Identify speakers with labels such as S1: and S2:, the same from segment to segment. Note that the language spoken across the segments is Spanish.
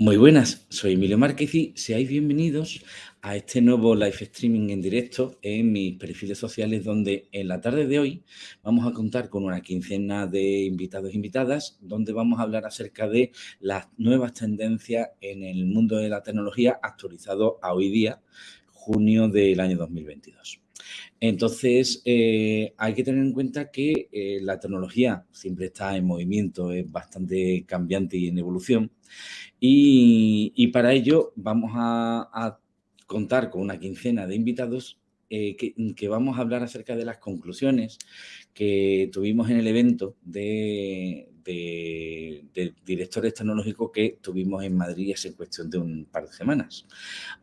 S1: Muy buenas, soy Emilio Márquez y seáis bienvenidos a este nuevo live streaming en directo en mis perfiles sociales donde en la tarde de hoy vamos a contar con una quincena de invitados e invitadas donde vamos a hablar acerca de las nuevas tendencias en el mundo de la tecnología actualizado a hoy día, junio del año 2022. Entonces, eh, hay que tener en cuenta que eh, la tecnología siempre está en movimiento, es bastante cambiante y en evolución. Y, para ello vamos a, contar con una quincena de invitados eh, que, vamos a hablar acerca de las conclusiones que tuvimos en el evento de, directores tecnológicos que tuvimos en Madrid hace cuestión de un par de semanas.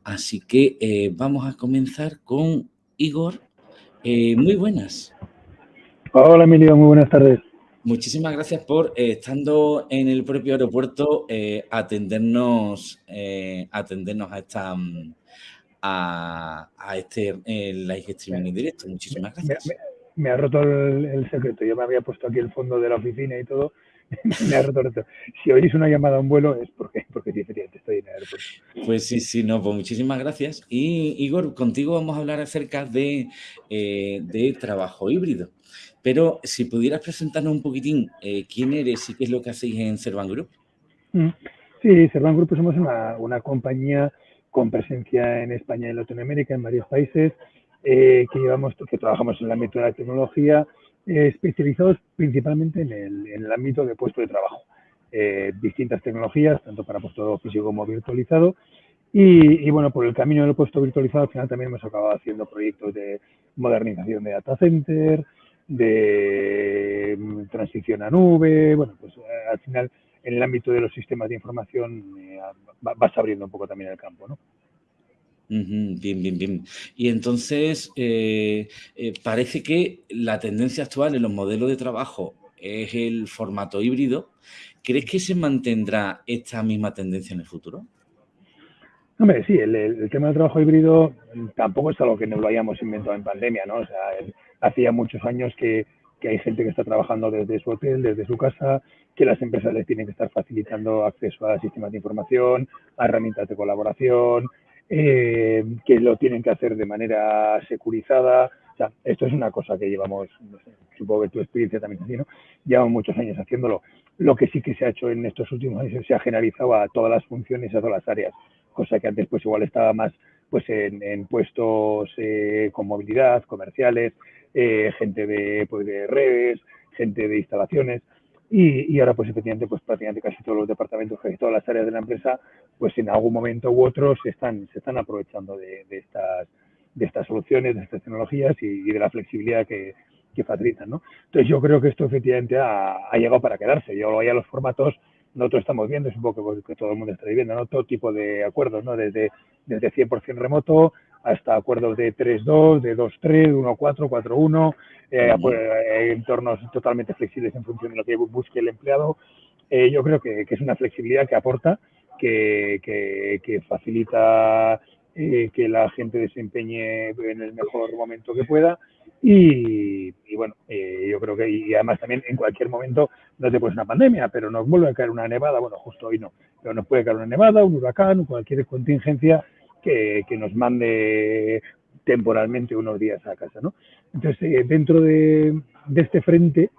S1: Así que vamos a comenzar con Igor eh, muy buenas.
S2: Hola Emilio, muy buenas tardes.
S1: Muchísimas gracias por, eh, estando en el propio aeropuerto, eh, atendernos, atendernos a esta a, este live streaming en directo. Muchísimas gracias.
S2: Me, ha roto el, secreto. Yo me había puesto aquí el fondo de la oficina y todo. me ha roto, Si oís una llamada a un vuelo es porque, porque estoy en el aeropuerto.
S1: Pues sí, sí, no, pues muchísimas gracias. Y Igor, contigo vamos a hablar acerca de, eh, de trabajo híbrido. Pero si pudieras presentarnos un poquitín eh, quién eres y qué es lo que hacéis en Servan Group.
S2: Mm. Sí, Servan Group somos una, una compañía con presencia en España y en Latinoamérica, en varios países, eh, que llevamos, que trabajamos en el ámbito de la tecnología, especializados principalmente en el, ámbito de puesto de trabajo. Eh, distintas tecnologías, tanto para puesto físico como virtualizado. Y, bueno, por el camino del puesto virtualizado, al final también hemos acabado haciendo proyectos de modernización de data center, de mm, transición a nube. Bueno, pues eh, al final, en el ámbito de los sistemas de información, eh, vas abriendo un poco también el campo, ¿no?
S1: Bien, bien, bien. Y entonces, parece que la tendencia actual en los modelos de trabajo es el formato híbrido. ¿Crees que se mantendrá esta misma tendencia en el futuro?
S2: Hombre, sí, el, tema del trabajo híbrido tampoco es algo que nos lo hayamos inventado en pandemia, ¿no? O sea, hacía muchos años que, hay gente que está trabajando desde su hotel, desde su casa, que las empresas les tienen que estar facilitando acceso a sistemas de información, a herramientas de colaboración, eh, que lo tienen que hacer de manera securizada, o sea, esto es una cosa que llevamos, supongo que tu experiencia también así, ¿no? Llevamos muchos años haciéndolo. Lo que sí que se ha hecho en estos últimos años se ha generalizado a todas las funciones, a todas las áreas, cosa que antes pues igual estaba más pues en, puestos eh, con movilidad, comerciales, eh, gente de, pues, de redes, gente de instalaciones. Y, ahora, pues efectivamente, pues prácticamente casi todos los departamentos, casi todas las áreas de la empresa, pues en algún momento u otro se están, se están aprovechando de, estas de estas soluciones, de estas tecnologías y, de la flexibilidad que, que, facilitan. ¿no? Entonces yo creo que esto efectivamente ha, llegado para quedarse. Yo a los formatos nosotros estamos viendo, supongo que, que todo el mundo está viendo, ¿no? todo tipo de acuerdos, ¿no? desde, desde 100% remoto hasta acuerdos de 3.2, de 2.3, 1.4, 4.1, eh, entornos totalmente flexibles en función de lo que busque el empleado. Eh, yo creo que, que, es una flexibilidad que aporta, que, que facilita eh, que la gente desempeñe en el mejor momento que pueda. Y, bueno, eh, yo creo que, y además también en cualquier momento, no te puede una pandemia, pero nos vuelve a caer una nevada, bueno, justo hoy no, pero nos puede caer una nevada, un huracán, cualquier contingencia que, nos mande temporalmente unos días a casa, ¿no? Entonces, eh, dentro de, este frente,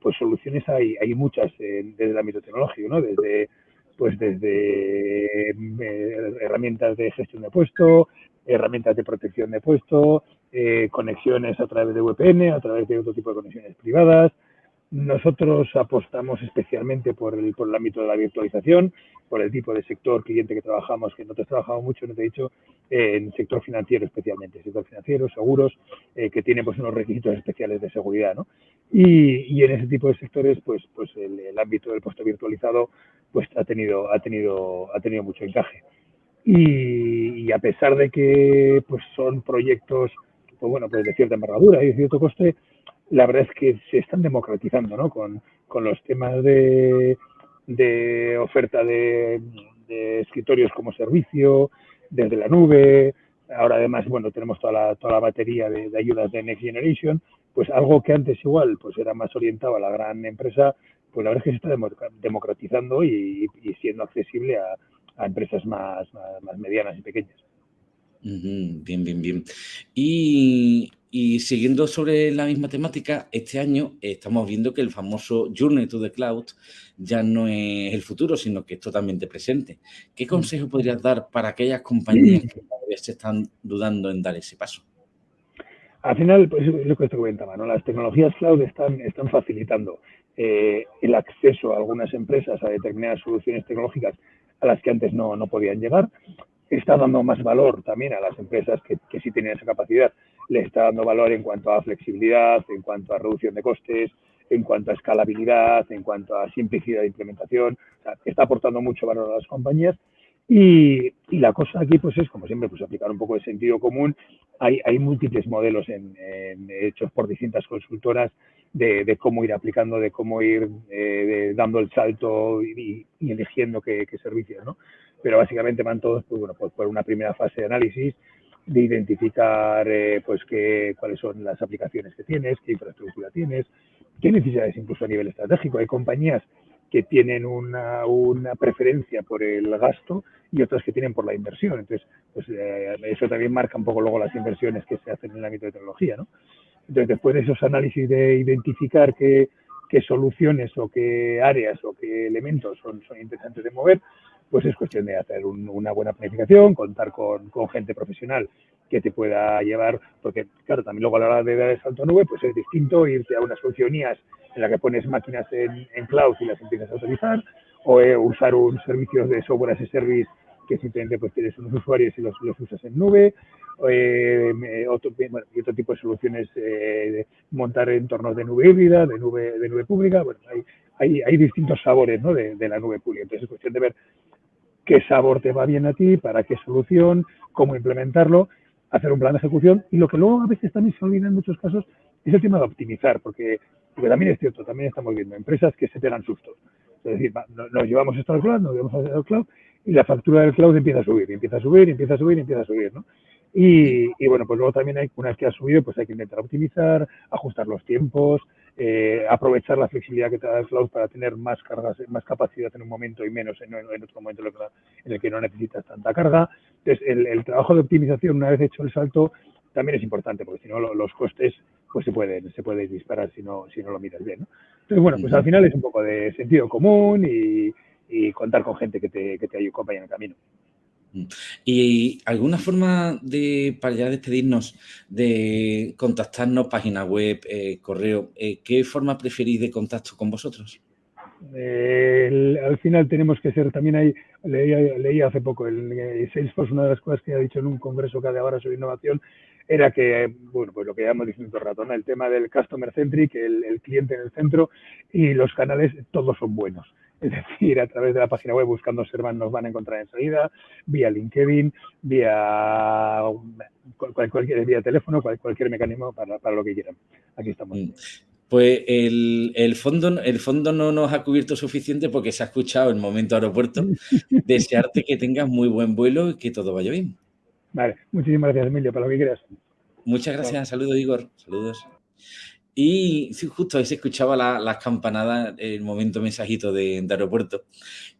S2: pues soluciones hay, hay muchas desde el ámbito tecnológico, ¿no? Desde pues desde eh, herramientas de gestión de puesto, herramientas de protección de puesto, eh, conexiones a través de VPN, a través de otro tipo de conexiones privadas. Nosotros apostamos especialmente por el, por el ámbito de la virtualización, por el tipo de sector cliente que trabajamos, que nosotros trabajamos mucho, no te he dicho, en el sector financiero especialmente, sector financiero, seguros, eh, que tiene pues unos requisitos especiales de seguridad, ¿no? Y, y en ese tipo de sectores, pues, pues el, el ámbito del puesto virtualizado pues ha tenido, ha tenido, ha tenido mucho encaje. Y, a pesar de que pues son proyectos pues bueno, pues de cierta envergadura y de cierto coste, la verdad es que se están democratizando, ¿no? Con, con los temas de, de oferta de, escritorios como servicio, desde la nube, ahora además, bueno, tenemos toda la, toda la batería de, de, ayudas de Next Generation, pues algo que antes igual pues era más orientado a la gran empresa, pues la verdad es que se está democratizando y, siendo accesible a, empresas más, medianas y pequeñas.
S1: Bien, bien, bien. Y, siguiendo sobre la misma temática, este año estamos viendo que el famoso Journey to the Cloud ya no es el futuro, sino que es totalmente presente. ¿Qué mm. consejo podrías dar para aquellas compañías que todavía se están dudando en dar ese paso?
S2: Al final, pues es lo que te comentaba, ¿no? Las tecnologías cloud están, están facilitando eh, el acceso a algunas empresas a determinadas soluciones tecnológicas a las que antes no, no podían llegar. Está dando más valor también a las empresas que, sí tienen esa capacidad. Le está dando valor en cuanto a flexibilidad, en cuanto a reducción de costes, en cuanto a escalabilidad, en cuanto a simplicidad de implementación. O sea, está aportando mucho valor a las compañías y, la cosa aquí, pues es, como siempre, pues aplicar un poco de sentido común. Hay, múltiples modelos hechos por distintas consultoras de, cómo ir aplicando, de cómo ir eh, dando el salto y, eligiendo qué, servicios, ¿no? Pero básicamente van todos, pues bueno, pues por una primera fase de análisis, de identificar, eh, pues qué, cuáles son las aplicaciones que tienes, qué infraestructura tienes, qué necesidades incluso a nivel estratégico. Hay compañías que tienen una, una, preferencia por el gasto y otras que tienen por la inversión. Entonces, pues eh, eso también marca un poco luego las inversiones que se hacen en el ámbito de tecnología, ¿no? Entonces, después de esos análisis de identificar qué, qué soluciones o qué áreas o qué elementos son, son interesantes de mover, pues es cuestión de hacer una buena planificación, contar con, gente profesional que te pueda llevar, porque claro, también luego a la hora de dar el salto a nube, pues es distinto irte a una solución IaaS en la que pones máquinas en, cloud y las empiezas a utilizar, o eh, usar un servicio de software as a service que simplemente pues tienes unos usuarios y los, los usas en nube, eh, otro, y otro tipo de soluciones, eh, montar entornos de nube híbrida, de nube, de nube pública, bueno, hay, hay, hay distintos sabores ¿no? de, de, la nube pública, entonces es cuestión de ver qué sabor te va bien a ti, para qué solución, cómo implementarlo, hacer un plan de ejecución y lo que luego a veces también se olvida en muchos casos es el tema de optimizar, porque porque también es cierto, también estamos viendo empresas que se pegan sustos. Es decir, nos llevamos esto al cloud, nos llevamos al cloud y la factura del cloud empieza a subir, empieza a subir, empieza a subir, empieza a subir, ¿no? Y, bueno, pues luego también hay, una vez que ha subido, pues hay que intentar optimizar, ajustar los tiempos, eh, aprovechar la flexibilidad que te da el cloud para tener más cargas, más capacidad en un momento y menos en, otro momento en el que no necesitas tanta carga. Entonces, el, el, trabajo de optimización, una vez hecho el salto, también es importante, porque si no los costes pues se pueden, se puede disparar si no, si no lo miras bien. ¿no? Entonces, bueno, pues al final es un poco de sentido común y, contar con gente que te, que te acompañe en el camino.
S1: Mm. ¿Y alguna forma de, para ya despedirnos, de contactarnos, página web, eh, correo, eh, qué forma preferís de contacto con vosotros?
S2: al final tenemos que ser, también hay, leí, hace poco, el, Salesforce, una de las cosas que ha dicho en un congreso que ha de ahora sobre innovación, era que, bueno, pues lo que llamamos diciendo todo el el tema del customer centric, el, el, cliente en el centro y los canales, todos son buenos. Es decir, a través de la página web buscando Servan nos van a encontrar enseguida, vía LinkedIn, vía cualquier vía teléfono, cualquier mecanismo para, para lo que quieran. Aquí estamos. Mm.
S1: Pues el, el, fondo, el fondo no nos ha cubierto suficiente porque se ha escuchado el momento aeropuerto. Desearte que tengas muy buen vuelo y que todo vaya bien.
S2: Vale, muchísimas gracias, Emilio, para lo que quieras.
S1: Muchas gracias, saludos, Igor. Saludos. Y justo se escuchaba las campanadas, el momento mensajito de, aeropuerto.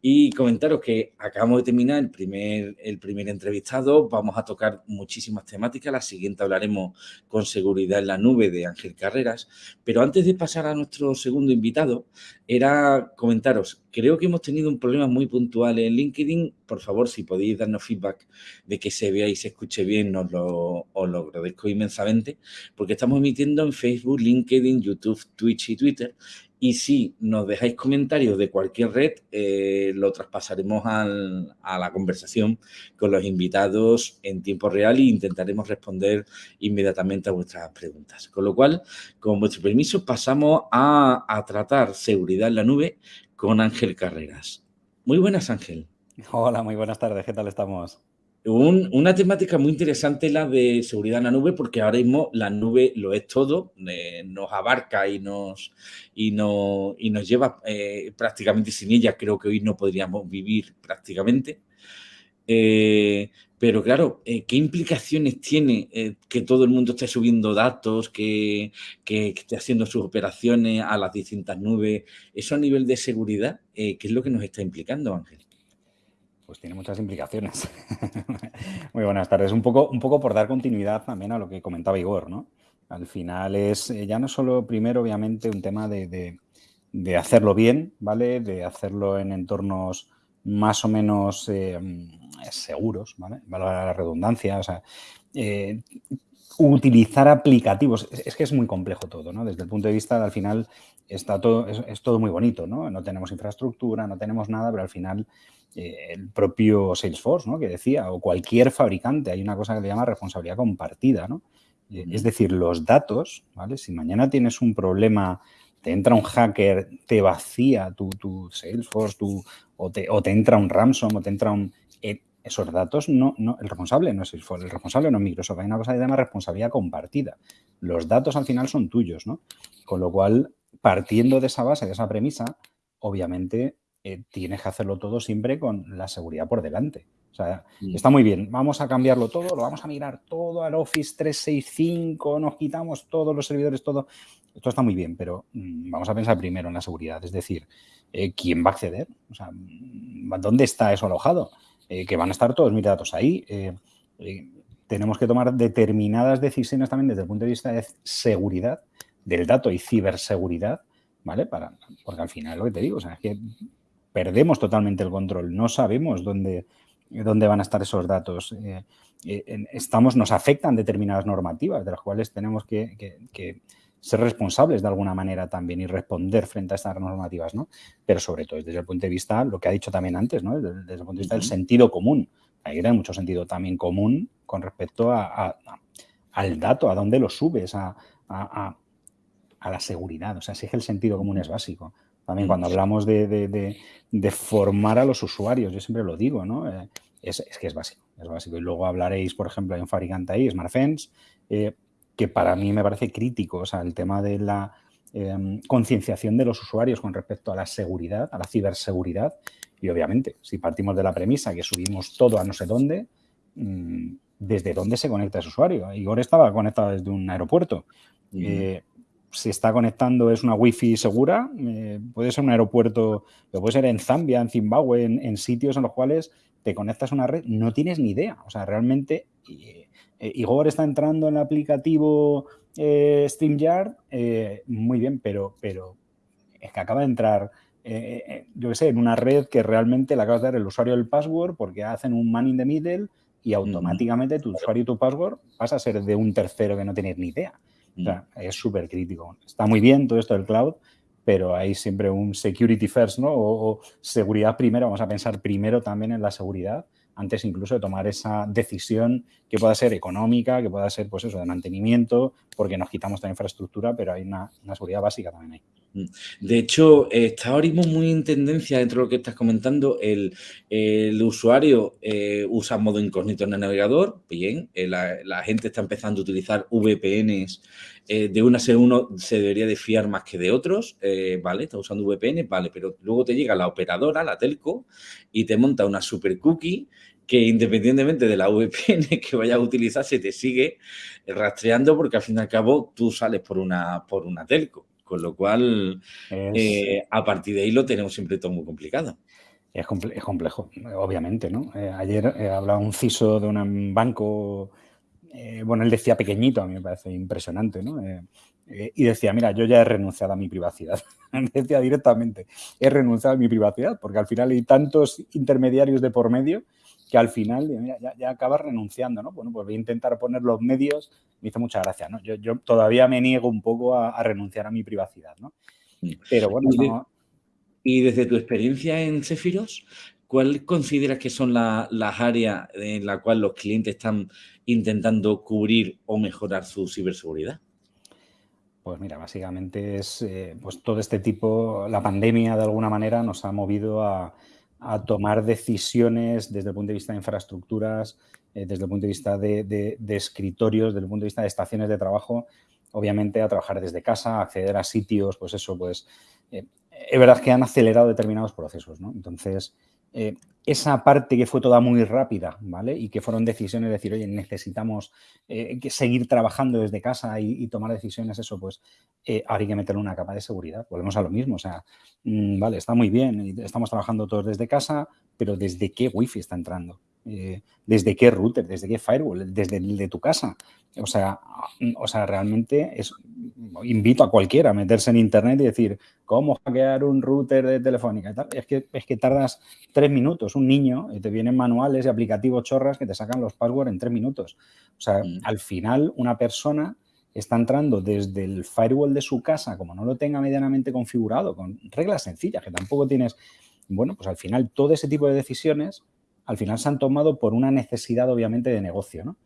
S1: Y comentaros que acabamos de terminar el primer, el primer entrevistado. Vamos a tocar muchísimas temáticas. La siguiente hablaremos con seguridad en la nube de Ángel Carreras. Pero antes de pasar a nuestro segundo invitado, era comentaros, creo que hemos tenido un problema muy puntual en LinkedIn. Por favor, si podéis darnos feedback de que se vea y se escuche bien, os lo, lo agradezco inmensamente, porque estamos emitiendo en Facebook, LinkedIn, YouTube, Twitch y Twitter. Y si nos dejáis comentarios de cualquier red, eh, lo traspasaremos a la conversación con los invitados en tiempo real e intentaremos responder inmediatamente a vuestras preguntas. Con lo cual, con vuestro permiso, pasamos a, a tratar seguridad en la nube con Ángel Carreras. Muy buenas, Ángel.
S3: Hola, muy buenas tardes. ¿Qué tal estamos?
S1: Una temática muy interesante la de seguridad en la nube, porque ahora mismo la nube lo es todo, eh, nos abarca y nos, y no, y nos lleva eh, prácticamente sin ella. Creo que hoy no podríamos vivir prácticamente. Eh, pero claro, ¿qué implicaciones tiene que todo el mundo esté subiendo datos, que, esté haciendo sus operaciones a las distintas nubes? Eso a nivel de seguridad, ¿qué es lo que nos está implicando, Ángel?
S3: Pues tiene muchas implicaciones. Muy buenas tardes. Un poco, un poco por dar continuidad también a lo que comentaba Igor, ¿no? Al final es ya no solo primero, obviamente, un tema de, de hacerlo bien, ¿vale? De hacerlo en entornos más o menos eh, seguros, ¿vale? la redundancia, eh, utilizar aplicativos, es, que es muy complejo todo, ¿no? Desde el punto de vista, al final, está todo, es, todo muy bonito, ¿no? No tenemos infraestructura, no tenemos nada, pero al final eh, el propio Salesforce, ¿no? Que decía, o cualquier fabricante, hay una cosa que le llama responsabilidad compartida, ¿no? Es decir, los datos, ¿vale? Si mañana tienes un problema te entra un hacker, te vacía tu, tu Salesforce, tu, o, te, o, te, entra un ransom, o te entra un... Eh, esos datos, no, no, el responsable no es Salesforce, el responsable no es Microsoft, hay una cosa que se llama responsabilidad compartida. Los datos al final son tuyos, ¿no? Con lo cual, partiendo de esa base, de esa premisa, obviamente eh, tienes que hacerlo todo siempre con la seguridad por delante. O sea, mm. está muy bien, vamos a cambiarlo todo, lo vamos a mirar todo al Office 365, nos quitamos todos los servidores, todo. Esto está muy bien, pero mm, vamos a pensar primero en la seguridad, es decir, eh, ¿quién va a acceder? O sea, mm, ¿dónde está eso alojado? Eh, que van a estar todos mis datos ahí. Eh, tenemos que tomar determinadas decisiones también desde el punto de vista de seguridad del dato y ciberseguridad, ¿vale? Para, porque al final lo que te digo, es que perdemos totalmente el control, no sabemos dónde, dónde van a estar esos datos. estamos, nos afectan determinadas normativas de las cuales tenemos que ser responsables de alguna manera también y responder frente a estas normativas, ¿no? Pero sobre todo desde el punto de vista, lo que ha dicho también antes, ¿no? Desde, el punto de vista del sentido común. Hay que tener mucho sentido también común con respecto a, al dato, a dónde lo subes, a, la seguridad. O sea, es que el sentido común es básico. También cuando hablamos de, formar a los usuarios, yo siempre lo digo, ¿no? Eh, es, que es básico, es básico. Y luego hablaréis, por ejemplo, hay un fabricante ahí, SmartFence, eh, que para mí me parece crítico, o sea, el tema de la em, concienciación de los usuarios con respecto a la seguridad, a la ciberseguridad, y obviamente, si partimos de la premisa que subimos todo a no sé dónde, mm, ¿desde dónde se conecta ese usuario? Igor estaba conectado desde un aeropuerto. Eh, se está conectando, es una wifi segura, eh, puede ser un aeropuerto, puede ser en Zambia, en Zimbabue, en, sitios en los cuales te conectas a una red, no tienes ni idea. O sea, realmente eh, eh, Igor está entrando en el aplicativo eh, StreamYard, eh, muy bien, pero, pero es que acaba de entrar, yo qué sé, en una red que realmente le acabas de dar el usuario el password porque hacen un man in the middle y automáticamente tu usuario y tu password pasa a ser de un tercero que no tienes ni idea. O sea, es súper crítico. Está muy bien todo esto del cloud, pero hay siempre un security first, ¿no? o, seguridad primero. Vamos a pensar primero también en la seguridad antes incluso de tomar esa decisión que pueda ser económica, que pueda ser pues eso, de mantenimiento, porque nos quitamos la infraestructura, pero hay una, seguridad básica también ahí.
S1: Mm. De hecho, está ahora muy en tendencia dentro de lo que estás comentando. El, usuario eh, usa modo incógnito en el navegador. Bien, eh, la, gente está empezando a utilizar VPNs. Eh, de una se uno se debería de fiar más que de otros. vale, está usando VPN, vale, pero luego te llega la operadora, la telco, y te monta una super cookie que independientemente de la VPN que vayas a utilizar, se te sigue rastreando porque al fin y al cabo tú sales por una, por una telco. Con lo cual, eh, a partir de ahí lo tenemos siempre todo muy complicado.
S3: Es, complejo, obviamente, ¿no? Eh, ayer eh, hablaba un CISO de un banco, bueno, él decía pequeñito, a mí me parece impresionante, ¿no? y decía, mira, yo ya he renunciado a mi privacidad. decía directamente, he renunciado a mi privacidad, porque al final hay tantos intermediarios de por medio que al final ya, ya, acabas renunciando, ¿no? Bueno, pues voy a intentar poner los medios, me hizo mucha gracia, ¿no? Yo, todavía me niego un poco a, renunciar a mi privacidad, ¿no?
S1: Mm. Pero bueno, y, desde tu experiencia en Cefiros, ¿cuál consideras que son las áreas en las cuales los clientes están intentando cubrir o mejorar su ciberseguridad?
S3: Pues mira, básicamente es eh, pues todo este tipo, la pandemia de alguna manera nos ha movido a, a tomar decisiones desde el punto de vista de infraestructuras, eh, desde el punto de vista de, escritorios, desde el punto de vista de estaciones de trabajo, obviamente a trabajar desde casa, acceder a sitios, pues eso, pues eh, es verdad que han acelerado determinados procesos, ¿no? Entonces, eh, esa parte que fue toda muy rápida, ¿vale? Y que fueron decisiones de decir, oye, necesitamos eh, seguir trabajando desde casa y, tomar decisiones, eso, pues eh, que meterle una capa de seguridad. Volvemos a lo mismo, o sea, mm, vale, está muy bien, estamos trabajando todos desde casa, pero ¿desde qué wifi está entrando? Eh, desde qué router, desde qué firewall, desde el de tu casa. O sea, o sea, realmente es, invito a cualquiera a meterse en internet y decir, ¿cómo hackear un router de telefónica? Es, que, es que tardas tres minutos. Un niño, y te vienen manuales y aplicativos chorras que te sacan los passwords en tres minutos. O sea, mm. al final una persona está entrando desde el firewall de su casa, como no lo tenga medianamente configurado, con reglas sencillas, que tampoco tienes... Bueno, pues al final todo ese tipo de decisiones al final se han tomado por una necesidad obviamente de negocio, ¿no?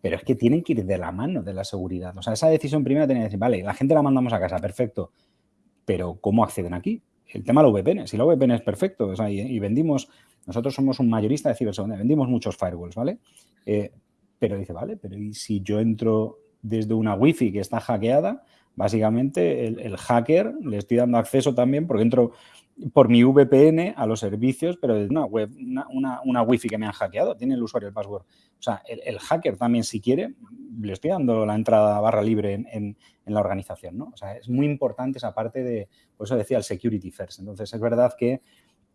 S3: Pero es que tienen que ir de la mano de la seguridad. O sea, esa decisión primero tiene que decir, vale, la gente la mandamos a casa, perfecto, pero ¿cómo acceden aquí? El tema de la VPN, si la VPN es perfecto, o sea, y, vendimos, nosotros somos un mayorista de ciberseguridad, vendimos muchos firewalls, ¿vale? Eh, pero dice, vale, pero ¿y si yo entro desde una wifi que está hackeada? Básicamente el, el hacker le estoy dando acceso también porque entro por mi VPN a los servicios, pero de una web, una, una, wifi que me han hackeado, tiene el usuario el password. O sea, el, hacker también, si quiere, le estoy dando la entrada barra libre en, la organización, ¿no? O sea, es muy importante esa parte de, por eso decía el security first. Entonces, es verdad que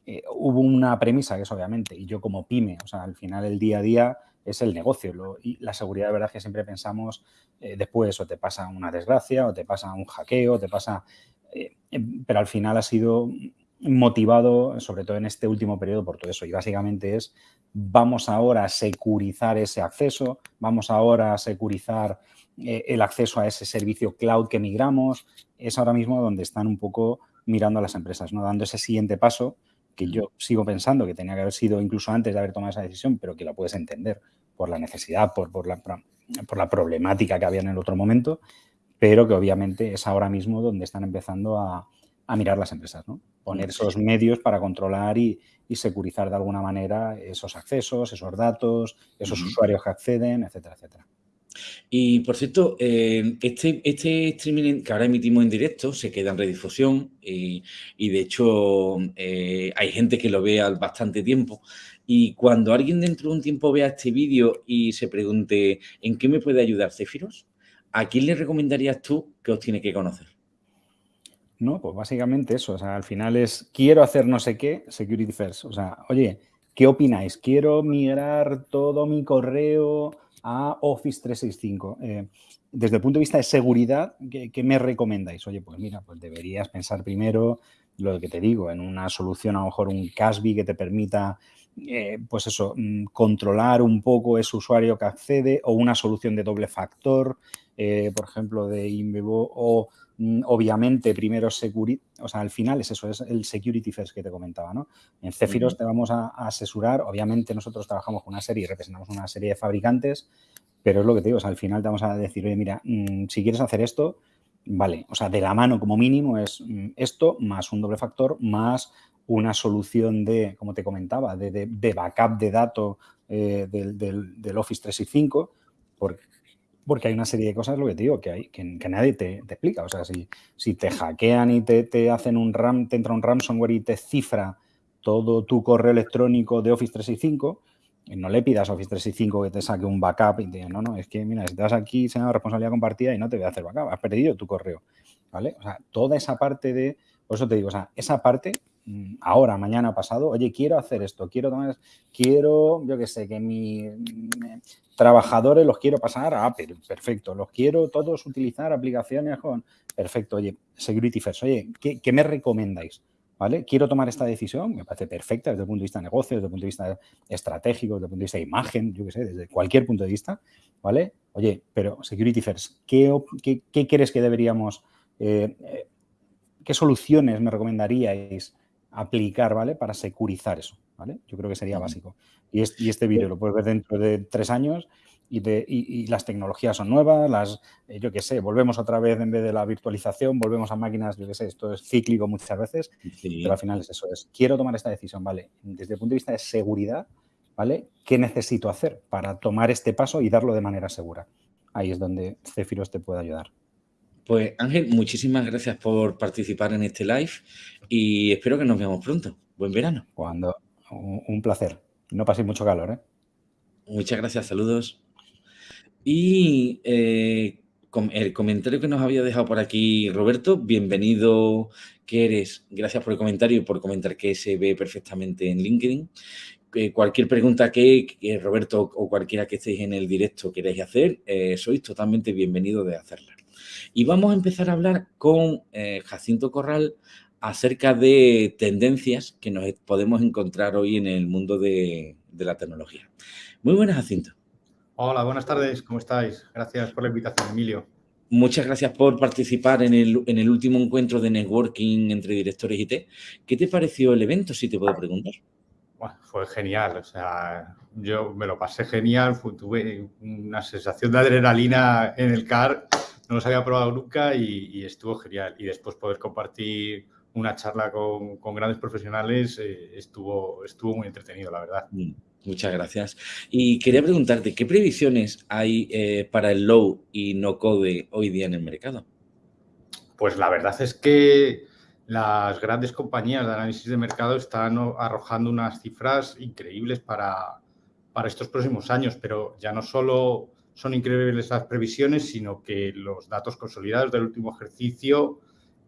S3: eh, hubo una premisa que es obviamente, y yo como pyme, o sea, al final el día a día es el negocio y la seguridad de verdad que siempre pensamos eh, después o te pasa una desgracia o te pasa un hackeo, te pasa... Eh, pero al final ha sido motivado, sobre todo en este último periodo, por todo eso. Y básicamente es, vamos ahora a securizar ese acceso, vamos ahora a securizar eh, el acceso a ese servicio cloud que migramos. Es ahora mismo donde están un poco mirando a las empresas, ¿no? dando ese siguiente paso que yo sigo pensando que tenía que haber sido incluso antes de haber tomado esa decisión, pero que la puedes entender por la necesidad, por, por, la, por la problemática que había en el otro momento, pero que obviamente es ahora mismo donde están empezando a, a mirar las empresas, ¿no? Poner esos medios para controlar y, securizar de alguna manera esos accesos, esos datos, esos usuarios que acceden, etcétera, etcétera.
S1: Y por cierto, eh, este, este streaming que ahora emitimos en directo se queda en redifusión y, de hecho eh, hay gente que lo ve al bastante tiempo. Y cuando alguien dentro de un tiempo vea este vídeo y se pregunte ¿en qué me puede ayudar Cefiros? ¿A quién le recomendarías tú que os tiene que conocer?
S3: No, pues básicamente eso. O sea, al final es, quiero hacer no sé qué, security first. O sea, oye, ¿qué opináis? Quiero migrar todo mi correo a Office 365. Eh, desde el punto de vista de seguridad, ¿qué, me recomendáis? Oye, pues mira, pues deberías pensar primero lo que te digo, en una solución, a lo mejor un CASB que te permita, eh, pues eso, mm, controlar un poco ese usuario que accede o una solución de doble factor, eh, por ejemplo, de Invivo o obviamente primero security, o sea, al final es eso, es el security first que te comentaba, ¿no? En Cefiros te vamos a, asesorar, obviamente nosotros trabajamos con una serie y representamos una serie de fabricantes, pero es lo que te digo, o sea, al final te vamos a decir, oye, mira, mm, si quieres hacer esto, vale, o sea, de la mano como mínimo es mm, esto más un doble factor más una solución de, como te comentaba, de, backup de datos eh, del, del, del, Office 365, porque porque hay una serie de cosas, lo que te digo, que, hay, que, nadie te, explica. O sea, si, si te hackean y te, hacen un RAM, te entra un ransomware y te cifra todo tu correo electrónico de Office 365, no le pidas a Office 365 que te saque un backup y te diga, no, no, es que, mira, si te vas aquí, se llama responsabilidad compartida y no te voy a hacer backup, has perdido tu correo, ¿vale? O sea, toda esa parte de, por eso te digo, o sea, esa parte ahora, mañana, pasado, oye, quiero hacer esto, quiero tomar, quiero, yo qué sé, que mis trabajadores los quiero pasar a Apple, perfecto, los quiero todos utilizar aplicaciones con, perfecto, oye, Security First, oye, ¿qué, me recomendáis? ¿Vale? Quiero tomar esta decisión, me parece perfecta desde el punto de vista de negocio, desde el punto de vista estratégico, desde el punto de vista de imagen, yo qué sé, desde cualquier punto de vista, ¿vale? Oye, pero Security First, ¿qué, qué, crees que deberíamos, eh, eh, qué soluciones me recomendaríais aplicar, ¿vale? Para securizar eso, ¿vale? Yo creo que sería básico. Y, este vídeo lo puedes ver dentro de tres años y, las tecnologías son nuevas, las, eh, yo qué sé, volvemos otra vez en vez de la virtualización, volvemos a máquinas, yo qué sé, esto es cíclico muchas veces, pero al final es eso, es quiero tomar esta decisión, ¿vale? Desde el punto de vista de seguridad, ¿vale? ¿Qué necesito hacer para tomar este paso y darlo de manera segura? Ahí es donde Cefiros te puede ayudar.
S1: Pues Ángel, muchísimas gracias por participar en este live y espero que nos veamos pronto. Buen verano.
S3: Cuando, un placer. No paséis mucho calor, ¿eh?
S1: Muchas gracias, saludos. Y eh, el comentario que nos había dejado por aquí Roberto, bienvenido que eres, gracias por el comentario y por comentar que se ve perfectamente en LinkedIn. cualquier pregunta que, Roberto o cualquiera que estéis en el directo queráis hacer, eh, sois totalmente bienvenidos de hacerla. Y vamos a empezar a hablar con eh, Jacinto Corral acerca de tendencias que nos podemos encontrar hoy en el mundo de, de la tecnología. Muy buenas, Jacinto.
S4: Hola, buenas tardes, ¿cómo estáis? Gracias por la invitación, Emilio.
S1: Muchas gracias por participar en el, en el último encuentro de networking entre directores IT. ¿Qué te pareció el evento, si te puedo preguntar?
S4: fue genial, o sea, yo me lo pasé genial, tuve una sensación de adrenalina en el CAR, no los había probado nunca y, estuvo genial. Y después poder compartir una charla con, grandes profesionales eh, estuvo, estuvo muy entretenido, la verdad. Mm.
S1: Muchas gracias. Y quería preguntarte, ¿qué previsiones hay eh, para el low y no code hoy día en el mercado?
S4: Pues la verdad es que las grandes compañías de análisis de mercado están arrojando unas cifras increíbles para, para estos próximos años, pero ya no solo son increíbles las previsiones, sino que los datos consolidados del último ejercicio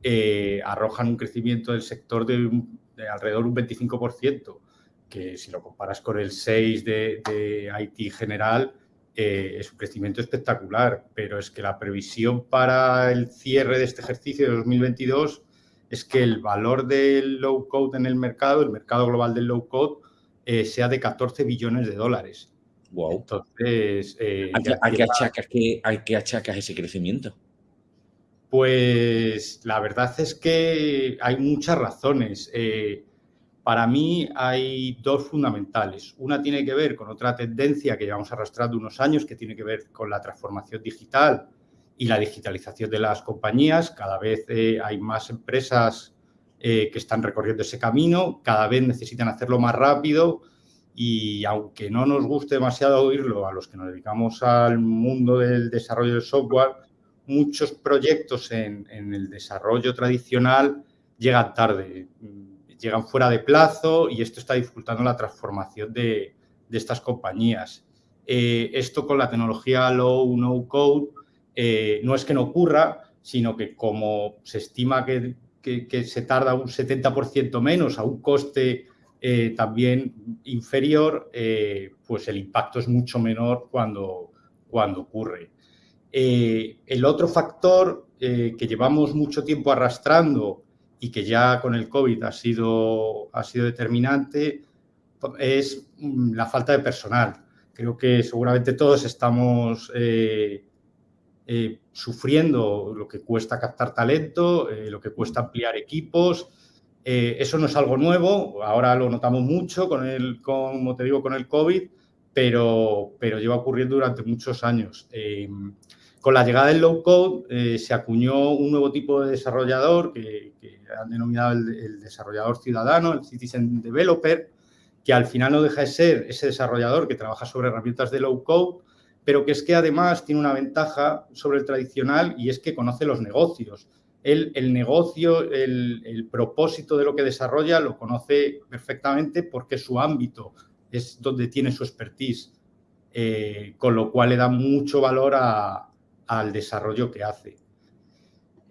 S4: eh, arrojan un crecimiento del sector de, de alrededor de un 25% que si lo comparas con el 6 de, de IT general, eh, es un crecimiento espectacular, pero es que la previsión para el cierre de este ejercicio de 2022 es que el valor del low code en el mercado, el mercado global del low code, eh, sea de 14 billones de dólares.
S1: Wow. Entonces, eh, ¿A, qué, achacas, ese crecimiento?
S4: Pues la verdad es que hay muchas razones. Para mí hay dos fundamentales. Una tiene que ver con otra tendencia que llevamos arrastrando unos años, que tiene que ver con la transformación digital y la digitalización de las compañías. Cada vez eh, hay más empresas eh, que están recorriendo ese camino, cada vez necesitan hacerlo más rápido y aunque no nos guste demasiado oírlo a los que nos dedicamos al mundo del desarrollo del software, muchos proyectos en, el desarrollo tradicional llegan tarde llegan fuera de plazo y esto está dificultando la transformación de, estas compañías. Eh, esto con la tecnología low, no code, eh, no es que no ocurra, sino que como se estima que, se tarda un 70% menos a un coste eh, también inferior, pues el impacto es mucho menor cuando, cuando ocurre. el otro factor que llevamos mucho tiempo arrastrando y que ya con el COVID ha sido, ha sido determinante es mm, la falta de personal. Creo que seguramente todos estamos eh, eh, sufriendo lo que cuesta captar talento, eh, lo que cuesta ampliar equipos. Eso no es algo nuevo, ahora lo notamos mucho, con el, como te digo, con el COVID, pero, pero lleva ocurriendo durante muchos años. Con la llegada del low code eh, se acuñó un nuevo tipo de desarrollador que, han denominado el, desarrollador ciudadano, el citizen developer, que al final no deja de ser ese desarrollador que trabaja sobre herramientas de low code, pero que es que además tiene una ventaja sobre el tradicional y es que conoce los negocios. El, el negocio, el, propósito de lo que desarrolla lo conoce perfectamente porque su ámbito es donde tiene su expertise, eh, con lo cual le da mucho valor a, al desarrollo que hace.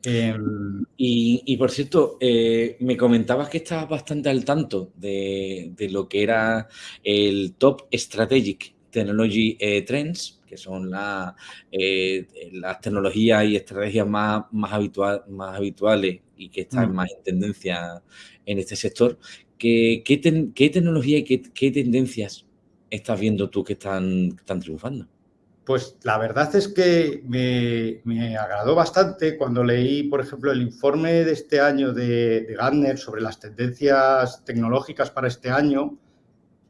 S1: Em, y, por cierto, eh, me comentabas que estabas bastante al tanto de, lo que era el Top Strategic Technology eh, Trends, que son eh, las tecnologías y estrategias más, más, más habituales y que están mm. más en tendencia en este sector. ¿Qué, qué, tecnología y qué, tendencias estás viendo tú que están, que están triunfando?
S4: Pues la verdad es que me, agradó bastante cuando leí, por ejemplo, el informe de este año de, de Gartner sobre las tendencias tecnológicas para este año,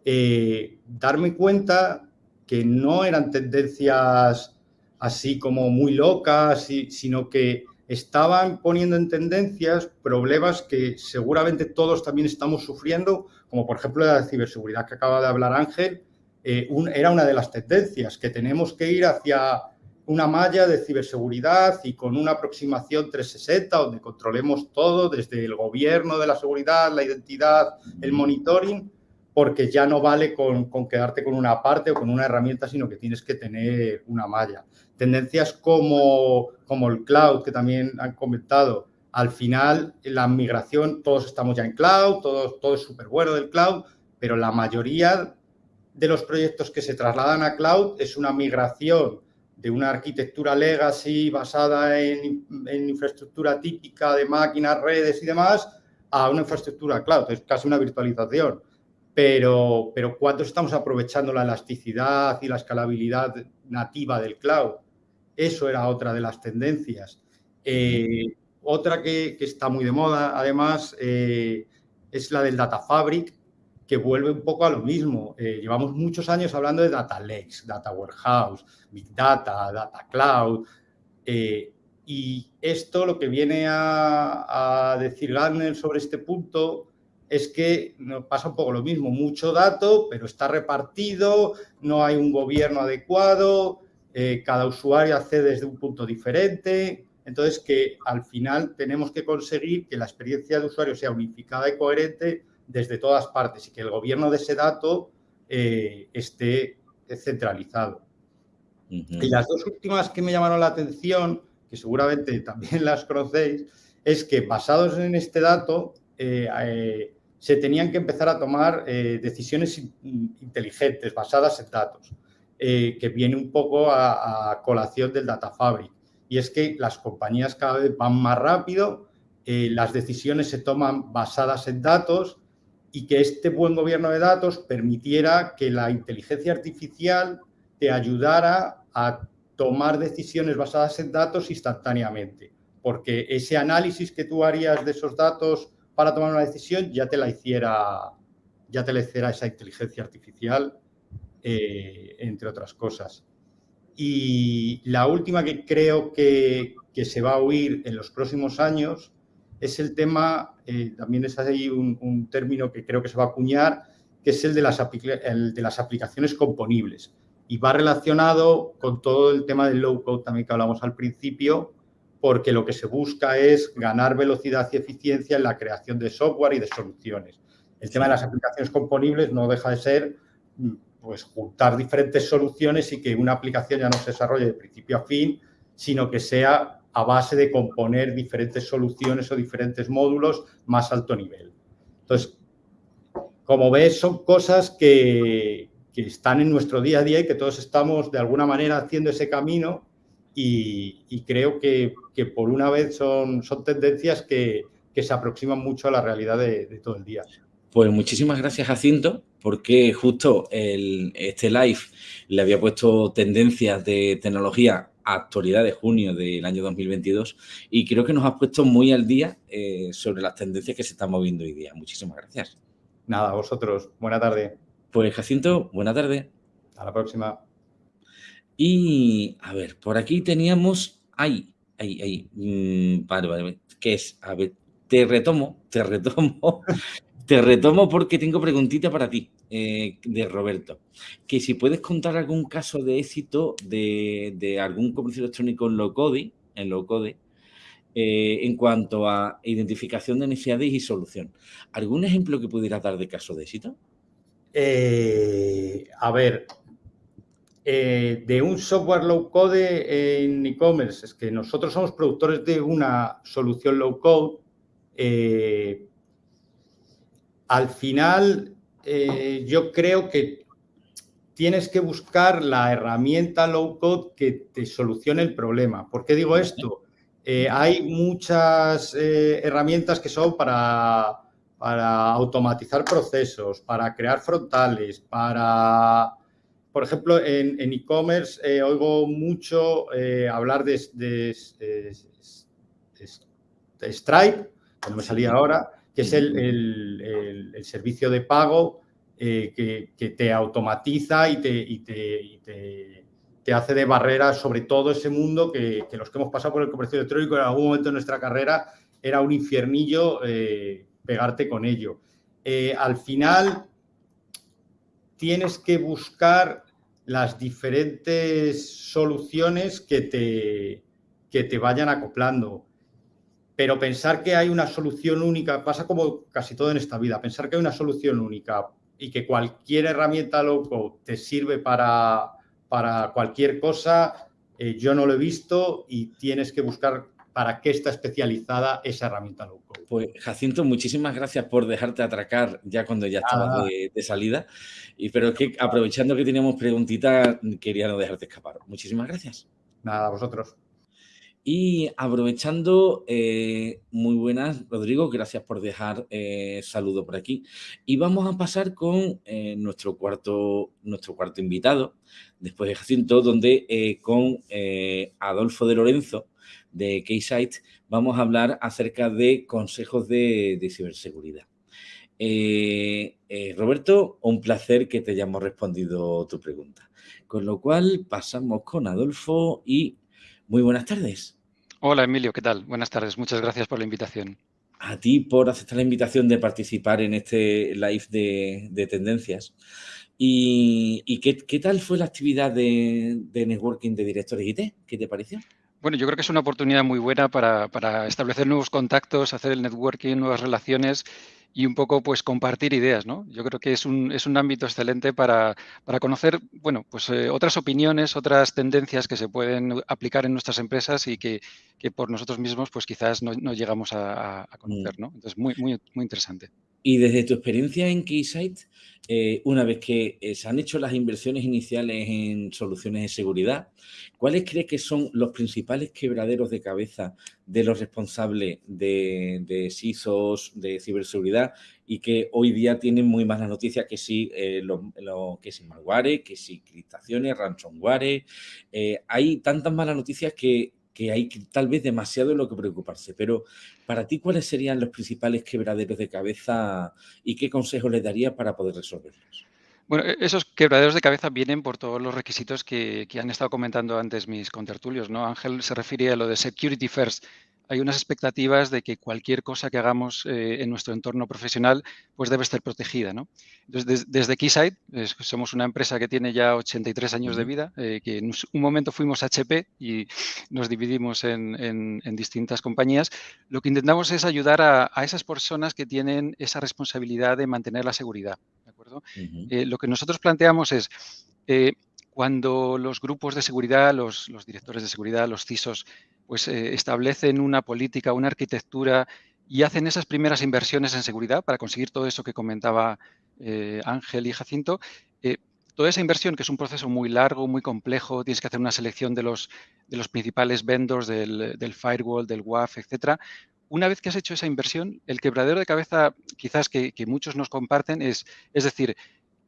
S4: eh, darme cuenta que no eran tendencias así como muy locas, sino que estaban poniendo en tendencias problemas que seguramente todos también estamos sufriendo, como por ejemplo la ciberseguridad que acaba de hablar Ángel, eh, era una de las tendencias, que tenemos que ir hacia una malla de ciberseguridad y con una aproximación 360 donde controlemos todo, desde el gobierno de la seguridad, la identidad, el monitoring, porque ya no vale con, con, quedarte con una parte o con una herramienta, sino que tienes que tener una malla. Tendencias como, como el cloud, que también han comentado, al final la migración, todos estamos ya en cloud, todo, todo es súper bueno del cloud, pero la mayoría de los proyectos que se trasladan a cloud es una migración de una arquitectura legacy basada en, en infraestructura típica de máquinas, redes y demás, a una infraestructura cloud, es casi una virtualización pero, pero ¿cuánto estamos aprovechando la elasticidad y la escalabilidad nativa del cloud? Eso era otra de las tendencias. Eh, otra que, que, está muy de moda, además, eh, es la del Data Fabric, que vuelve un poco a lo mismo. Eh, llevamos muchos años hablando de Data Lakes, Data Warehouse, Big Data, Data Cloud. Y esto lo que viene a, a decir Gartner sobre este punto es que nos pasa un poco lo mismo, mucho dato, pero está repartido, no hay un gobierno adecuado, eh, cada usuario accede desde un punto diferente, entonces que al final tenemos que conseguir que la experiencia de usuario sea unificada y coherente desde todas partes y que el gobierno de ese dato eh, esté centralizado. Uh -huh. Y las dos últimas que me llamaron la atención, que seguramente también las conocéis, es que basados en este dato, eh, se tenían que empezar a tomar eh, decisiones inteligentes basadas en datos, eh, que viene un poco a, colación del Data Fabric. Y es que las compañías cada vez van más rápido, eh, las decisiones se toman basadas en datos y que este buen gobierno de datos permitiera que la inteligencia artificial te ayudara a tomar decisiones basadas en datos instantáneamente. Porque ese análisis que tú harías de esos datos para tomar una decisión ya te la hiciera, ya te la hiciera esa inteligencia artificial, eh, entre otras cosas. Y la última que creo que, que, se va a oír en los próximos años es el tema, eh, también es ahí un, término que creo que se va a acuñar, que es el de, las el de las aplicaciones componibles. Y va relacionado con todo el tema del low code también que hablamos al principio, porque lo que se busca es ganar velocidad y eficiencia en la creación de software y de soluciones. El tema de las aplicaciones componibles no deja de ser pues, juntar diferentes soluciones y que una aplicación ya no se desarrolle de principio a fin, sino que sea a base de componer diferentes soluciones o diferentes módulos más alto nivel. Entonces, como ves, son cosas que, que están en nuestro día a día y que todos estamos de alguna manera haciendo ese camino y, y creo que, que, por una vez son, son tendencias que, que, se aproximan mucho a la realidad de, de, todo el día.
S1: Pues muchísimas gracias, Jacinto, porque justo el, este live le había puesto tendencias de tecnología a actualidad de junio del año 2022 y creo que nos has puesto muy al día eh, sobre las tendencias que se están moviendo hoy día. Muchísimas gracias.
S4: Nada, a vosotros. Buena tarde.
S1: Pues Jacinto, buena tarde.
S4: Hasta la próxima.
S1: Y, a ver, por aquí teníamos, ahí, mmm, vale, vale, ¿qué es? A ver, te retomo, te retomo, te retomo porque tengo preguntita para ti, eh, de Roberto, que si puedes contar algún caso de éxito de, algún comercio electrónico en low code, en low code, eh, en cuanto a identificación de necesidades y solución. ¿Algún ejemplo que pudieras dar de caso de éxito?
S4: Eh, a ver, eh, de un software low code en e-commerce. Es que nosotros somos productores de una solución low code. Eh, al final, eh, yo creo que tienes que buscar la herramienta low code que te solucione el problema. ¿Por qué digo esto? Hay muchas herramientas que son para, para automatizar procesos, para crear frontales, para por ejemplo, en e-commerce e eh, oigo mucho eh, hablar de, de, de, de, Stripe, que no me salía ahora, que es el, el, el, el servicio de pago eh, que, que, te automatiza y, te, y, y te, hace de barrera sobre todo ese mundo que, que, los que hemos pasado por el comercio electrónico en algún momento de nuestra carrera era un infiernillo pegarte con ello. Al final, tienes que buscar las diferentes soluciones que te, que te vayan acoplando. Pero pensar que hay una solución única, pasa como casi todo en esta vida, pensar que hay una solución única y que cualquier herramienta loco te sirve para, para cualquier cosa, eh, yo no lo he visto y tienes que buscar para qué está especializada esa herramienta low code.
S1: Pues Jacinto, muchísimas gracias por dejarte atracar ya cuando ya estabas de, salida. Y pero que aprovechando que teníamos preguntitas, quería no dejarte escapar. Muchísimas gracias.
S4: Nada, a vosotros.
S1: Y aprovechando, eh, muy buenas, Rodrigo, gracias por dejar eh, saludo por aquí. Y vamos a pasar con eh, nuestro, cuarto, nuestro cuarto invitado, después de Jacinto, donde con Adolfo de Lorenzo, de Keysite, vamos a hablar acerca de consejos de, de ciberseguridad. Roberto, un placer que te hayamos respondido tu pregunta. Con lo cual, pasamos con Adolfo y muy buenas tardes.
S5: Hola Emilio, ¿qué tal? Buenas tardes, muchas gracias por la invitación.
S1: A ti por aceptar la invitación de participar en este live de, tendencias. ¿Y, qué, tal fue la actividad de, networking de directores IT? ¿Qué te pareció?
S5: Bueno, yo creo que es una oportunidad muy buena para, para establecer nuevos contactos, hacer el networking, nuevas relaciones y un poco pues compartir ideas, ¿no? Yo creo que es un, es un ámbito excelente para, para conocer, bueno, pues eh, otras opiniones, otras tendencias que se pueden aplicar en nuestras empresas y que, que por nosotros mismos pues quizás no, no llegamos a, a, conocer, mm. ¿no? Entonces, muy, muy, muy interesante.
S1: Y desde tu experiencia en Keysight, eh, una vez que eh, se han hecho las inversiones iniciales en soluciones de seguridad, ¿cuáles crees que son los principales quebraderos de cabeza de los responsables de, de CISOs, de ciberseguridad, y que hoy día tienen muy malas noticias que si, eh, lo, que si malware, que si criptaciones, ransomware. hay tantas malas noticias que que hay tal vez demasiado en lo que preocuparse, pero para ti, ¿cuáles serían los principales quebraderos de cabeza y qué consejos les daría para poder resolverlos?
S5: Bueno, e-, esos quebraderos de cabeza vienen por todos los requisitos que, que han estado comentando antes mis contertulios, ¿no? Ángel se refiere a lo de security first, hay unas expectativas de que cualquier cosa que hagamos eh, en nuestro entorno profesional pues debe estar protegida. ¿no? Entonces, desde Keysight, somos una empresa que tiene ya 83 años de vida, eh, que en un momento fuimos HP y nos dividimos en, distintas compañías. Lo que intentamos es ayudar a, esas personas que tienen esa responsabilidad de mantener la seguridad. ¿de acuerdo? Eh, lo que nosotros planteamos es cuando los grupos de seguridad, los, los, directores de seguridad, los CISOs, pues eh, establecen una política, una arquitectura y hacen esas primeras inversiones en seguridad para conseguir todo eso que comentaba eh, Ángel y Jacinto. Eh, toda esa inversión, que es un proceso muy largo, muy complejo, tienes que hacer una selección de los, principales vendors del, del firewall, del WAF, etcétera. Una vez que has hecho esa inversión, el quebradero de cabeza quizás que, que muchos nos comparten es, es decir,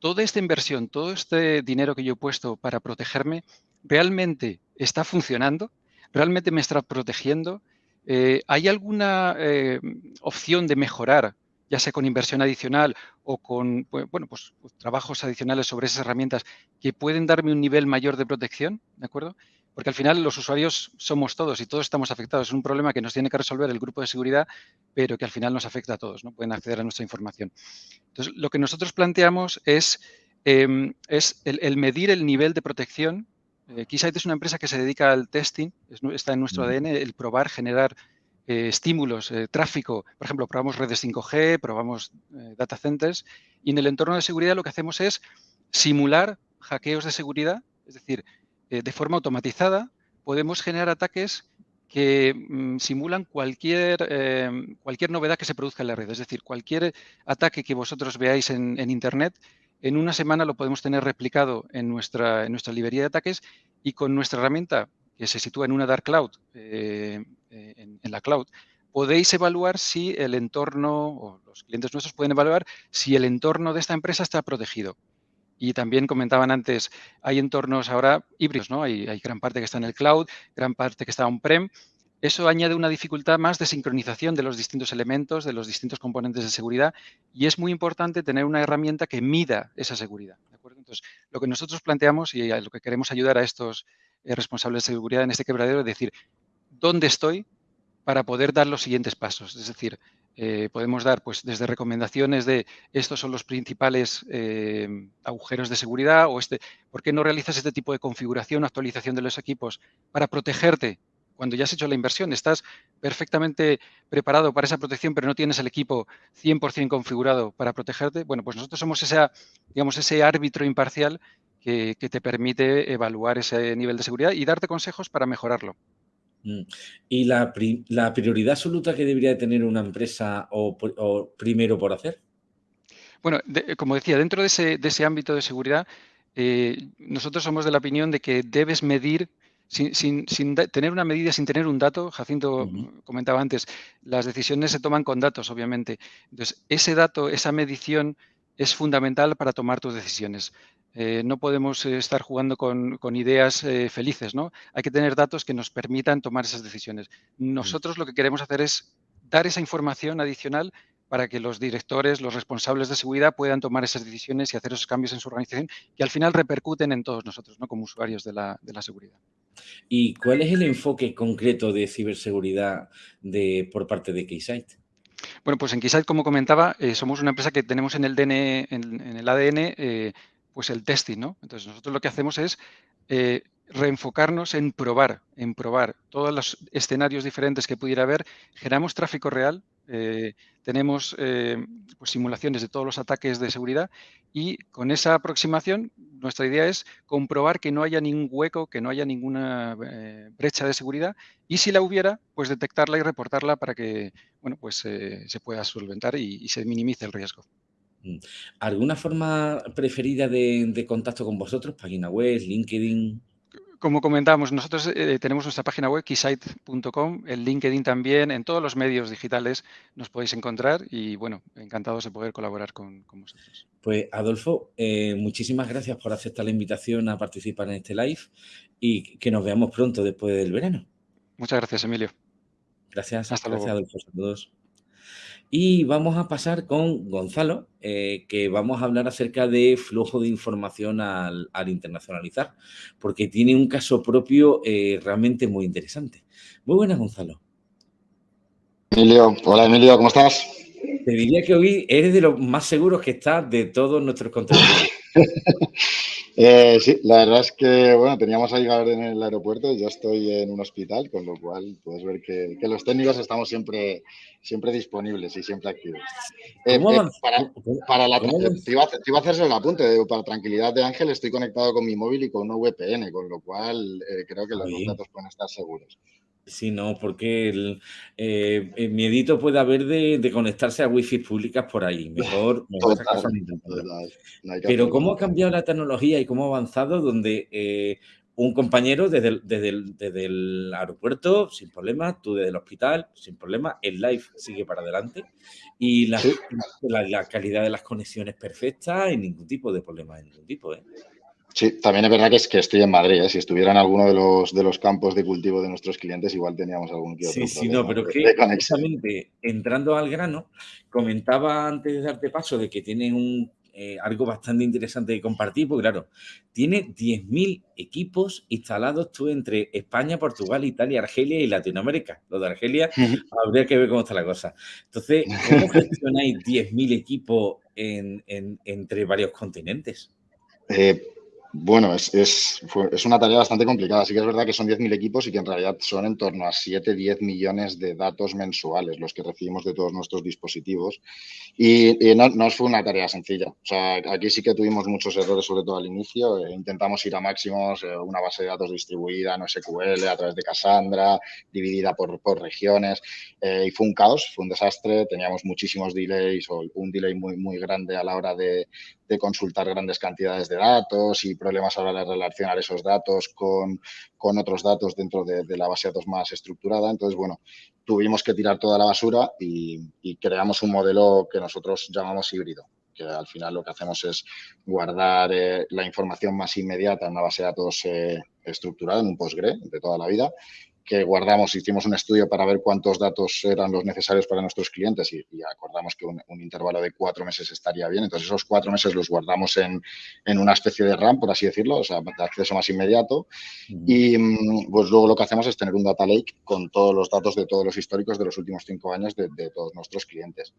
S5: toda esta inversión, todo este dinero que yo he puesto para protegerme, ¿realmente está funcionando? Realmente me está protegiendo. Eh, ¿Hay alguna eh, opción de mejorar, ya sea con inversión adicional o con bueno, pues, pues, trabajos adicionales sobre esas herramientas que pueden darme un nivel mayor de protección? ¿De acuerdo? Porque al final los usuarios somos todos y todos estamos afectados. Es un problema que nos tiene que resolver el grupo de seguridad, pero que al final nos afecta a todos, ¿no? Pueden acceder a nuestra información. Entonces, lo que nosotros planteamos es, em, es el medir el nivel de protección Keysight es una empresa que se dedica al testing, está en nuestro ADN, el probar, generar eh, estímulos, eh, tráfico. Por ejemplo, probamos redes 5G, probamos data centers y en el entorno de seguridad lo que hacemos es simular hackeos de seguridad, es decir, de forma automatizada podemos generar ataques que mm, simulan cualquier, cualquier novedad que se produzca en la red. Es decir, cualquier ataque que vosotros veáis en, en Internet en una semana lo podemos tener replicado en nuestra, en nuestra librería de ataques y con nuestra herramienta que se sitúa en una dark cloud, eh, eh, en, la cloud, podéis evaluar si el entorno, o los clientes nuestros pueden evaluar si el entorno de esta empresa está protegido. Y también comentaban antes, hay entornos ahora híbridos, ¿no? Hay, hay gran parte que está en el cloud, gran parte que está on-prem, eso añade una dificultad más de sincronización de los distintos elementos, de los distintos componentes de seguridad y es muy importante tener una herramienta que mida esa seguridad. Entonces, lo que nosotros planteamos y lo que queremos ayudar a estos eh, responsables de seguridad en este quebradero es decir, ¿dónde estoy para poder dar los siguientes pasos? Es decir, eh, podemos dar pues desde recomendaciones de estos son los principales eh, agujeros de seguridad o este, ¿por qué no realizas este tipo de configuración o actualización de los equipos para protegerte cuando ya has hecho la inversión, estás perfectamente preparado para esa protección, pero no tienes el equipo 100% configurado para protegerte, bueno, pues nosotros somos ese, digamos, ese árbitro imparcial que, te permite evaluar ese nivel de seguridad y darte consejos para mejorarlo.
S1: Mm. ¿Y la, prioridad absoluta que debería tener una empresa o, primero por hacer?
S5: Bueno, como decía, dentro de ese, ámbito de seguridad, eh, nosotros somos de la opinión de que debes medir sin, tener una medida, sin tener un dato, Jacinto comentaba antes, las decisiones se toman con datos, obviamente. Entonces, ese dato, esa medición es fundamental para tomar tus decisiones. Eh, no podemos eh, estar jugando con, ideas eh, felices, ¿no? Hay que tener datos que nos permitan tomar esas decisiones. Nosotros lo que queremos hacer es dar esa información adicional para que los directores, los responsables de seguridad puedan tomar esas decisiones y hacer esos cambios en su organización que al final repercuten en todos nosotros, ¿no? Como usuarios de la seguridad.
S1: ¿Y cuál es el enfoque concreto de ciberseguridad de, por parte de Keysight?
S5: Bueno, pues en Keysight, como comentaba, eh, somos una empresa que tenemos en el, DN, en, el ADN eh, pues el testing, ¿no? Entonces nosotros lo que hacemos es eh, reenfocarnos en probar, en probar todos los escenarios diferentes que pudiera haber, generamos tráfico real, eh, tenemos eh, pues, simulaciones de todos los ataques de seguridad y con esa aproximación nuestra idea es comprobar que no haya ningún hueco, que no haya ninguna brecha de seguridad y si la hubiera, pues detectarla y reportarla para que bueno, pues, se pueda solventar y, se minimice el riesgo.
S1: Mm. ¿Alguna forma preferida de contacto con vosotros? ¿Página web, LinkedIn?
S5: Como comentábamos, nosotros eh, tenemos nuestra página web, keysite.com, el LinkedIn también, en todos los medios digitales nos podéis encontrar y, bueno, encantados de poder colaborar con, vosotros.
S1: Pues, Adolfo, eh, muchísimas gracias por aceptar la invitación a participar en este live y que nos veamos pronto después del verano.
S5: Muchas gracias, Emilio.
S1: Gracias. Hasta gracias, Adolfo. Saludos. Y vamos a pasar con Gonzalo, eh, que vamos a hablar acerca de flujo de información al, internacionalizar, porque tiene un caso propio eh, realmente muy interesante. Muy buenas, Gonzalo.
S6: Emilio, hola Emilio, ¿cómo estás?
S1: Te diría que hoy eres de los más seguros que estás de todos nuestros contenidos.
S6: Eh, sí, la verdad es que, bueno, teníamos a llegar en el aeropuerto y ya estoy en un hospital, con lo cual puedes ver que, los técnicos estamos siempre, siempre disponibles y siempre activos. Eh, eh, para, la, te, iba a, hacerse el apunte, para tranquilidad de Ángel estoy conectado con mi móvil y con una VPN, con lo cual creo que los datos pueden estar seguros.
S1: Sí, no, porque el, eh, miedito puede haber de, conectarse a wifi públicas por ahí. Mejor, Pero cómo ha cambiado la tecnología y cómo ha avanzado donde eh, un compañero desde el, desde, el, aeropuerto sin problema, tú desde el hospital sin problema, el live sigue para adelante y la, la, calidad de las conexiones perfecta y ningún tipo de problema ningún tipo. ¿eh?
S6: Sí, también es verdad que, es que estoy en Madrid. ¿eh? Si estuviera en alguno de los, de los campos de cultivo de nuestros clientes, igual teníamos algún que
S1: Sí, sí, no, pero que precisamente entrando al grano, comentaba antes de darte paso de que tiene un, eh, algo bastante interesante de compartir, porque claro, tiene 10.000 equipos instalados tú entre España, Portugal, Italia, Argelia y Latinoamérica. Lo de Argelia habría que ver cómo está la cosa. Entonces, ¿cómo gestionáis 10.000 equipos en, entre varios continentes?
S6: Eh, bueno, es, es, es, una tarea bastante complicada. Sí que es verdad que son 10.000 equipos y que en realidad son en torno a 7-10 millones de datos mensuales los que recibimos de todos nuestros dispositivos. Y, no, no, fue una tarea sencilla. O sea, aquí sí que tuvimos muchos errores, sobre todo al inicio. Eh, intentamos ir a máximos, eh, una base de datos distribuida en SQL a través de Cassandra, dividida por, por regiones. Eh, y fue un caos, fue un desastre. Teníamos muchísimos delays o un delay muy, muy grande a la hora de, de consultar grandes cantidades de datos y problemas a la hora de relacionar esos datos con, con otros datos dentro de, la base de datos más estructurada. Entonces, bueno, tuvimos que tirar toda la basura y, creamos un modelo que nosotros llamamos híbrido que al final lo que hacemos es guardar eh, la información más inmediata en una base de datos eh, estructurada, en un Postgre de toda la vida, que guardamos, hicimos un estudio para ver cuántos datos eran los necesarios para nuestros clientes y, acordamos que un, intervalo de cuatro meses estaría bien. Entonces, esos cuatro meses los guardamos en, una especie de RAM, por así decirlo, o sea, de acceso más inmediato. Y mm, pues luego lo que hacemos es tener un data lake con todos los datos de todos los históricos de los últimos cinco años de, todos nuestros clientes.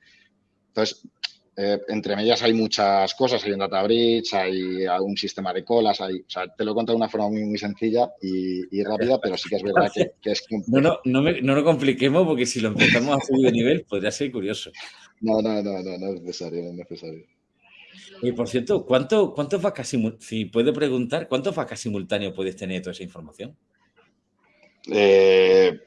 S6: Entonces, eh, entre medias hay muchas cosas, hay un data bridge, hay un sistema de colas, hay, o sea, te lo he contado de una forma muy, muy sencilla y, rápida, pero sí que es verdad que, es
S1: No, no, no, no lo compliquemos porque si lo empezamos a subir de nivel podría ser curioso.
S6: No, no, no, no, no es necesario, no es necesario.
S1: Y por cierto, ¿cuánto, ¿cuántos vacas si puede preguntar, cuántos vacas simultáneos puedes tener toda esa información?
S6: Eh,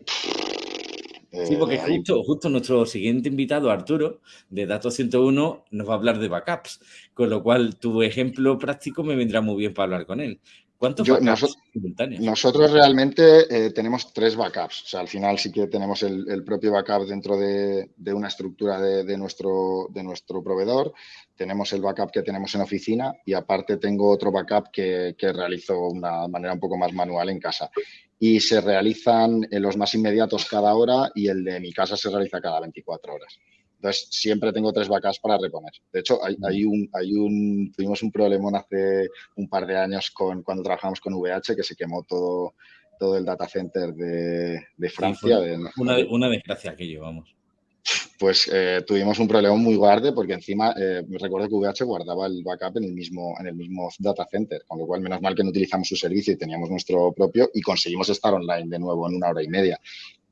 S1: sí, porque eh, justo, nuestro siguiente invitado, Arturo, de Datos 101, nos va a hablar de backups, con lo cual tu ejemplo práctico me vendrá muy bien para hablar con él. ¿Cuántos backups simultáneos?
S6: Nosotros realmente eh, tenemos tres backups. O sea, al final sí que tenemos el, propio backup dentro de, una estructura de, nuestro, de nuestro proveedor. Tenemos el backup que tenemos en oficina y aparte tengo otro backup que, que realizo de una manera un poco más manual en casa y se realizan en los más inmediatos cada hora y el de mi casa se realiza cada 24 horas. Entonces, siempre tengo tres vacas para reponer. De hecho, hay, hay, un, hay un, tuvimos un problemón hace un par de años con, cuando trabajamos con VH que se quemó todo, todo el data center de, de Francia.
S1: una, una desgracia aquello, vamos
S6: pues eh, tuvimos un problema muy grande porque encima eh, recuerdo que VH guardaba el backup en el mismo en el mismo data center, con lo cual menos mal que no utilizamos su servicio y teníamos nuestro propio y conseguimos estar online de nuevo en una hora y media.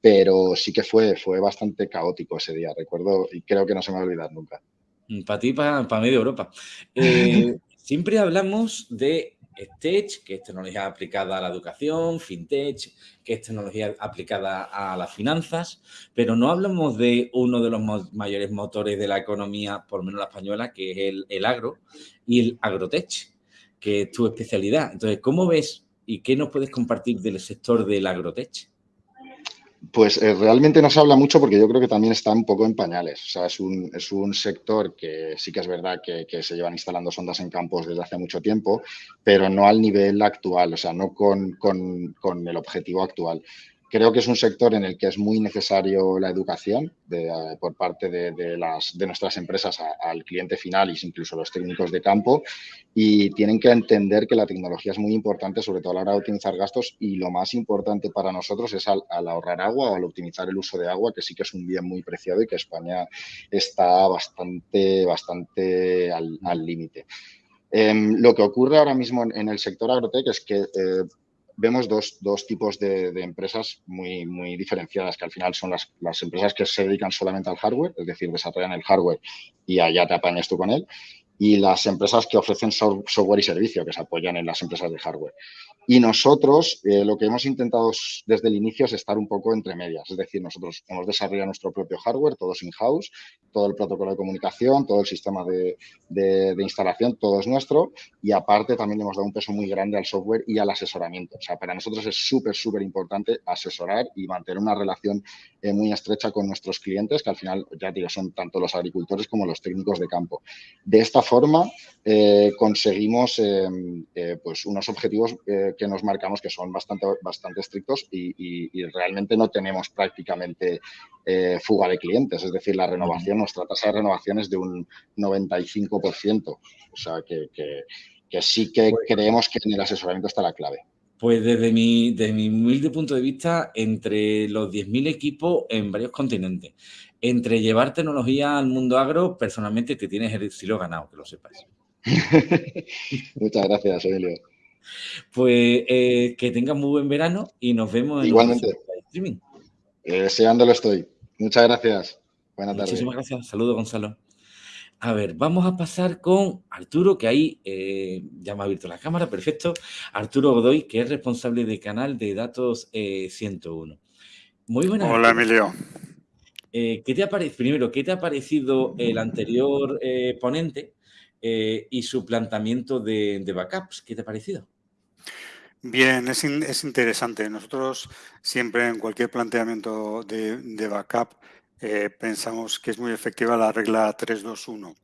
S6: Pero sí que fue, fue bastante caótico ese día, recuerdo, y creo que no se me va a olvidar nunca.
S1: Mm, para ti, para, para medio Europa. Eh, siempre hablamos de Tech, que es tecnología aplicada a la educación, FinTech, que es tecnología aplicada a las finanzas, pero no hablamos de uno de los mayores motores de la economía, por lo menos la española, que es el, el agro y el agrotech, que es tu especialidad. Entonces, ¿cómo ves y qué nos puedes compartir del sector del agrotech?
S6: Pues eh, realmente no se habla mucho porque yo creo que también está un poco en pañales. O sea, es un, es un sector que sí que es verdad que, se llevan instalando sondas en campos desde hace mucho tiempo, pero no al nivel actual, o sea, no con, con el objetivo actual. Creo que es un sector en el que es muy necesario la educación eh, por parte de, nuestras empresas al cliente final y incluso los técnicos de campo y tienen que entender que la tecnología es muy importante, sobre todo a la hora de optimizar gastos y lo más importante para nosotros es al, ahorrar agua o al optimizar el uso de agua, que sí que es un bien muy preciado y que España está bastante, bastante al límite. Em, lo que ocurre ahora mismo en, el sector agrotec es que eh, vemos dos, dos tipos de, empresas muy, muy diferenciadas, que al final son las, las, empresas que se dedican solamente al hardware, es decir, desarrollan el hardware y allá te apañas tú con él, y las empresas que ofrecen software y servicio, que se apoyan en las empresas de hardware. Y nosotros eh, lo que hemos intentado desde el inicio es estar un poco entre medias. Es decir, nosotros hemos desarrollado nuestro propio hardware, todos in-house, todo el protocolo de comunicación, todo el sistema de, de, instalación, todo es nuestro. Y aparte también hemos dado un peso muy grande al software y al asesoramiento. O sea, para nosotros es súper, súper importante asesorar y mantener una relación eh, muy estrecha con nuestros clientes, que al final, ya digo, son tanto los agricultores como los técnicos de campo. De esta forma, eh, conseguimos pues unos objetivos que nos marcamos que son bastante, bastante estrictos y, realmente no tenemos prácticamente eh, fuga de clientes. Es decir, la renovación, nuestra tasa de renovación es de un 95%. O sea, que, sí que pues creemos que en el asesoramiento está la clave.
S1: Pues desde mi, desde mi humilde punto de vista, entre los 10.000 equipos en varios continentes, entre llevar tecnología al mundo agro, personalmente te tienes el estilo ganado, que lo sepas.
S6: Muchas gracias, Emilio.
S1: Pues eh, que tengan muy buen verano y nos vemos
S6: en Igualmente. el streaming. Eh, deseándolo estoy. Muchas gracias. Buenas tardes.
S1: Muchísimas gracias. Saludos, Gonzalo. A ver, vamos a pasar con Arturo, que ahí eh, ya me ha abierto la cámara, perfecto. Arturo Godoy, que es responsable del canal de Datos 101. Muy buenas.
S7: Hola, Emilio.
S1: ¿qué te ha Primero, ¿qué te ha parecido el anterior ponente y su planteamiento de, de backups? ¿Qué te ha parecido?
S7: Bien, es, es, interesante. Nosotros siempre en cualquier planteamiento de, de backup eh, pensamos que es muy efectiva la regla 321.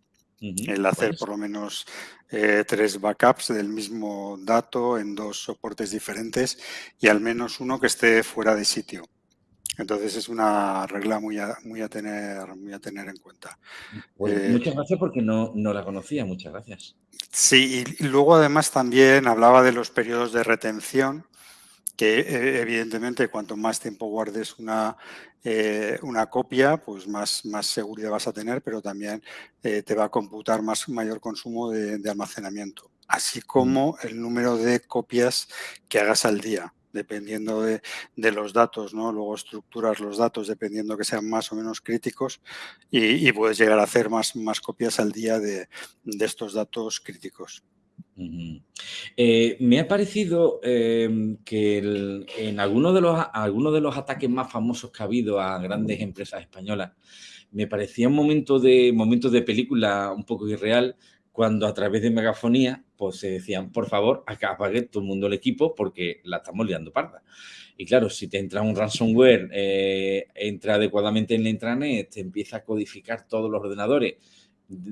S7: El hacer por lo menos eh, tres backups del mismo dato en dos soportes diferentes y al menos uno que esté fuera de sitio. Entonces es una regla muy a, muy a, tener, muy a tener en cuenta.
S1: Pues eh, muchas gracias porque no, no la conocía, muchas gracias.
S7: Sí, y luego además también hablaba de los periodos de retención, que eh, evidentemente cuanto más tiempo guardes una, eh, una copia, pues más, más seguridad vas a tener, pero también eh, te va a computar más mayor consumo de, almacenamiento, así como el número de copias que hagas al día dependiendo de, los datos, ¿no? Luego estructuras los datos dependiendo que sean más o menos críticos y, puedes llegar a hacer más, más copias al día de estos datos críticos.
S1: Eh, me ha parecido em, que en algunos de, los, algunos de los ataques más famosos que ha habido a grandes empresas españolas, me parecía un momento de, momentos de película un poco irreal cuando a través de megafonía pues se decían, por favor, acá apague todo el mundo el equipo porque la estamos liando parda. Y claro, si te entra un ransomware, eh, entra adecuadamente en la intranet, te empieza a codificar todos los ordenadores,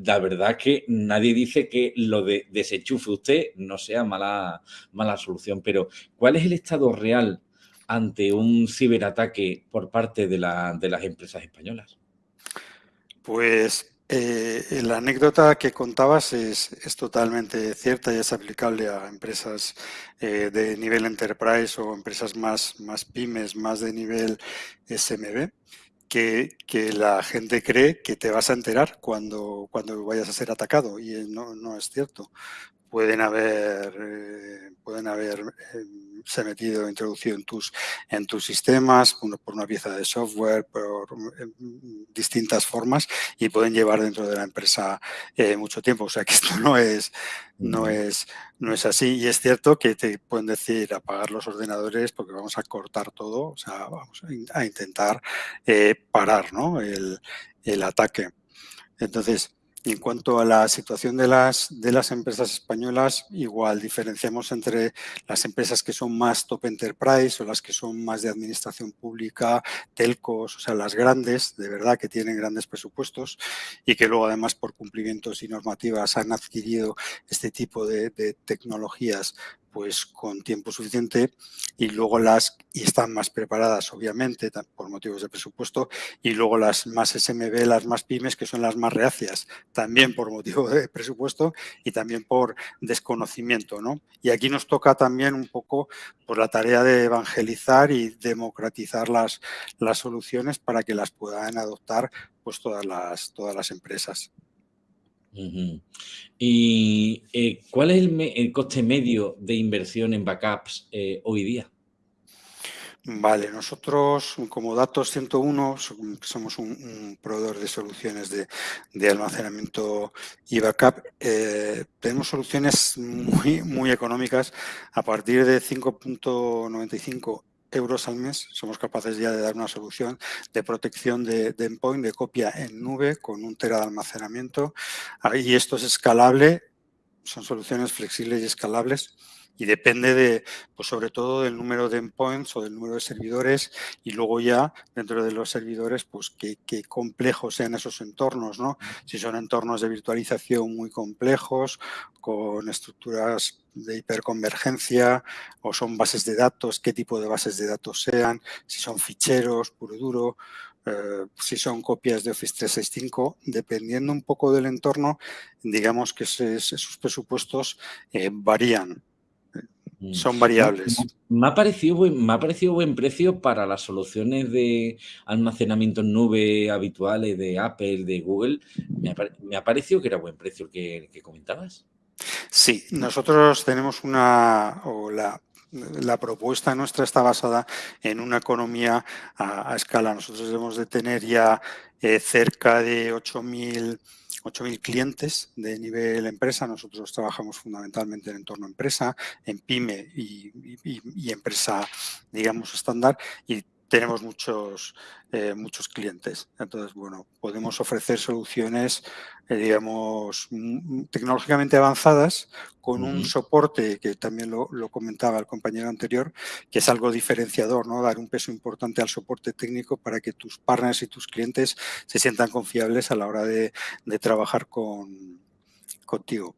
S1: la verdad que nadie dice que lo de desenchufe usted no sea mala, mala solución, pero ¿cuál es el estado real ante un ciberataque por parte de, las empresas españolas?
S7: Pues eh, la anécdota que contabas es, totalmente cierta y es aplicable a empresas eh, de nivel enterprise o empresas más, más pymes, más de nivel SMB que, la gente cree que te vas a enterar cuando, cuando vayas a ser atacado y no, no es cierto. Pueden haber, eh, pueden haber em, se ha metido, introducido en tus, en tus sistemas, por una pieza de software, por em, distintas formas y pueden llevar dentro de la empresa eh, mucho tiempo. O sea que esto no es, no es, no es así. Y es cierto que te pueden decir apagar los ordenadores porque vamos a cortar todo, o sea, vamos a, intentar eh, parar ¿no? el, el ataque. Entonces, y en cuanto a la situación de las, de las empresas españolas, igual diferenciamos entre las empresas que son más top enterprise o las que son más de administración pública, telcos, o sea, las grandes, de verdad, que tienen grandes presupuestos y que luego además por cumplimientos y normativas han adquirido este tipo de, de tecnologías pues con tiempo suficiente y luego las, y están más preparadas obviamente por motivos de presupuesto, y luego las más SMB, las más pymes, que son las más reacias, también por motivo de presupuesto y también por desconocimiento. ¿no? Y aquí nos toca también un poco por la tarea de evangelizar y democratizar las, las soluciones para que las puedan adoptar pues todas las, todas las empresas.
S1: ¿Y eh, cuál es el, coste medio de inversión en backups eh, hoy día?
S7: Vale, nosotros como Datos 101 somos un, proveedor de soluciones de, almacenamiento y backup. Eh, tenemos soluciones muy, muy económicas a partir de 5.95 euros al mes somos capaces ya de dar una solución de protección de, endpoint, de copia en nube con un tera de almacenamiento. Y esto es escalable, son soluciones flexibles y escalables y depende de, pues sobre todo del número de endpoints o del número de servidores y luego ya dentro de los servidores, pues qué, complejos sean esos entornos, ¿no? Si son entornos de virtualización muy complejos, con estructuras de hiperconvergencia o son bases de datos, qué tipo de bases de datos sean, si son ficheros, puro duro, eh, si son copias de Office 365, dependiendo un poco del entorno, digamos que esos presupuestos eh, varían. Mm. Son variables.
S1: Me ha, parecido buen, me ha parecido buen precio para las soluciones de almacenamiento en nube habituales de Apple, de Google. Me ha, parecido que era buen precio el que, comentabas.
S7: Sí, nosotros tenemos una, o la, propuesta nuestra está basada en una economía a, escala. Nosotros debemos de tener ya eh, cerca de 8.000 8.000 clientes de nivel empresa. Nosotros trabajamos fundamentalmente en entorno empresa, en pyme y, empresa, digamos, estándar. Y tenemos muchos, eh, muchos clientes. Entonces, bueno, podemos ofrecer soluciones, eh, digamos, tecnológicamente avanzadas con un soporte que también lo, comentaba el compañero anterior, que es algo diferenciador, ¿no? Dar un peso importante al soporte técnico para que tus partners y tus clientes se sientan confiables a la hora de, trabajar con, contigo.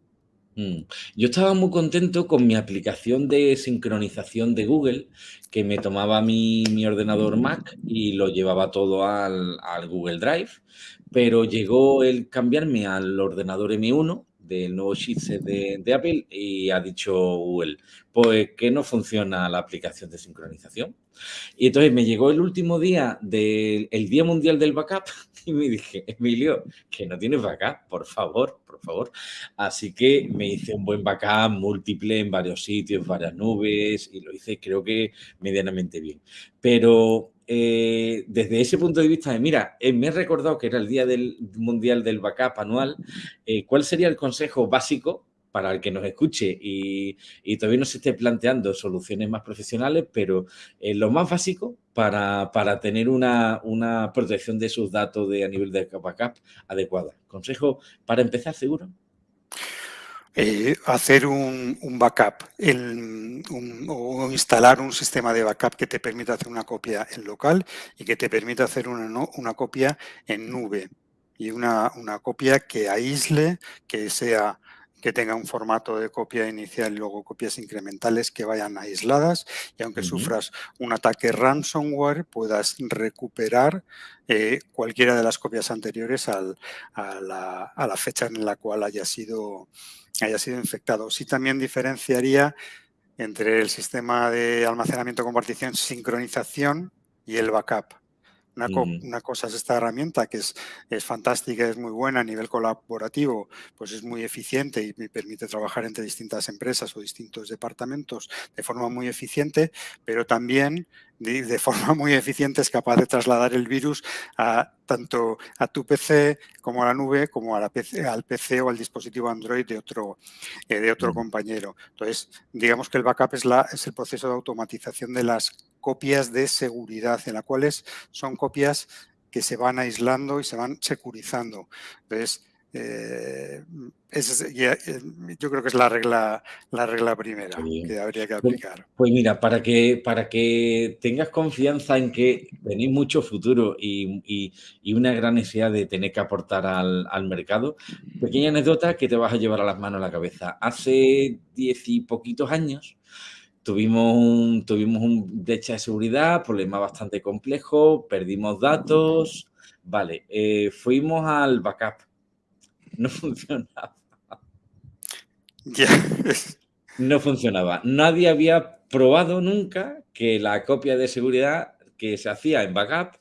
S1: Mm. Yo estaba muy contento con mi aplicación de sincronización de Google, que me tomaba mi, ordenador Mac y lo llevaba todo al, Google Drive, pero llegó el cambiarme al ordenador M1 del nuevo chipset de, Apple y ha dicho Google, pues que no funciona la aplicación de sincronización. Y entonces me llegó el último día del Día Mundial del Backup y me dije, Emilio, que no tienes backup, por favor, por favor. Así que me hice un buen backup múltiple en varios sitios, varias nubes y lo hice creo que medianamente bien. Pero eh, desde ese punto de vista mira, eh, me he recordado que era el Día del Mundial del Backup anual, eh, ¿cuál sería el consejo básico para el que nos escuche y, todavía no se esté planteando soluciones más profesionales, pero lo más básico para, tener una, protección de sus datos a nivel de backup adecuada? ¿Consejo para empezar, seguro?
S7: Eh, hacer un, backup o instalar un sistema de backup que te permita hacer una copia en local y que te permita hacer una, una copia en nube y una, una, copia que aísle, que sea que tenga un formato de copia inicial y luego copias incrementales que vayan aisladas y aunque sufras un ataque ransomware puedas recuperar eh, cualquiera de las copias anteriores a, la, a, la, fecha en la cual haya sido haya sido infectado. Sí también diferenciaría entre el sistema de almacenamiento, compartición, sincronización y el backup. Una, cosa es esta herramienta que es, es, fantástica, es muy buena a nivel colaborativo, pues es muy eficiente y me permite trabajar entre distintas empresas o distintos departamentos de forma muy eficiente, pero también de, forma muy eficiente es capaz de trasladar el virus a tanto a tu PC como a la nube, como a la PC, al PC o al dispositivo Android de otro, eh, de otro compañero. Entonces, digamos que el backup es, la, es el proceso de automatización de las copias de seguridad, en las cuales son copias que se van aislando y se van securizando. Entonces, eh, eh, yo creo que es la regla, la regla primera que habría que pues, aplicar.
S1: Pues, mira, para que, para que tengas confianza en que tenéis mucho futuro y, una gran necesidad de tener que aportar al, al, mercado, pequeña anécdota que te vas a llevar a las manos a la cabeza. Hace diez y poquitos años tuvimos un, tuvimos un brecha de seguridad, problema bastante complejo, perdimos datos, vale, eh, fuimos al backup no funcionaba. No funcionaba. Nadie había probado nunca que la copia de seguridad que se hacía en backup,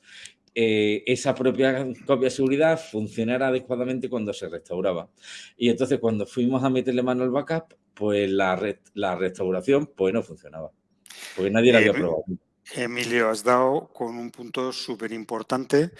S1: eh, esa propia copia de seguridad funcionara adecuadamente cuando se restauraba. Y entonces cuando fuimos a meterle mano al backup, pues la, la restauración pues no funcionaba. Porque nadie la había probado.
S7: Emilio, has dado con un punto súper importante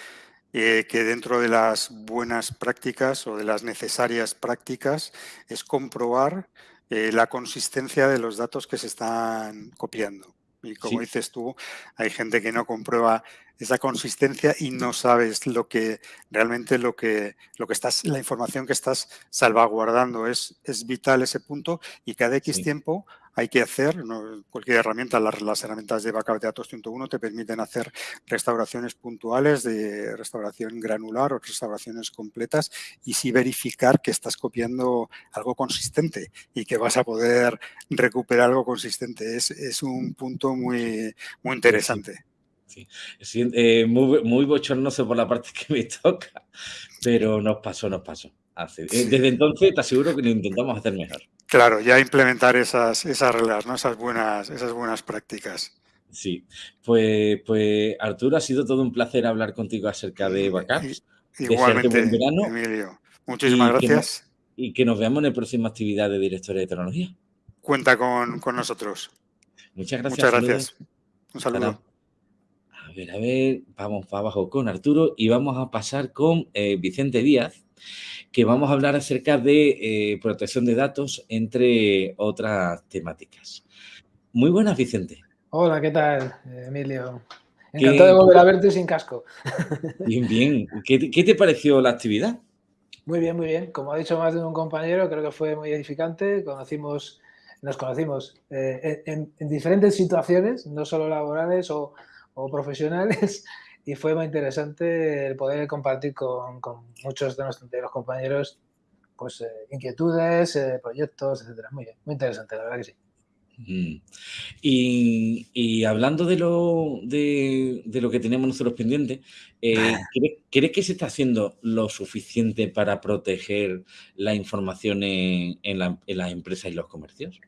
S7: eh, que dentro de las buenas prácticas o de las necesarias prácticas es comprobar eh, la consistencia de los datos que se están copiando. Y como dices tú, hay gente que no comprueba esa consistencia y no sabes lo que realmente lo que, lo que estás, la información que estás salvaguardando. Es, es vital ese punto y cada X tiempo hay que hacer, cualquier herramienta, las, herramientas de backup de datos 101 te permiten hacer restauraciones puntuales de restauración granular o restauraciones completas y sí verificar que estás copiando algo consistente y que vas a poder recuperar algo consistente. Es, es un punto muy, muy interesante.
S1: Sí. Eh, muy, muy bochornoso por la parte que me toca, pero nos pasó, nos pasó. Eh, desde entonces te aseguro que lo intentamos hacer mejor.
S7: Claro, ya implementar esas, esas reglas, ¿no? esas, buenas, esas buenas prácticas.
S1: Sí, pues, pues Arturo, ha sido todo un placer hablar contigo acerca de backups.
S7: Igualmente, Emilio. Muchísimas gracias.
S1: y que nos veamos en la próxima actividad de Directores de Tecnología.
S7: Cuenta con, nosotros.
S1: Muchas gracias.
S7: Muchas gracias. Un saludo.
S1: A ver, a ver, vamos para abajo con Arturo y vamos a pasar con eh, Vicente Díaz, que vamos a hablar acerca de eh, protección de datos, entre otras temáticas. Muy buenas, Vicente.
S8: Hola, ¿qué tal, Emilio? Encantado de volver a verte sin casco.
S1: Bien, bien. ¿Qué, te pareció la actividad?
S8: Muy bien, muy bien. Como ha dicho más de un compañero, creo que fue muy edificante. Conocimos, nos conocimos eh, en, diferentes situaciones, no solo laborales o, o profesionales, y fue muy interesante el poder compartir con, muchos de, los compañeros pues, eh, inquietudes, eh, proyectos, etcétera. Muy bien, muy interesante, la verdad que sí.
S1: Mm. Y, hablando de lo, de, lo, que tenemos nosotros pendientes, eh, ¿crees, que se está haciendo lo suficiente para proteger la información en, las empresas y los comercios?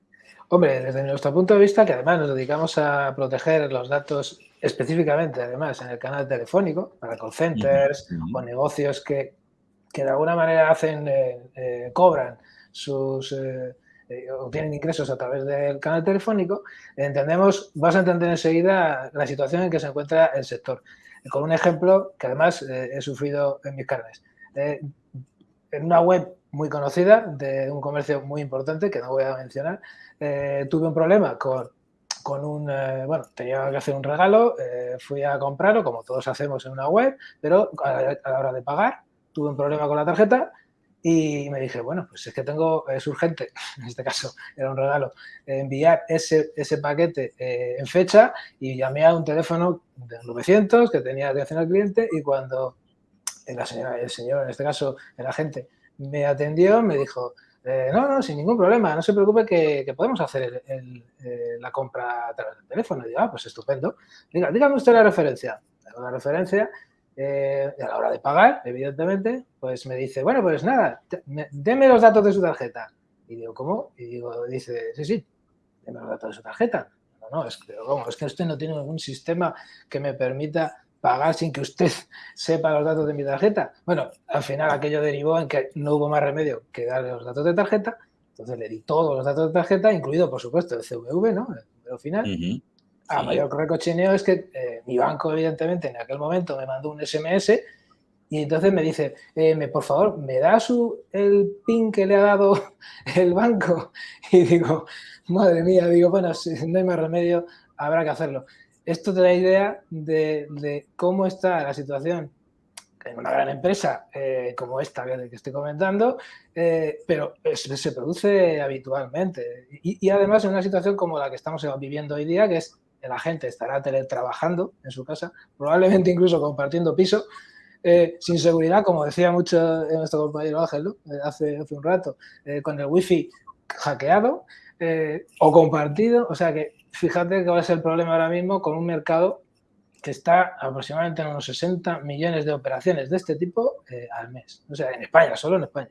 S8: Hombre, desde nuestro punto de vista, que además nos dedicamos a proteger los datos específicamente, además, en el canal telefónico, para call centers o negocios que, de alguna manera hacen, eh, eh, cobran sus eh, obtienen ingresos a través del canal telefónico, entendemos, vas a entender enseguida la situación en que se encuentra el sector. Con un ejemplo que además eh, he sufrido en mis carnes. Eh, en una web muy conocida de un comercio muy importante que no voy a mencionar, tuve un problema con, con un, bueno, tenía que hacer un regalo, fui a comprarlo como todos hacemos en una web, pero a la hora de pagar tuve un problema con la tarjeta y me dije, bueno, pues es que tengo, es urgente, en este caso era un regalo, enviar ese, ese paquete eh, en fecha y llamé a un teléfono de 900 que tenía atención al cliente y cuando la señora, el señor, en este caso el agente, me atendió, me dijo, eh, no, no, sin ningún problema, no se preocupe que, podemos hacer el, eh, la compra a través del teléfono. Y digo, ah, pues estupendo. Dígame usted la referencia. La referencia eh, a la hora de pagar, evidentemente, pues me dice, bueno, pues nada, deme los datos de su tarjeta. Y digo, ¿cómo? Y digo, dice, sí, sí, deme los datos de su tarjeta. No, no, es que, es que usted no tiene ningún sistema que me permita pagar sin que usted sepa los datos de mi tarjeta. Bueno, al final aquello derivó en que no hubo más remedio que darle los datos de tarjeta. Entonces le di todos los datos de tarjeta, incluido, por supuesto, el CVV, ¿no? El final. A mayor recochineo es que eh, mi banco, evidentemente, en aquel momento me mandó un SMS y entonces me dice, eh, me, por favor, ¿me da su, el PIN que le ha dado el banco? Y digo, madre mía, digo, bueno, si no hay más remedio, habrá que hacerlo. Esto te da idea de, cómo está la situación en una gran empresa eh, como esta que, estoy comentando, pero se produce habitualmente. Y, además en una situación como la que estamos viviendo hoy día, que es la gente estará teletrabajando en su casa, probablemente incluso compartiendo piso, eh, sin seguridad, como decía mucho nuestro compañero Ángel eh, hace, hace, un rato, eh, con el wifi hackeado o compartido. O sea que fíjate que va a ser el problema ahora mismo con un mercado que está aproximadamente en unos 60 millones de operaciones de este tipo al mes. O sea, en España, solo en España.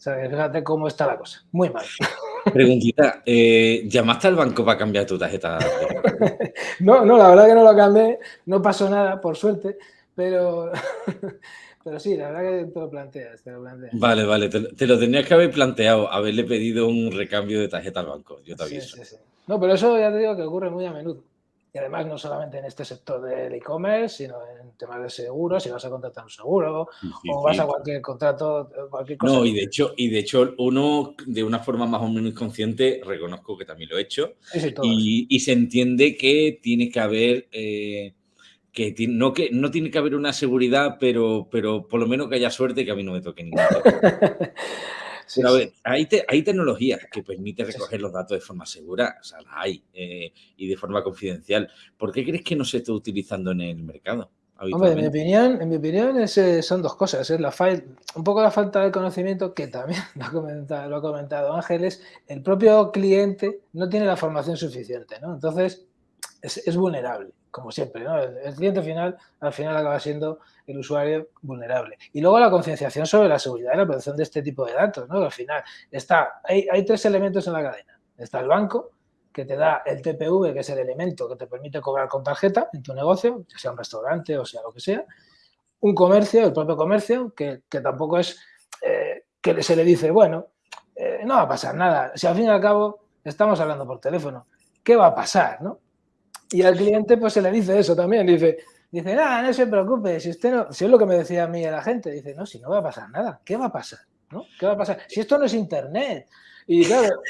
S8: O sea, que fíjate cómo está la cosa. Muy mal.
S1: Preguntita, eh, ¿llamaste al banco para cambiar tu tarjeta?
S8: no, no, la verdad que no lo cambié, no pasó nada, por suerte, pero, pero sí, la verdad que te lo planteas, te lo planteas.
S1: Vale, vale, te, lo tenías que haber planteado, haberle pedido un recambio de tarjeta al banco, yo te aviso. Sí, sí, sí.
S8: No, pero eso ya te digo que ocurre muy a menudo. Y además no solamente en este sector del e-commerce, sino en temas de seguros, si vas a contratar un seguro o vas a cualquier contrato, cualquier cosa.
S1: No, y de hecho, y de hecho uno de una forma más o menos consciente, reconozco que también lo he hecho, y, se entiende que tiene que haber, eh, que no, que no tiene que haber una seguridad, pero, pero por lo menos que haya suerte que a mí no me toque ningún hay, hay, tecnologías que permiten recoger los datos de forma segura, o sea, hay, eh, y de forma confidencial. ¿Por qué crees que no se está utilizando en el mercado?
S8: Hombre, en mi opinión, en mi opinión eh, son dos cosas. Es la un poco la falta de conocimiento, que también lo ha, comentado, lo ha comentado Ángeles, el propio cliente no tiene la formación suficiente, ¿no? Entonces, es, vulnerable, como siempre, ¿no? El, cliente final, al final acaba siendo el usuario vulnerable. Y luego la concienciación sobre la seguridad y la protección de este tipo de datos, ¿no? Al final está, hay, hay tres elementos en la cadena. Está el banco, que te da el TPV, que es el elemento que te permite cobrar con tarjeta en tu negocio, sea un restaurante o sea lo que sea. Un comercio, el propio comercio, que, tampoco es eh, que se le dice, bueno, eh, no va a pasar nada. Si al fin y al cabo estamos hablando por teléfono, ¿qué va a pasar? ¿no? Y al cliente pues se le dice eso también, dice, dice, nada, no se preocupe, si usted no, si es lo que me decía a mí la gente, dice, no, si no va a pasar nada, ¿qué va a pasar? ¿No? ¿Qué va a pasar? Si esto no es internet. Y claro,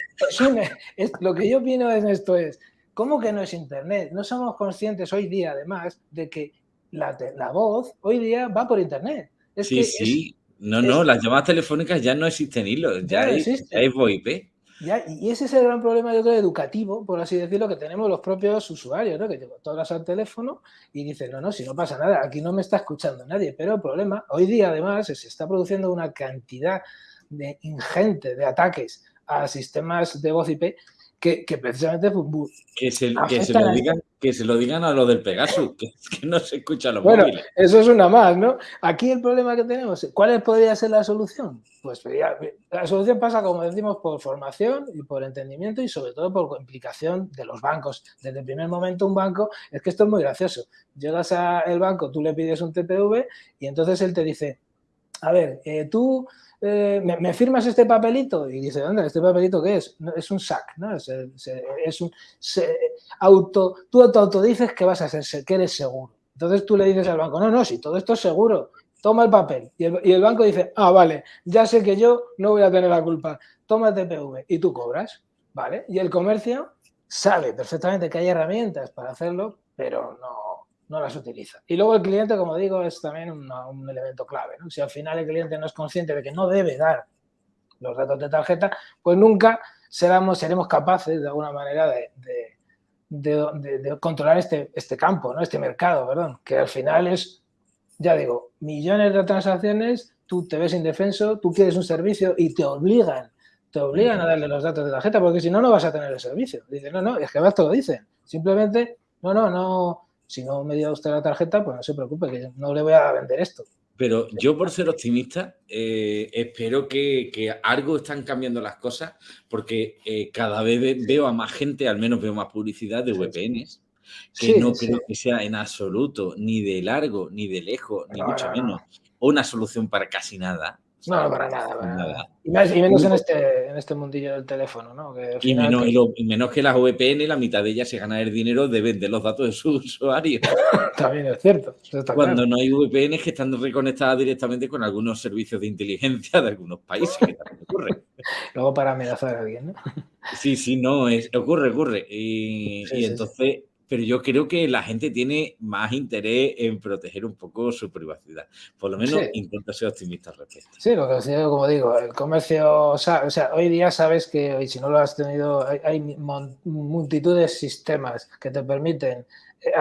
S8: lo que yo opino en esto es, ¿cómo que no es internet? No somos conscientes hoy día, además, de que la, la voz hoy día va por internet.
S1: sí, sí. no, no, las llamadas telefónicas ya no existen hilos, ya, ya, es, ya es VoIP
S8: y ese es el gran problema, yo creo, educativo, por así decirlo, que tenemos los propios usuarios, ¿no? Que tú hablas al teléfono y dices, no, no, si no pasa nada, aquí no me está escuchando nadie. Pero el problema, hoy día además, se está produciendo una cantidad de ingente de ataques a sistemas de voz IP que, precisamente
S1: que se, que se, lo digan, que se lo digan a lo del Pegasus, que, no se escucha los
S8: bueno,
S1: móviles.
S8: Eso es una más, ¿no? Aquí el problema que tenemos, ¿cuál podría ser la solución? Pues la solución pasa, como decimos, por formación y por entendimiento y sobre todo por implicación de los bancos. Desde el primer momento un banco, es que esto es muy gracioso. Llegas al banco, tú le pides un TPV y entonces él te dice, a ver, eh, tú eh, ¿me, firmas este papelito? Y dice, ¿dónde? ¿Este papelito qué es? es un SAC, ¿no? Es, un auto, tú te autodices que vas a ser, que eres seguro. Entonces tú le dices al banco, no, no, si todo esto es seguro, toma el papel. Y el, y el banco dice, ah, vale, ya sé que yo no voy a tener la culpa, toma el TPV y tú cobras, ¿vale? Y el comercio sabe perfectamente que hay herramientas para hacerlo, pero no, no las utiliza. Y luego el cliente, como digo, es también un elemento clave. Si al final el cliente no es consciente de que no debe dar los datos de tarjeta, pues nunca seremos, seremos capaces de alguna manera de, de, controlar este, este campo, ¿no? este mercado, perdón, que al final es, ya digo, millones de transacciones, tú te ves indefenso, tú quieres un servicio y te obligan, te obligan a darle los datos de tarjeta, porque si no, no vas a tener el servicio. Dice, no, no, es que más te lo dicen. Simplemente, no, no, no, si no me dio usted la tarjeta, pues no se preocupe, que no le voy a vender esto.
S1: Pero yo, por ser optimista, eh, espero que, algo están cambiando las cosas, porque eh, cada vez veo a más gente, al menos veo más publicidad de VPNs, que no creo que sea en absoluto, ni de largo, ni de lejos, ni mucho menos, una solución para casi nada.
S8: No, para nada. Y, menos en este, en este mundillo del teléfono, ¿no?
S1: y, menos, que las VPN, la mitad de ellas se gana el dinero de vender los datos de sus usuarios.
S8: También es cierto.
S1: Cuando no hay VPN que están reconectadas directamente con algunos servicios de inteligencia de algunos países, que también ocurre.
S8: Luego para amenazar a alguien, ¿no?
S1: Sí, sí, no, es, ocurre, ocurre. Y, entonces pero yo creo que la gente tiene más interés en proteger un poco su privacidad. Por lo menos intento ser optimista al respecto.
S8: Sí, lo que digo, como digo, el comercio, o sea, hoy día sabes que, y si no lo has tenido, hay, multitud de sistemas que te permiten, eh,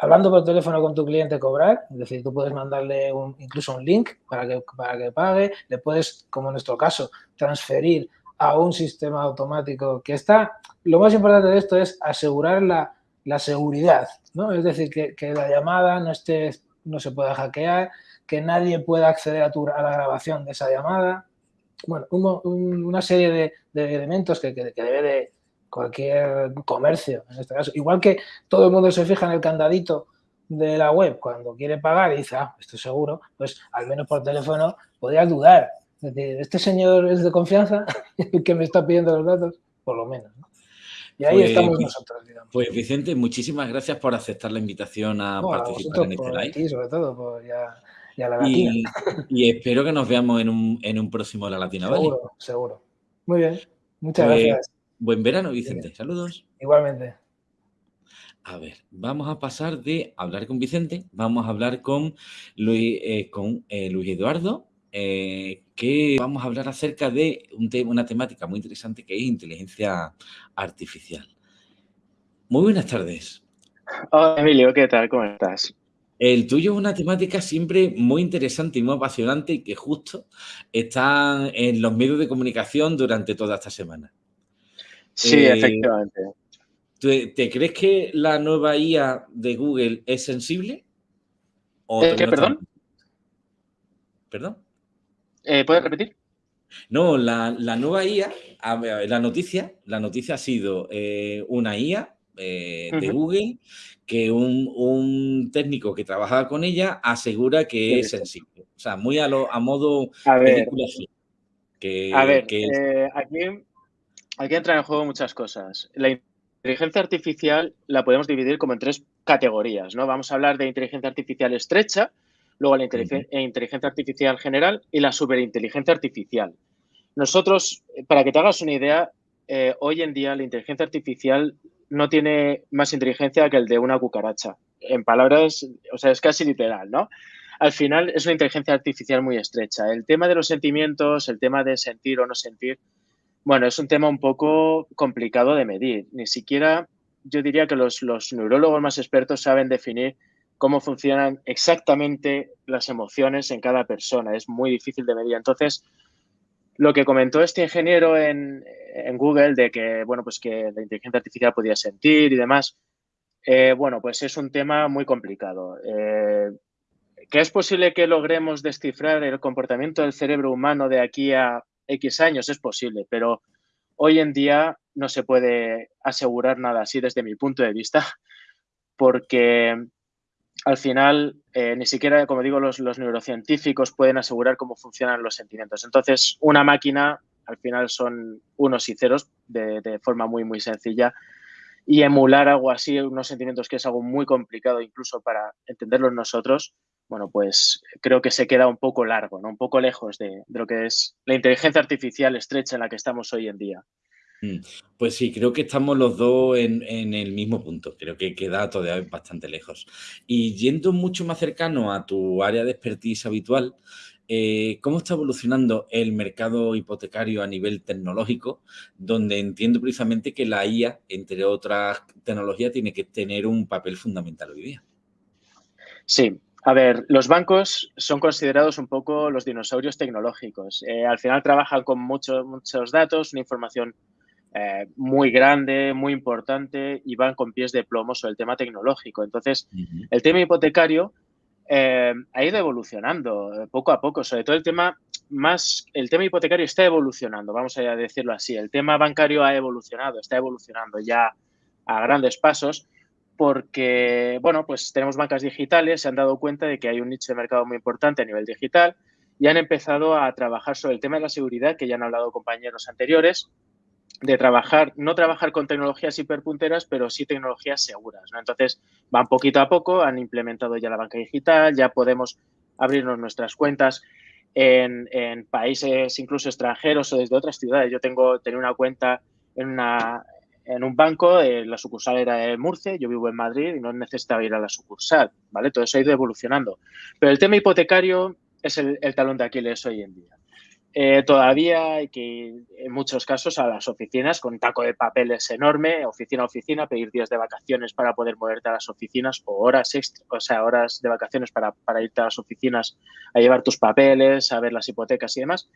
S8: hablando por teléfono con tu cliente, cobrar, es decir, tú puedes mandarle un, incluso un link para que, para que pague, le puedes, como en nuestro caso, transferir a un sistema automático que está, lo más importante de esto es asegurar la la seguridad, ¿no? Es decir, que, la llamada no, esté, no se pueda hackear, que nadie pueda acceder a, tu, a la grabación de esa llamada. Bueno, una serie de, elementos que, que, debe de cualquier comercio, en este caso. Igual que todo el mundo se fija en el candadito de la web cuando quiere pagar y dice, ah, esto es seguro, pues al menos por teléfono podrías dudar. Es decir, este señor es de confianza, el que me está pidiendo los datos, por lo menos. ¿no? Y ahí estamos nosotros.
S1: Pues Vicente, muchísimas gracias por aceptar la invitación a participar en este live.
S8: Y sobre todo, por ya, la
S1: latina. Y, espero que nos veamos en un, en un próximo La Latina,
S8: ¿vale? Seguro, seguro. Muy bien. Muchas pues, gracias.
S1: Buen verano, Vicente. Saludos.
S8: Igualmente.
S1: A ver, vamos a pasar de hablar con Vicente, vamos a hablar con Luis, eh, con, eh, Luis Eduardo, eh, que vamos a hablar acerca de un una temática muy interesante que es inteligencia artificial. Muy buenas tardes.
S9: Hola Emilio, ¿qué tal? ¿Cómo estás?
S1: El tuyo es una temática siempre muy interesante y muy apasionante y que justo está en los medios de comunicación durante toda esta semana.
S9: Sí, eh, efectivamente.
S1: ¿te, crees que la nueva IA de Google es sensible?
S9: ¿Qué, perdón?
S1: ¿Perdón?
S9: Eh, ¿Puedes repetir?
S1: No, la, nueva IA, la noticia, la noticia ha sido eh, una IA eh, de Google que un, técnico que trabajaba con ella asegura que es sensible. O sea, muy a, lo, a modo
S9: a ver, que, a ver aquí, aquí entran en juego muchas cosas. La inteligencia artificial la podemos dividir como en tres categorías, ¿no? Vamos a hablar de inteligencia artificial estrecha, luego la inteligencia, artificial general y la superinteligencia artificial. Nosotros, para que te hagas una idea, eh, hoy en día la inteligencia artificial no tiene más inteligencia que el de una cucaracha. En palabras, o sea, es casi literal, ¿no? Al final es una inteligencia artificial muy estrecha. El tema de los sentimientos, el tema de sentir o no sentir, bueno, es un tema un poco complicado de medir. Ni siquiera yo diría que los, los neurólogos más expertos saben definir cómo funcionan exactamente las emociones en cada persona. Es muy difícil de medir. Entonces, Lo que comentó este ingeniero en, Google de que, bueno, pues que la inteligencia artificial podía sentir y demás, eh, bueno, pues es un tema muy complicado. Eh, ¿Que es posible que logremos descifrar el comportamiento del cerebro humano de aquí a X años? Es posible, pero hoy en día no se puede asegurar nada así desde mi punto de vista, porque al final eh, ni siquiera, como digo, los, neurocientíficos pueden asegurar cómo funcionan los sentimientos. Entonces, una máquina al final son unos y ceros de, forma muy, muy sencilla y emular algo así, unos sentimientos que es algo muy complicado incluso para entenderlos nosotros, bueno, pues creo que se queda un poco largo, ¿no? un poco lejos de lo que es la inteligencia artificial estrecha en la que estamos hoy en día.
S1: Mm, pues sí, creo que estamos los dos en, el mismo punto. Creo que queda todavía bastante lejos. Y yendo mucho más cercano a tu área de expertise habitual, eh, ¿cómo está evolucionando el mercado hipotecario a nivel tecnológico? Donde entiendo precisamente que la IA, entre otras tecnologías, tiene que tener un papel fundamental hoy día.
S9: Sí, a ver, los bancos son considerados un poco los dinosaurios tecnológicos. Eh, al final trabajan con muchos, muchos datos, una información eh, muy grande, muy importante y van con pies de plomo sobre el tema tecnológico. Entonces, el tema hipotecario eh, ha ido evolucionando eh, poco a poco, sobre todo el tema más, el tema hipotecario está evolucionando, vamos a decirlo así. El tema bancario ha evolucionado, está evolucionando ya a grandes pasos porque, bueno, pues tenemos bancas digitales, se han dado cuenta de que hay un nicho de mercado muy importante a nivel digital y han empezado a trabajar sobre el tema de la seguridad, que ya han hablado compañeros anteriores, de trabajar, no trabajar con tecnologías hiperpunteras, pero sí tecnologías seguras. ¿no? Entonces, van poquito a poco, han implementado ya la banca digital, ya podemos abrirnos nuestras cuentas en, países incluso extranjeros o desde otras ciudades. Yo tengo tenía una cuenta en, una, en un banco, eh, la sucursal era de Murcia, yo vivo en Madrid y no necesitaba ir a la sucursal, ¿vale? Todo eso ha ido evolucionando. Pero el tema hipotecario es el, el talón de Aquiles hoy en día. Eh, todavía hay que en muchos casos a las oficinas con taco de papeles enorme, oficina a oficina, pedir días de vacaciones para poder moverte a las oficinas o horas extra, o sea, horas de vacaciones para, irte a las oficinas a llevar tus papeles, a ver las hipotecas y demás.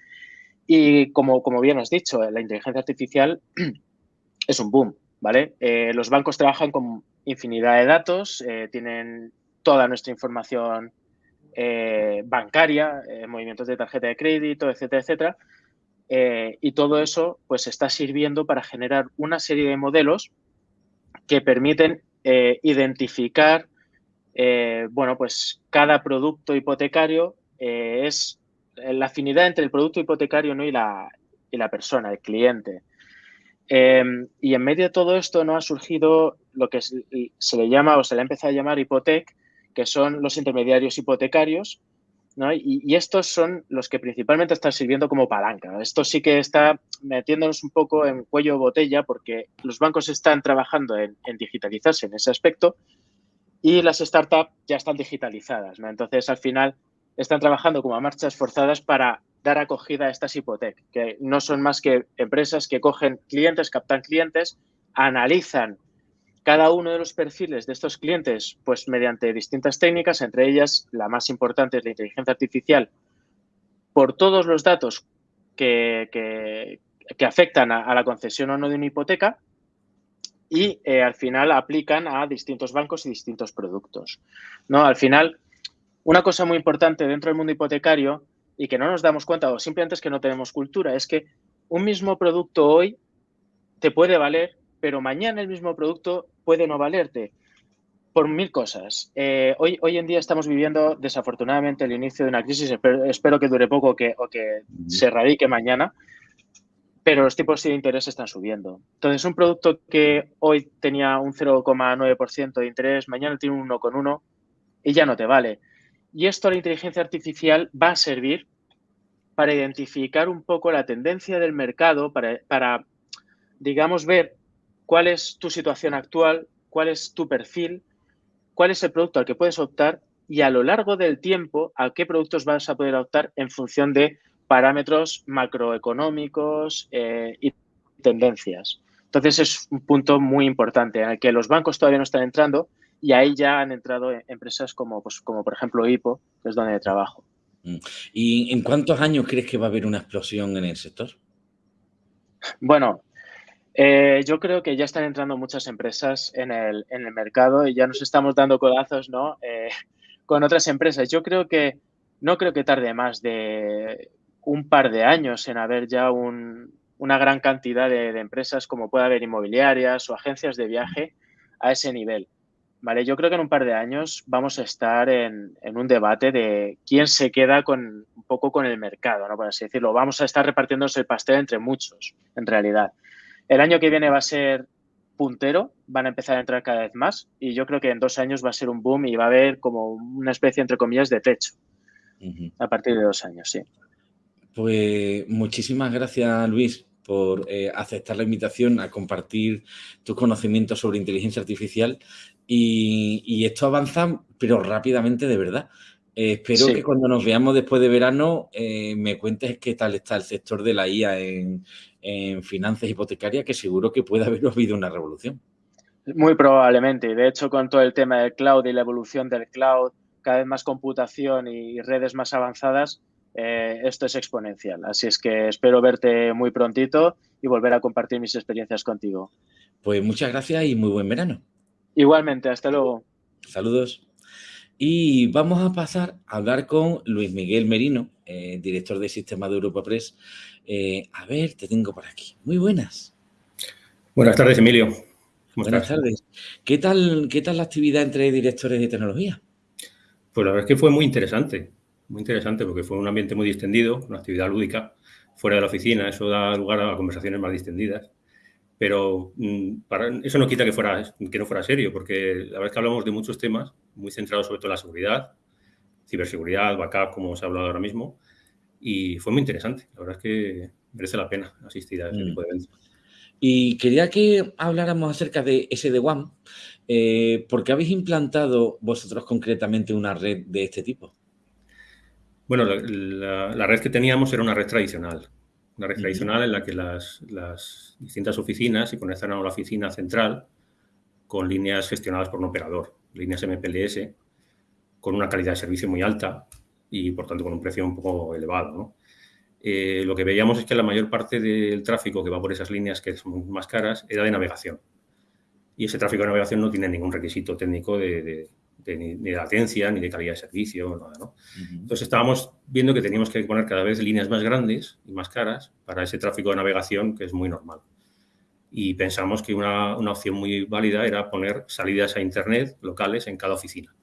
S9: Y como, como bien has dicho, la inteligencia artificial es un boom, ¿vale? Eh, los bancos trabajan con infinidad de datos, eh, tienen toda nuestra información eh, bancaria, eh, movimientos de tarjeta de crédito, etcétera, etcétera. Eh, y todo eso pues está sirviendo para generar una serie de modelos que permiten identificar, bueno, pues cada producto hipotecario es la afinidad entre el producto hipotecario y, la, y la persona, el cliente. y en medio de todo esto no ha surgido lo que se le llama o se le ha empezado a llamar hipotec, que son los intermediarios hipotecarios, y, estos son los que principalmente están sirviendo como palanca. Esto sí que está metiéndonos un poco en cuello botella porque los bancos están trabajando en, digitalizarse en ese aspecto y las startups ya están digitalizadas. Entonces, al final, están trabajando como a marchas forzadas para dar acogida a estas hipotecas, que no son más que empresas que cogen clientes, captan clientes, analizan cada uno de los perfiles de estos clientes, pues mediante distintas técnicas, entre ellas la más importante es la inteligencia artificial, por todos los datos que, que, afectan a, la concesión o no de una hipoteca y eh, al final aplican a distintos bancos y distintos productos. ¿no? Al final, una cosa muy importante dentro del mundo hipotecario y que no nos damos cuenta o simplemente es que no tenemos cultura, es que un mismo producto hoy te puede valer, pero mañana el mismo producto puede no valerte por mil cosas. Eh, hoy, hoy en día estamos viviendo desafortunadamente el inicio de una crisis, espero, que dure poco que, o que se radique mañana, pero los tipos de interés están subiendo. Entonces, un producto que hoy tenía un 0,9% de interés, mañana tiene un 1,1% y ya no te vale. Y esto la inteligencia artificial va a servir para identificar un poco la tendencia del mercado, para, para digamos, ver cuál es tu situación actual, cuál es tu perfil, cuál es el producto al que puedes optar y a lo largo del tiempo a qué productos vas a poder optar en función de parámetros macroeconómicos eh, y tendencias. Entonces es un punto muy importante en el que los bancos todavía no están entrando y ahí ya han entrado empresas como, pues, como por ejemplo HIPO, que es donde trabajo.
S1: Mm. ¿Y en cuántos años crees que va a haber una explosión en el sector?
S9: Bueno, eh, yo creo que ya están entrando muchas empresas en el, mercado y ya nos estamos dando codazos ¿no? Eh, con otras empresas. Yo creo que no creo que tarde más de un par de años en haber ya una gran cantidad de, de, empresas como puede haber inmobiliarias o agencias de viaje a ese nivel. Vale, yo creo que en un par de años vamos a estar en, un debate de quién se queda con un poco con el mercado, ¿no? Por así decirlo. Vamos a estar repartiéndose el pastel entre muchos, en realidad. El año que viene va a ser puntero, van a empezar a entrar cada vez más y yo creo que en dos años va a ser un boom y va a haber como una especie, entre comillas, de techo. A partir de dos años, sí.
S1: Pues muchísimas gracias, Luis, por eh, aceptar la invitación a compartir tus conocimientos sobre inteligencia artificial y, esto avanza, pero rápidamente de verdad. Eh, espero que cuando nos veamos después de verano eh, me cuentes qué tal está el sector de la IA en, finanzas hipotecarias, que seguro que puede haber habido una revolución.
S9: Muy probablemente. De hecho, con todo el tema del cloud y la evolución del cloud, cada vez más computación y redes más avanzadas, eh, esto es exponencial. Así es que espero verte muy prontito y volver a compartir mis experiencias contigo.
S1: Pues muchas gracias y muy buen verano.
S9: Igualmente, hasta luego.
S1: Saludos. Y vamos a pasar a hablar con Luis Miguel Merino, eh, director de Sistema de Europa Press. Eh, a ver, te tengo por aquí. Muy buenas.
S10: Buenas tardes, Emilio.
S1: buenas tardes. ¿Qué tal, ¿Qué tal la actividad entre directores de tecnología?
S10: Pues la verdad es que fue muy interesante, muy interesante porque fue un ambiente muy distendido, una actividad lúdica, fuera de la oficina, eso da lugar a conversaciones más distendidas. Pero mm, para, eso no quita que, fuera, que no fuera serio, porque la verdad es que hablamos de muchos temas muy centrados sobre todo en la seguridad, ciberseguridad, backup, como se ha hablado ahora mismo, y fue muy interesante. La verdad es que merece la pena asistir a ese mm. tipo de eventos.
S1: Y quería que habláramos acerca de SD-WAN, eh, ¿por qué habéis implantado vosotros concretamente una red de este tipo?
S10: Bueno, la, red que teníamos era una red tradicional, una red tradicional en la que las, distintas oficinas se conectan a la oficina central con líneas gestionadas por un operador, líneas MPLS, con una calidad de servicio muy alta y, por tanto, con un precio un poco elevado. Eh, lo que veíamos es que la mayor parte del tráfico que va por esas líneas, que son más caras, era de navegación. Y ese tráfico de navegación no tiene ningún requisito técnico de, ni, de latencia, ni de calidad de servicio, nada, ¿no? Entonces estábamos viendo que teníamos que poner cada vez líneas más grandes y más caras para ese tráfico de navegación que es muy normal. Y pensamos que una, una opción muy válida era poner salidas a Internet locales en cada oficina.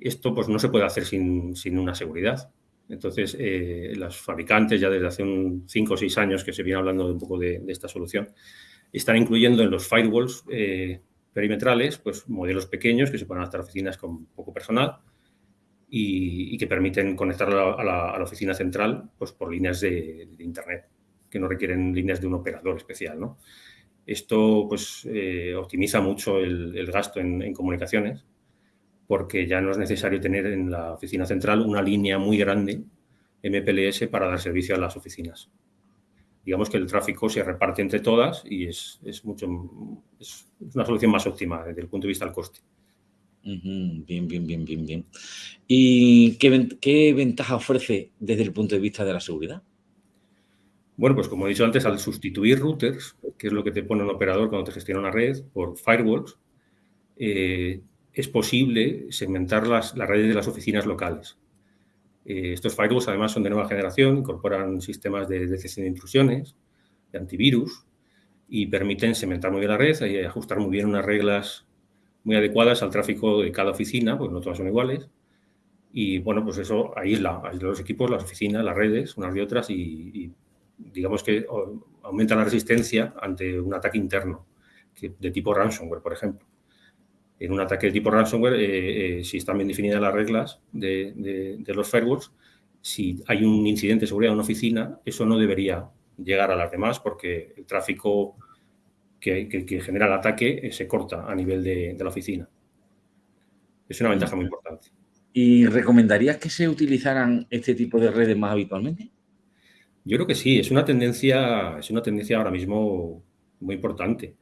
S10: Esto pues no se puede hacer sin, sin una seguridad. Entonces, eh, los fabricantes ya desde hace un 5 o 6 años que se viene hablando de un poco de, de esta solución, están incluyendo en los firewalls eh, perimetrales, pues modelos pequeños que se pueden adaptar a oficinas con poco personal y, que permiten conectar a la, oficina central pues, por líneas de, Internet, que no requieren líneas de un operador especial. Esto pues, eh, optimiza mucho el, gasto en, comunicaciones porque ya no es necesario tener en la oficina central una línea muy grande MPLS para dar servicio a las oficinas digamos que el tráfico se reparte entre todas y es, mucho, es una solución más óptima desde el punto de vista del coste.
S1: Bien, bien, bien, bien, bien. ¿Y qué, qué, ventaja ofrece desde el punto de vista de la seguridad?
S10: Bueno, pues como he dicho antes, al sustituir routers, que es lo que te pone un operador cuando te gestiona una red, por firewalls, eh, es posible segmentar las, las redes de las oficinas locales. Eh, estos firewalls además son de nueva generación, incorporan sistemas de detección de intrusiones, de antivirus y permiten segmentar muy bien la red y ajustar muy bien unas reglas muy adecuadas al tráfico de cada oficina, porque no todas son iguales. Y bueno, pues eso aísla, aísla los equipos, las oficinas, las redes, unas de otras y, digamos que aumenta la resistencia ante un ataque interno de tipo ransomware, por ejemplo en un ataque de tipo ransomware, eh, eh, si están bien definidas las reglas de, los firewalls, si hay un incidente de seguridad en una oficina, eso no debería llegar a las demás porque el tráfico que, genera el ataque eh, se corta a nivel de, la oficina. Es una ventaja muy importante.
S1: ¿Y recomendarías que se utilizaran este tipo de redes más habitualmente?
S10: Yo creo que sí, es una tendencia, es una tendencia ahora mismo muy importante.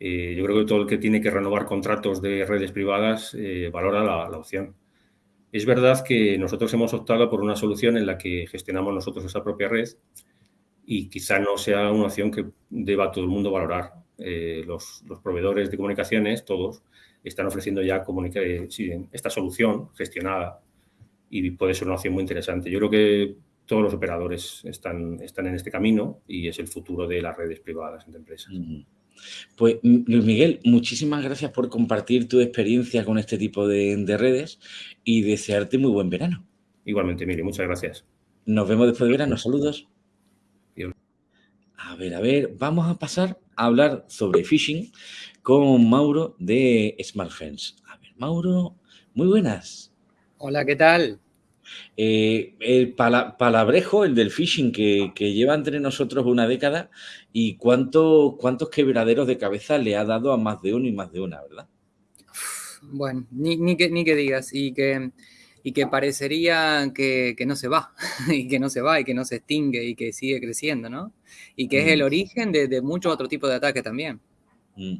S10: Eh, yo creo que todo el que tiene que renovar contratos de redes privadas eh, valora la, opción. Es verdad que nosotros hemos optado por una solución en la que gestionamos nosotros esa propia red y quizá no sea una opción que deba todo el mundo valorar. Eh, los, proveedores de comunicaciones, todos, están ofreciendo ya eh, esta solución gestionada y puede ser una opción muy interesante. Yo creo que todos los operadores están, están en este camino y es el futuro de las redes privadas entre empresas.
S1: Pues Luis Miguel, muchísimas gracias por compartir tu experiencia con este tipo de, redes y desearte muy buen verano.
S10: Igualmente, Miri, muchas gracias.
S1: Nos vemos después de verano. Saludos. A ver, a ver, vamos a pasar a hablar sobre phishing con Mauro de SmartFence. A ver, Mauro, muy buenas.
S11: Hola, ¿qué tal?
S1: Eh, el palabrejo, el del phishing, que, lleva entre nosotros una década y cuánto, cuántos quebraderos de cabeza le ha dado a más de uno y más de una, ¿verdad?
S11: Bueno, ni, que, ni que digas, y que, y que parecería que, no se va, y que no se va, y que no se extingue, y que sigue creciendo, ¿no? Y que es el mm. origen de, de muchos otros tipos de ataques también.
S1: Mm.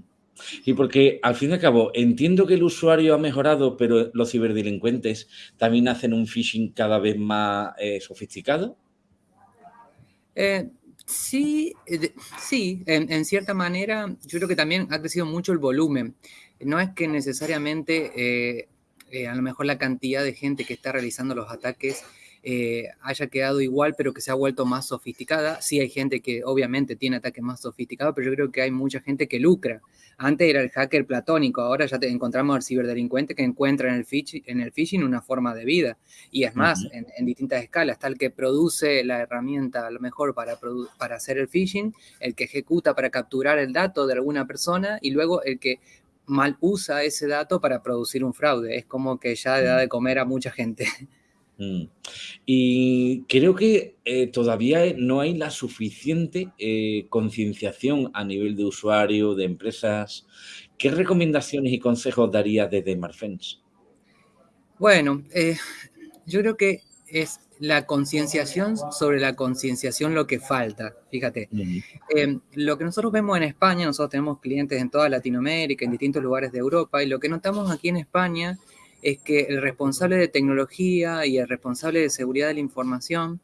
S1: Y porque al fin y al cabo entiendo que el usuario ha mejorado, pero los ciberdelincuentes también hacen un phishing cada vez más eh, sofisticado.
S11: Eh, sí, eh, sí, en, cierta manera yo creo que también ha crecido mucho el volumen. No es que necesariamente a lo mejor la cantidad de gente que está realizando los ataques eh, haya quedado igual, pero que se ha vuelto más sofisticada. Sí hay gente que obviamente tiene ataques más sofisticados, pero yo creo que hay mucha gente que lucra. Antes era el hacker platónico, ahora ya te encontramos al ciberdelincuente que encuentra en el, phishing, en el phishing una forma de vida. Y es más, en, distintas escalas, el que produce la herramienta a lo mejor para, para hacer el phishing, el que ejecuta para capturar el dato de alguna persona y luego el que mal usa ese dato para producir un fraude. Es como que ya da de comer a mucha gente.
S1: Mm. Y creo que eh, todavía no hay la suficiente eh, concienciación a nivel de usuario, de empresas. ¿Qué recomendaciones y consejos daría desde Marfens?
S11: Bueno, eh, yo creo que es la concienciación sobre la concienciación lo que falta. Fíjate, lo que nosotros vemos en España, nosotros tenemos clientes en toda Latinoamérica, en distintos lugares de Europa, y lo que notamos aquí en España es que el responsable de tecnología y el responsable de seguridad de la información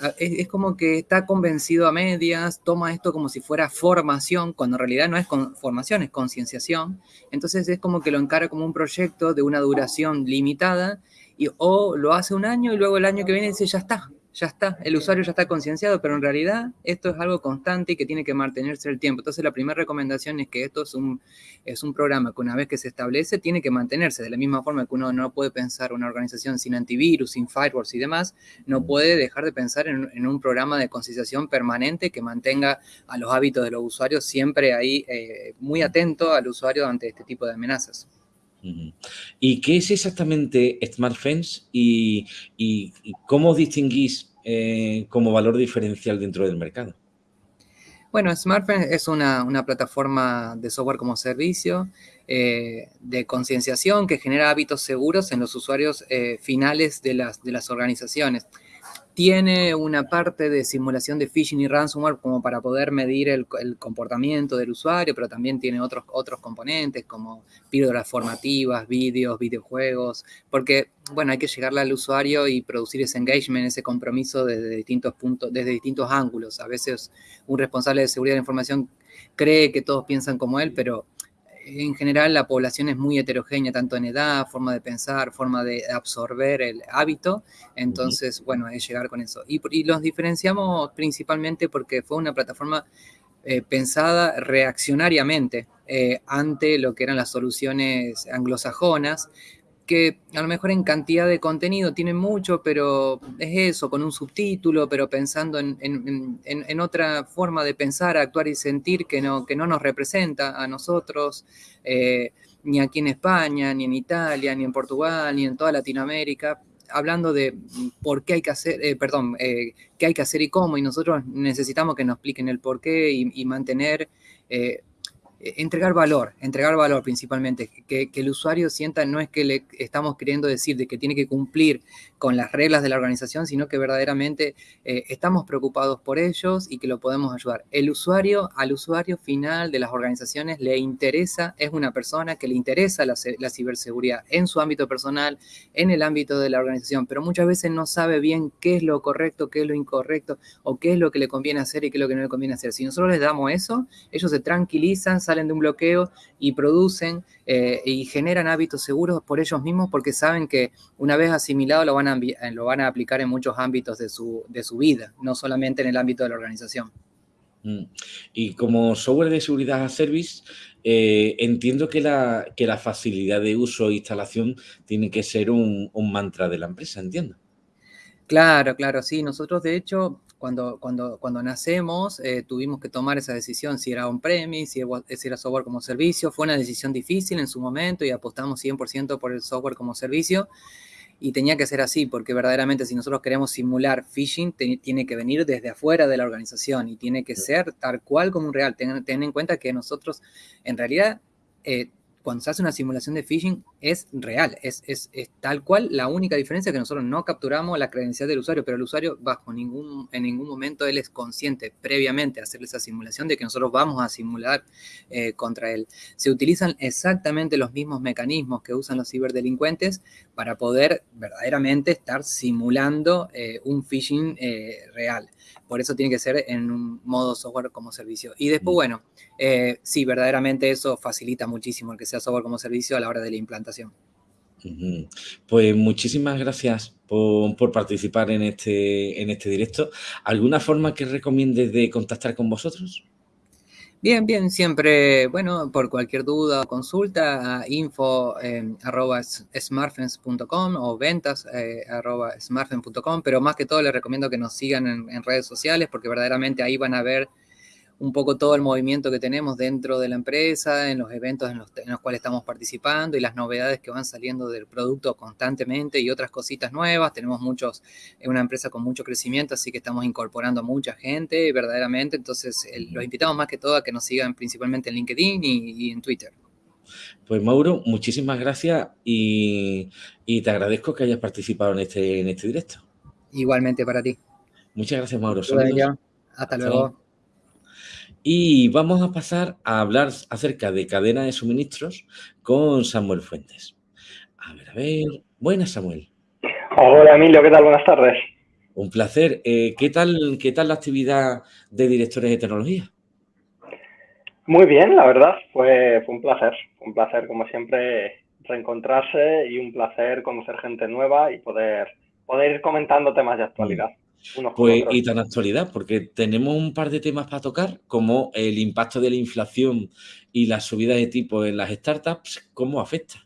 S11: ah, es, como que está convencido a medias, toma esto como si fuera formación, cuando en realidad no es formación, es concienciación. Entonces es como que lo encara como un proyecto de una duración limitada y o lo hace un año y luego el año que viene dice, ya está, ya está, el usuario ya está concienciado, pero en realidad esto es algo constante y que tiene que mantenerse el tiempo. Entonces la primera recomendación es que esto es un, es un programa que una vez que se establece tiene que mantenerse, de la misma forma que uno no puede pensar una organización sin antivirus, sin firewalls y demás, no puede dejar de pensar en, un programa de concienciación permanente que mantenga a los hábitos de los usuarios siempre ahí eh, muy atento al usuario ante este tipo de amenazas.
S1: ¿Y qué es exactamente SmartFence y, cómo distinguís eh, como valor diferencial dentro del mercado?
S11: Bueno, SmartFence es una, plataforma de software como servicio eh, de concienciación que genera hábitos seguros en los usuarios eh, finales de las organizaciones tiene una parte de simulación de phishing y ransomware como para poder medir el, comportamiento del usuario, pero también tiene otros, otros componentes como píldoras formativas, vídeos, videojuegos, porque, bueno, hay que llegarle al usuario y producir ese engagement, ese compromiso desde distintos puntos, desde distintos ángulos. A veces un responsable de seguridad de la información cree que todos piensan como él, pero en general la población es muy heterogénea, tanto en edad, forma de pensar, forma de absorber el hábito. Entonces, bueno, es llegar con eso. Y, los diferenciamos principalmente porque fue una plataforma eh, pensada reaccionariamente eh, ante lo que eran las soluciones anglosajonas, que a lo mejor en cantidad de contenido tiene mucho, pero es eso, con un subtítulo, pero pensando en, otra forma de pensar, actuar y sentir que no, que no nos representa a nosotros, eh, ni aquí en España, ni en Italia, ni en Portugal, ni en toda Latinoamérica, hablando de por qué hay que hacer, eh, perdón, eh, qué hay que hacer y cómo, y nosotros necesitamos que nos expliquen el por qué y, mantener eh, entregar valor, entregar valor principalmente, que, el usuario sienta, no es que le estamos queriendo decir de que tiene que cumplir con las reglas de la organización, sino que verdaderamente eh, estamos preocupados por ellos y que lo podemos ayudar. El usuario, al usuario final de las organizaciones le interesa, es una persona que le interesa la, la ciberseguridad en su ámbito personal, en el ámbito de la organización, pero muchas veces no sabe bien qué es lo correcto, qué es lo incorrecto, o qué es lo que le conviene hacer y qué es lo que no le conviene hacer. Si nosotros les damos eso, ellos se tranquilizan, salen de un bloqueo y producen eh, y generan hábitos seguros por ellos mismos porque saben que una vez asimilado lo van a, lo van a aplicar en muchos ámbitos de su, de su vida, no solamente en el ámbito de la organización.
S1: Mm. Y como software de seguridad a service, eh, entiendo que la, que la, facilidad de uso e instalación tiene que ser un, un mantra de la empresa, entiendo.
S11: Claro, claro, sí. Nosotros, de hecho, cuando, cuando, cuando nacemos eh, tuvimos que tomar esa decisión, si era on-premise, si, era software como servicio. Fue una decisión difícil en su momento y apostamos 100% por el software como servicio. Y tenía que ser así, porque verdaderamente si nosotros queremos simular phishing, tiene que venir desde afuera de la organización y tiene que ser tal cual como un real. Ten, en cuenta que nosotros, en realidad, eh, cuando se hace una simulación de phishing es real, es, es, tal cual. La única diferencia es que nosotros no capturamos la credencial del usuario, pero el usuario bajo ningún, en ningún momento él es consciente previamente de hacer esa simulación de que nosotros vamos a simular eh, contra él. Se utilizan exactamente los mismos mecanismos que usan los ciberdelincuentes para poder verdaderamente estar simulando eh, un phishing eh, real. Por eso tiene que ser en un modo software como servicio. Y después, mm. bueno, eh, sí, verdaderamente eso facilita muchísimo el que sea software como servicio a la hora de la implantación.
S1: Pues muchísimas gracias por, participar en este, en este directo. ¿Alguna forma que recomiendes de contactar con vosotros?
S11: Bien, bien, siempre, bueno, por cualquier duda o consulta, a info eh, o ventas eh, pero más que todo les recomiendo que nos sigan en redes sociales porque verdaderamente ahí van a ver un poco todo el movimiento que tenemos dentro de la empresa, en los eventos en los, cuales estamos participando y las novedades que van saliendo del producto constantemente y otras cositas nuevas. Tenemos muchos, es una empresa con mucho crecimiento, así que estamos incorporando a mucha gente verdaderamente. Entonces, los invitamos más que todo a que nos sigan principalmente en LinkedIn y, en Twitter.
S1: Pues Mauro, muchísimas gracias y, te agradezco que hayas participado en este, en este directo.
S11: Igualmente para ti.
S1: Muchas gracias, Mauro.
S11: Hasta luego.
S1: Y vamos a pasar a hablar acerca de cadena de suministros con Samuel Fuentes. A ver, a ver. Buenas, Samuel.
S12: Hola, Emilio. ¿Qué tal? Buenas tardes.
S1: Un placer. Eh, ¿qué, tal, ¿Qué tal la actividad de directores de tecnología?
S12: Muy bien, la verdad. Fue, fue un placer. un placer, como siempre, reencontrarse y un placer conocer gente nueva y poder, poder ir comentando temas de actualidad.
S1: Pues, y tan actualidad, porque tenemos un par de temas para tocar, como el impacto de la inflación y la subida de tipo en las startups, ¿cómo afecta?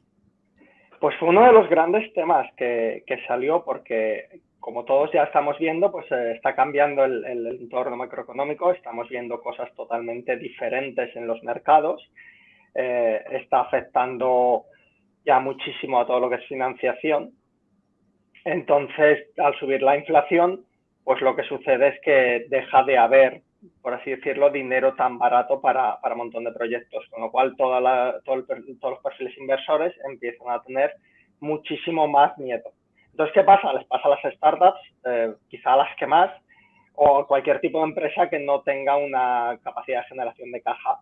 S12: Pues fue uno de los grandes temas que, salió porque, como todos ya estamos viendo, pues eh, está cambiando el, entorno macroeconómico, estamos viendo cosas totalmente diferentes en los mercados, eh, está afectando ya muchísimo a todo lo que es financiación. Entonces, al subir la inflación, pues lo que sucede es que deja de haber, por así decirlo, dinero tan barato para, para un montón de proyectos, con lo cual todos los perfiles inversores empiezan a tener muchísimo más miedo. Entonces, ¿qué pasa? Les pasa a las startups, eh, quizá a las que más, o cualquier tipo de empresa que no tenga una capacidad de generación de caja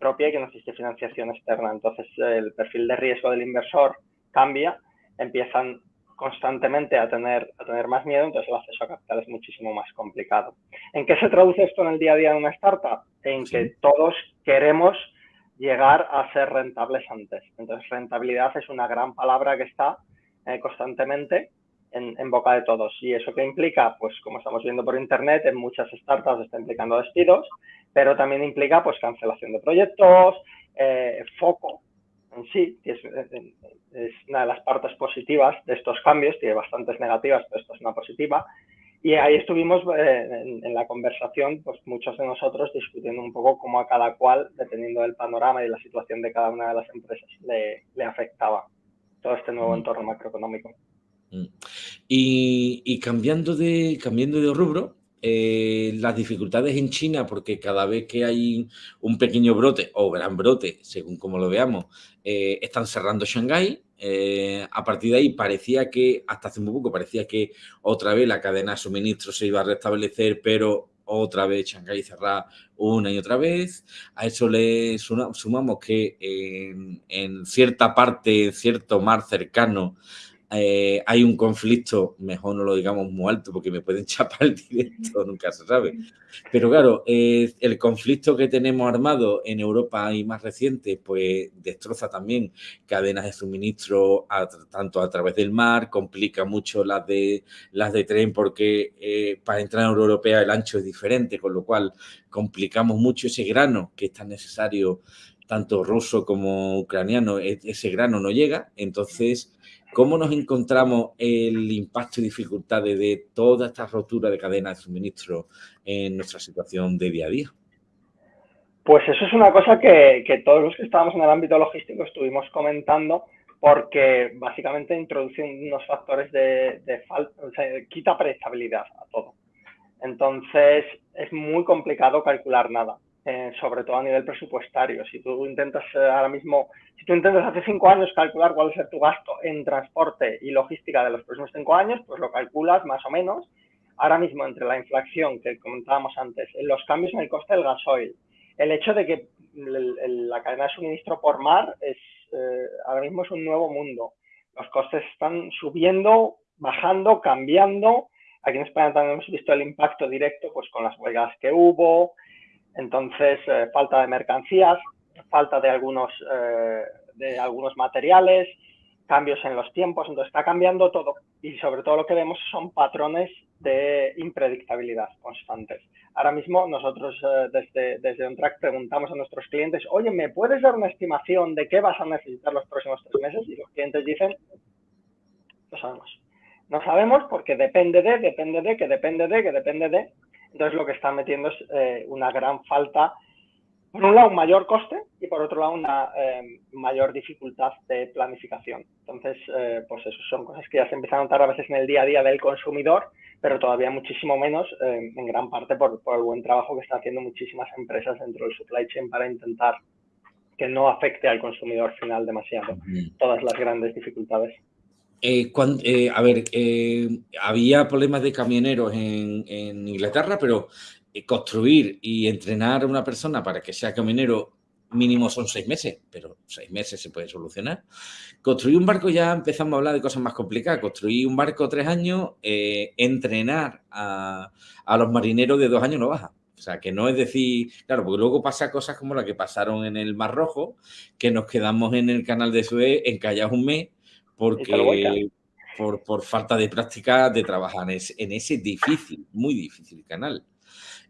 S12: propia y que no existe financiación externa. Entonces, el perfil de riesgo del inversor cambia, empiezan constantemente a tener, a tener más miedo, entonces el acceso a capital es muchísimo más complicado. ¿En qué se traduce esto en el día a día de una startup? En que todos queremos llegar a ser rentables antes. Entonces, rentabilidad es una gran palabra que está eh, constantemente en, boca de todos. ¿Y eso qué implica? Pues como estamos viendo por Internet, en muchas startups está implicando despidos, pero también implica pues cancelación de proyectos, eh, foco sí, es, una de las partes positivas de estos cambios, tiene bastantes negativas, pero esto es una positiva. Y ahí estuvimos eh, en, la conversación, pues muchos de nosotros discutiendo un poco cómo a cada cual, dependiendo del panorama y la situación de cada una de las empresas, le, afectaba todo este nuevo mm. entorno macroeconómico.
S1: Mm. Y, cambiando, de, cambiando de rubro, eh, las dificultades en China, porque cada vez que hay un pequeño brote o gran brote, según como lo veamos, eh, están cerrando Shanghái. Eh, a partir de ahí parecía que, hasta hace muy poco, parecía que otra vez la cadena de suministro se iba a restablecer, pero otra vez Shanghái cerrada una y otra vez. A eso le sumamos que en, en cierta parte, en cierto mar cercano, eh, hay un conflicto, mejor no lo digamos muy alto porque me pueden chapar el directo, nunca se sabe. Pero claro, el conflicto que tenemos armado en Europa y más reciente, pues destroza también cadenas de suministro tanto a través del mar, complica mucho las de, las de tren porque eh, para entrar en Europa el ancho es diferente, con lo cual complicamos mucho ese grano que es tan necesario tanto ruso como ucraniano, e, ese grano no llega, entonces ¿Cómo nos encontramos el impacto y dificultades de toda esta rotura de cadena de suministro en nuestra situación de día a día?
S12: Pues eso es una cosa que, todos los que estábamos en el ámbito logístico estuvimos comentando porque básicamente introduce unos factores de, falta, o sea, quita predictabilidad a todo. Entonces es muy complicado calcular nada. Eh, sobre todo a nivel presupuestario. Si tú intentas eh, ahora mismo, si tú intentas hace cinco años calcular cuál es tu gasto en transporte y logística de los próximos cinco años, pues lo calculas más o menos. Ahora mismo, entre la inflación que comentábamos antes, los cambios en el coste del gasoil, el hecho de que la cadena de suministro por mar es eh, ahora mismo es un nuevo mundo. Los costes están subiendo, bajando, cambiando. Aquí en España también hemos visto el impacto directo pues, con las huelgas que hubo, entonces, eh, falta de mercancías, falta de algunos, eh, de algunos materiales, cambios en los tiempos, entonces está cambiando todo y sobre todo lo que vemos son patrones de impredictabilidad constantes. Ahora mismo nosotros eh, desde, desde OnTrack preguntamos a nuestros clientes, oye, ¿me puedes dar una estimación de qué vas a necesitar los próximos tres meses? Y los clientes dicen, no sabemos. No sabemos porque depende de, depende de, que depende de, que depende de, entonces lo que están metiendo es eh, una gran falta, por un lado un mayor coste y por otro lado una eh, mayor dificultad de planificación. Entonces, eh, pues eso son cosas que ya se empiezan a notar a veces en el día a día del consumidor, pero todavía muchísimo menos, en gran parte por, por el buen trabajo que están haciendo muchísimas empresas dentro del supply chain para intentar que no afecte al consumidor final demasiado todas las grandes dificultades.
S1: Eh, eh, a ver, eh, había problemas de camioneros en, Inglaterra, pero construir y entrenar a una persona para que sea camionero mínimo son seis meses, pero seis meses se puede solucionar. Construir un barco ya empezamos a hablar de cosas más complicadas. Construir un barco tres años, entrenar a, a, los marineros de dos años no baja. O sea, que no es decir, claro, porque luego pasa cosas como la que pasaron en el Mar Rojo, que nos quedamos en el canal de Suez encallados un mes porque por, por, falta de práctica de trabajar en ese, difícil, muy difícil canal.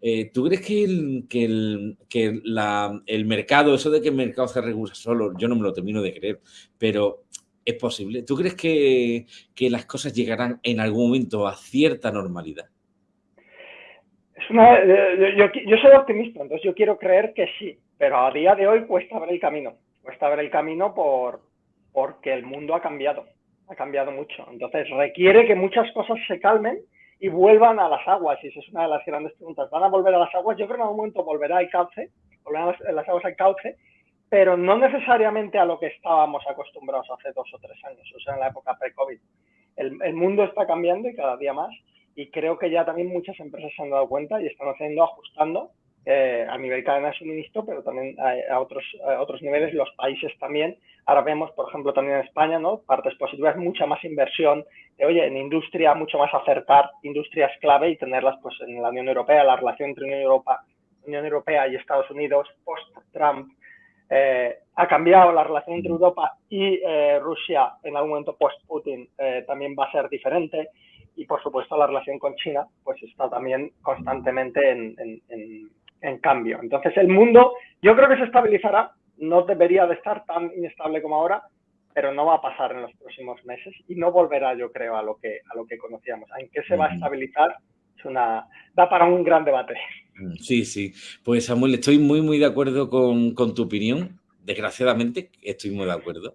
S1: Eh, ¿Tú crees que, el, que, el, que la, el mercado, eso de que el mercado se regula solo, yo no me lo termino de creer, pero es posible? ¿Tú crees que, que las cosas llegarán en algún momento a cierta normalidad?
S12: Es una, yo, yo, soy optimista, entonces yo quiero creer que sí, pero a día de hoy cuesta ver el camino. Cuesta ver el camino por, porque el mundo ha cambiado, ha cambiado mucho. Entonces requiere que muchas cosas se calmen y vuelvan a las aguas, y esa es una de las grandes preguntas. ¿Van a volver a las aguas? Yo creo que en algún momento volverá al cauce, volverán las aguas al cauce, pero no necesariamente a lo que estábamos acostumbrados hace dos o tres años, o sea, en la época pre-COVID. El, mundo está cambiando y cada día más, y creo que ya también muchas empresas se han dado cuenta y están haciendo, ajustando eh, a nivel cadena de suministro, pero también a, otros, a otros niveles, los países también. Ahora vemos, por ejemplo, también en España, ¿no? Partes positivas, mucha más inversión, oye, en industria, mucho más acercar industrias clave y tenerlas pues en la Unión Europea, la relación entre Unión Europea, Unión Europea y Estados Unidos post-Trump. Eh, ha cambiado la relación entre Europa y eh, Rusia en algún momento post-Putin también va a ser diferente y por supuesto la relación con China pues está también constantemente en, en cambio. Entonces el mundo yo creo que se estabilizará, no debería de estar tan inestable como ahora, pero no va a pasar en los próximos meses y no volverá, yo creo, a lo que, a lo que conocíamos. ¿En qué se va a estabilizar? Es una, da para un gran debate.
S1: Sí, sí. Pues Samuel, estoy muy, muy de acuerdo con, con tu opinión. Desgraciadamente, estoy muy de acuerdo.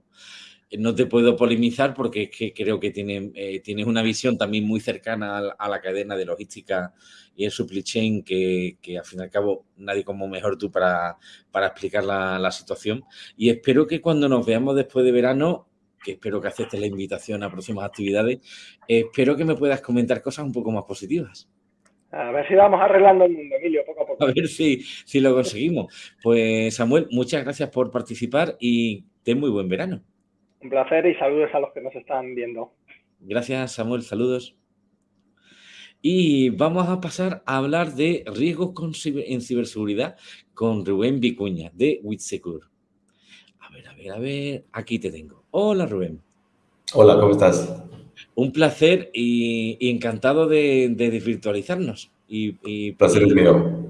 S1: No te puedo polemizar porque es que creo que tiene, eh, tienes una visión también muy cercana a, la cadena de logística y el supply chain que, al fin y al cabo nadie como mejor tú para, para explicar la, situación. Y espero que cuando nos veamos después de verano, que espero que aceptes la invitación a próximas actividades, espero que me puedas comentar cosas un poco más positivas.
S12: A ver si vamos arreglando el mundo, Emilio, poco a poco.
S1: A ver si, si lo conseguimos. Pues Samuel, muchas gracias por participar y ten muy buen verano.
S12: Un placer y saludos a los que nos están viendo.
S1: Gracias, Samuel. Saludos. Y vamos a pasar a hablar de riesgos en ciberseguridad con Rubén Vicuña de WithSecure. A ver, a ver, a ver. Aquí te tengo. Hola, Rubén.
S13: Hola, ¿cómo estás?
S1: Un placer y, encantado de, desvirtualizarnos. Y, y,
S13: placer es mío.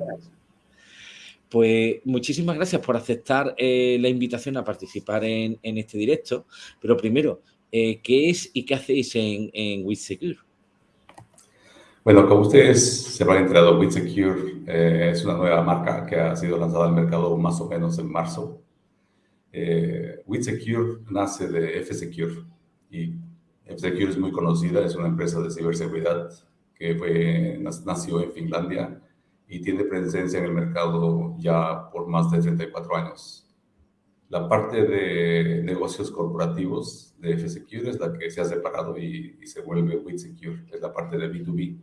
S1: Pues muchísimas gracias por aceptar eh, la invitación a participar en, este directo. Pero primero, eh, ¿qué es y qué hacéis en, en WithSecure?
S13: Bueno, como ustedes se habrán enterado, WithSecure eh, es una nueva marca que ha sido lanzada al mercado más o menos en marzo. Eh, WithSecure nace de F-Secure y F-Secure es muy conocida, es una empresa de ciberseguridad que fue, nació en Finlandia y tiene presencia en el mercado ya por más de 34 años. La parte de negocios corporativos de F-Secure es la que se ha separado y, se vuelve WithSecure, es la parte de B2B.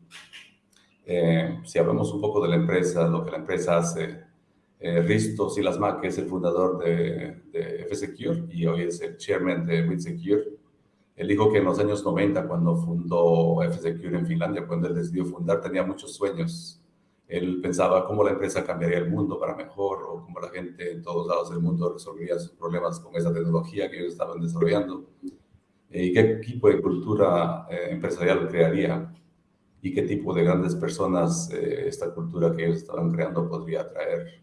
S13: Eh, si hablamos un poco de la empresa, lo que la empresa hace, eh, Risto Silasma, que es el fundador de, de F-Secure y hoy es el chairman de WithSecure, él dijo que en los años 90, cuando fundó F-Secure en Finlandia, cuando él decidió fundar, tenía muchos sueños él pensaba cómo la empresa cambiaría el mundo para mejor o cómo la gente en todos lados del mundo resolvería sus problemas con esa tecnología que ellos estaban desarrollando eh, y qué tipo de cultura eh, empresarial crearía y qué tipo de grandes personas eh, esta cultura que ellos estaban creando podría atraer.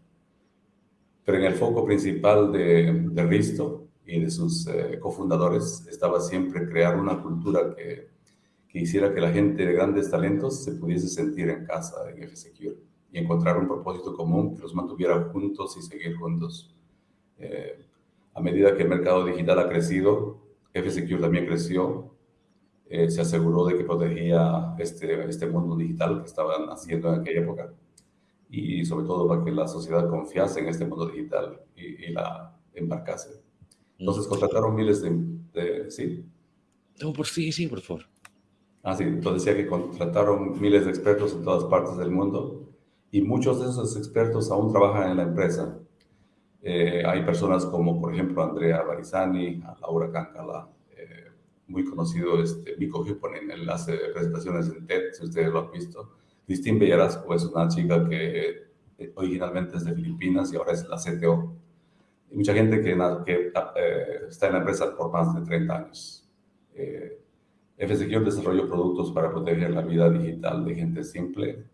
S13: Pero en el foco principal de, de Risto y de sus cofundadores estaba siempre crear una cultura que que hiciera que la gente de grandes talentos se pudiese sentir en casa en F-Secure y encontrar un propósito común que los mantuviera juntos y seguir juntos. Eh, a medida que el mercado digital ha crecido, F-Secure también creció, eh, se aseguró de que protegía este, este mundo digital que estaban haciendo en aquella época y sobre todo para que la sociedad confiase en este mundo digital y, la embarcase. Entonces contrataron miles de... ¿Sí?
S1: No, por sí, sí, por favor.
S13: Ah, sí, entonces decía que contrataron miles de expertos en todas partes del mundo y muchos de esos expertos aún trabajan en la empresa. Eh, hay personas como, por ejemplo, Andrea Barizani, Laura Cancala, eh, muy conocido este, Miko Hipponen, él hace presentaciones en TED, si ustedes lo han visto. Cristín Bellarasco es una chica que eh, originalmente es de Filipinas y ahora es la CTO. Hay mucha gente que, que está en la empresa por más de 30 años. F-Secure desarrolló productos para proteger la vida digital de gente simple.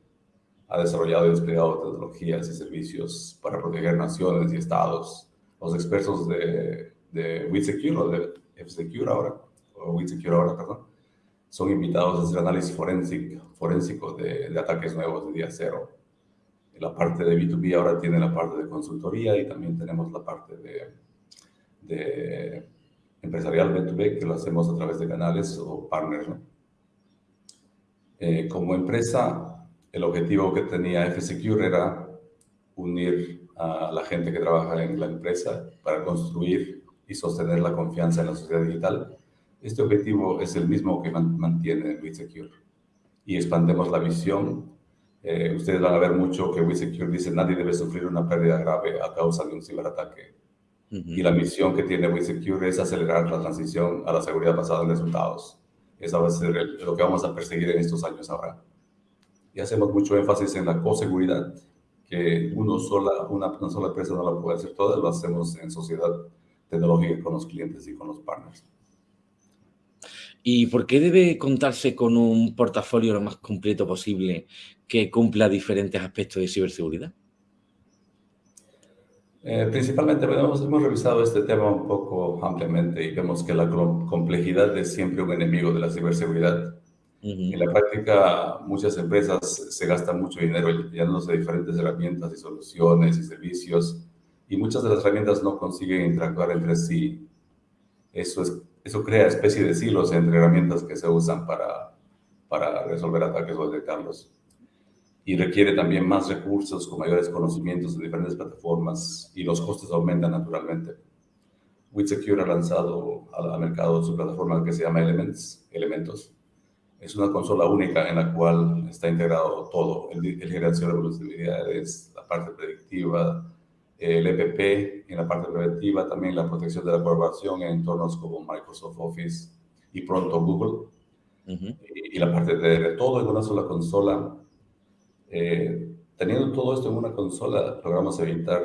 S13: Ha desarrollado y desplegado tecnologías y servicios para proteger naciones y estados. Los expertos de, de WeSecure, o de F-Secure ahora, o WeSecure ahora, perdón, son invitados a hacer análisis forénsico de, de ataques nuevos de día cero. La parte de B2B ahora tiene la parte de consultoría y también tenemos la parte de, de empresarial B2B, que lo hacemos a través de canales o partners. Eh, como empresa, el objetivo que tenía F-Secure era unir a la gente que trabaja en la empresa para construir y sostener la confianza en la sociedad digital. Este objetivo es el mismo que mantiene WeSecure. Y expandemos la visión. Eh, ustedes van a ver mucho que WeSecure dice nadie debe sufrir una pérdida grave a causa de un ciberataque y la misión que tiene WeSecure es acelerar la transición a la seguridad basada en resultados. Esa va a ser lo que vamos a perseguir en estos años ahora. Y hacemos mucho énfasis en la coseguridad, que uno sola, una, una sola empresa no la puede hacer toda, lo hacemos en sociedad tecnológica con los clientes y con los partners.
S1: ¿Y por qué debe contarse con un portafolio lo más completo posible que cumpla diferentes aspectos de ciberseguridad?
S13: Eh, principalmente hemos, hemos, revisado este tema un poco ampliamente y vemos que la complejidad es siempre un enemigo de la ciberseguridad. En la práctica, muchas empresas se gastan mucho dinero llenándose de diferentes herramientas y soluciones y servicios y muchas de las herramientas no consiguen interactuar entre sí. Eso es eso crea especie de silos entre herramientas que se usan para, para resolver ataques o detectarlos. Y requiere también más recursos con mayores conocimientos de diferentes plataformas y los costes aumentan naturalmente. WithSecure ha lanzado al, mercado su plataforma que se llama Elements, Elementos. Es una consola única en la cual está integrado todo, el, el generación de vulnerabilidades, la parte predictiva, el EPP en la parte preventiva, también la protección de la colaboración en entornos como Microsoft Office y pronto Google. y, la parte de, todo en una sola consola. Eh, teniendo todo esto en una consola, logramos evitar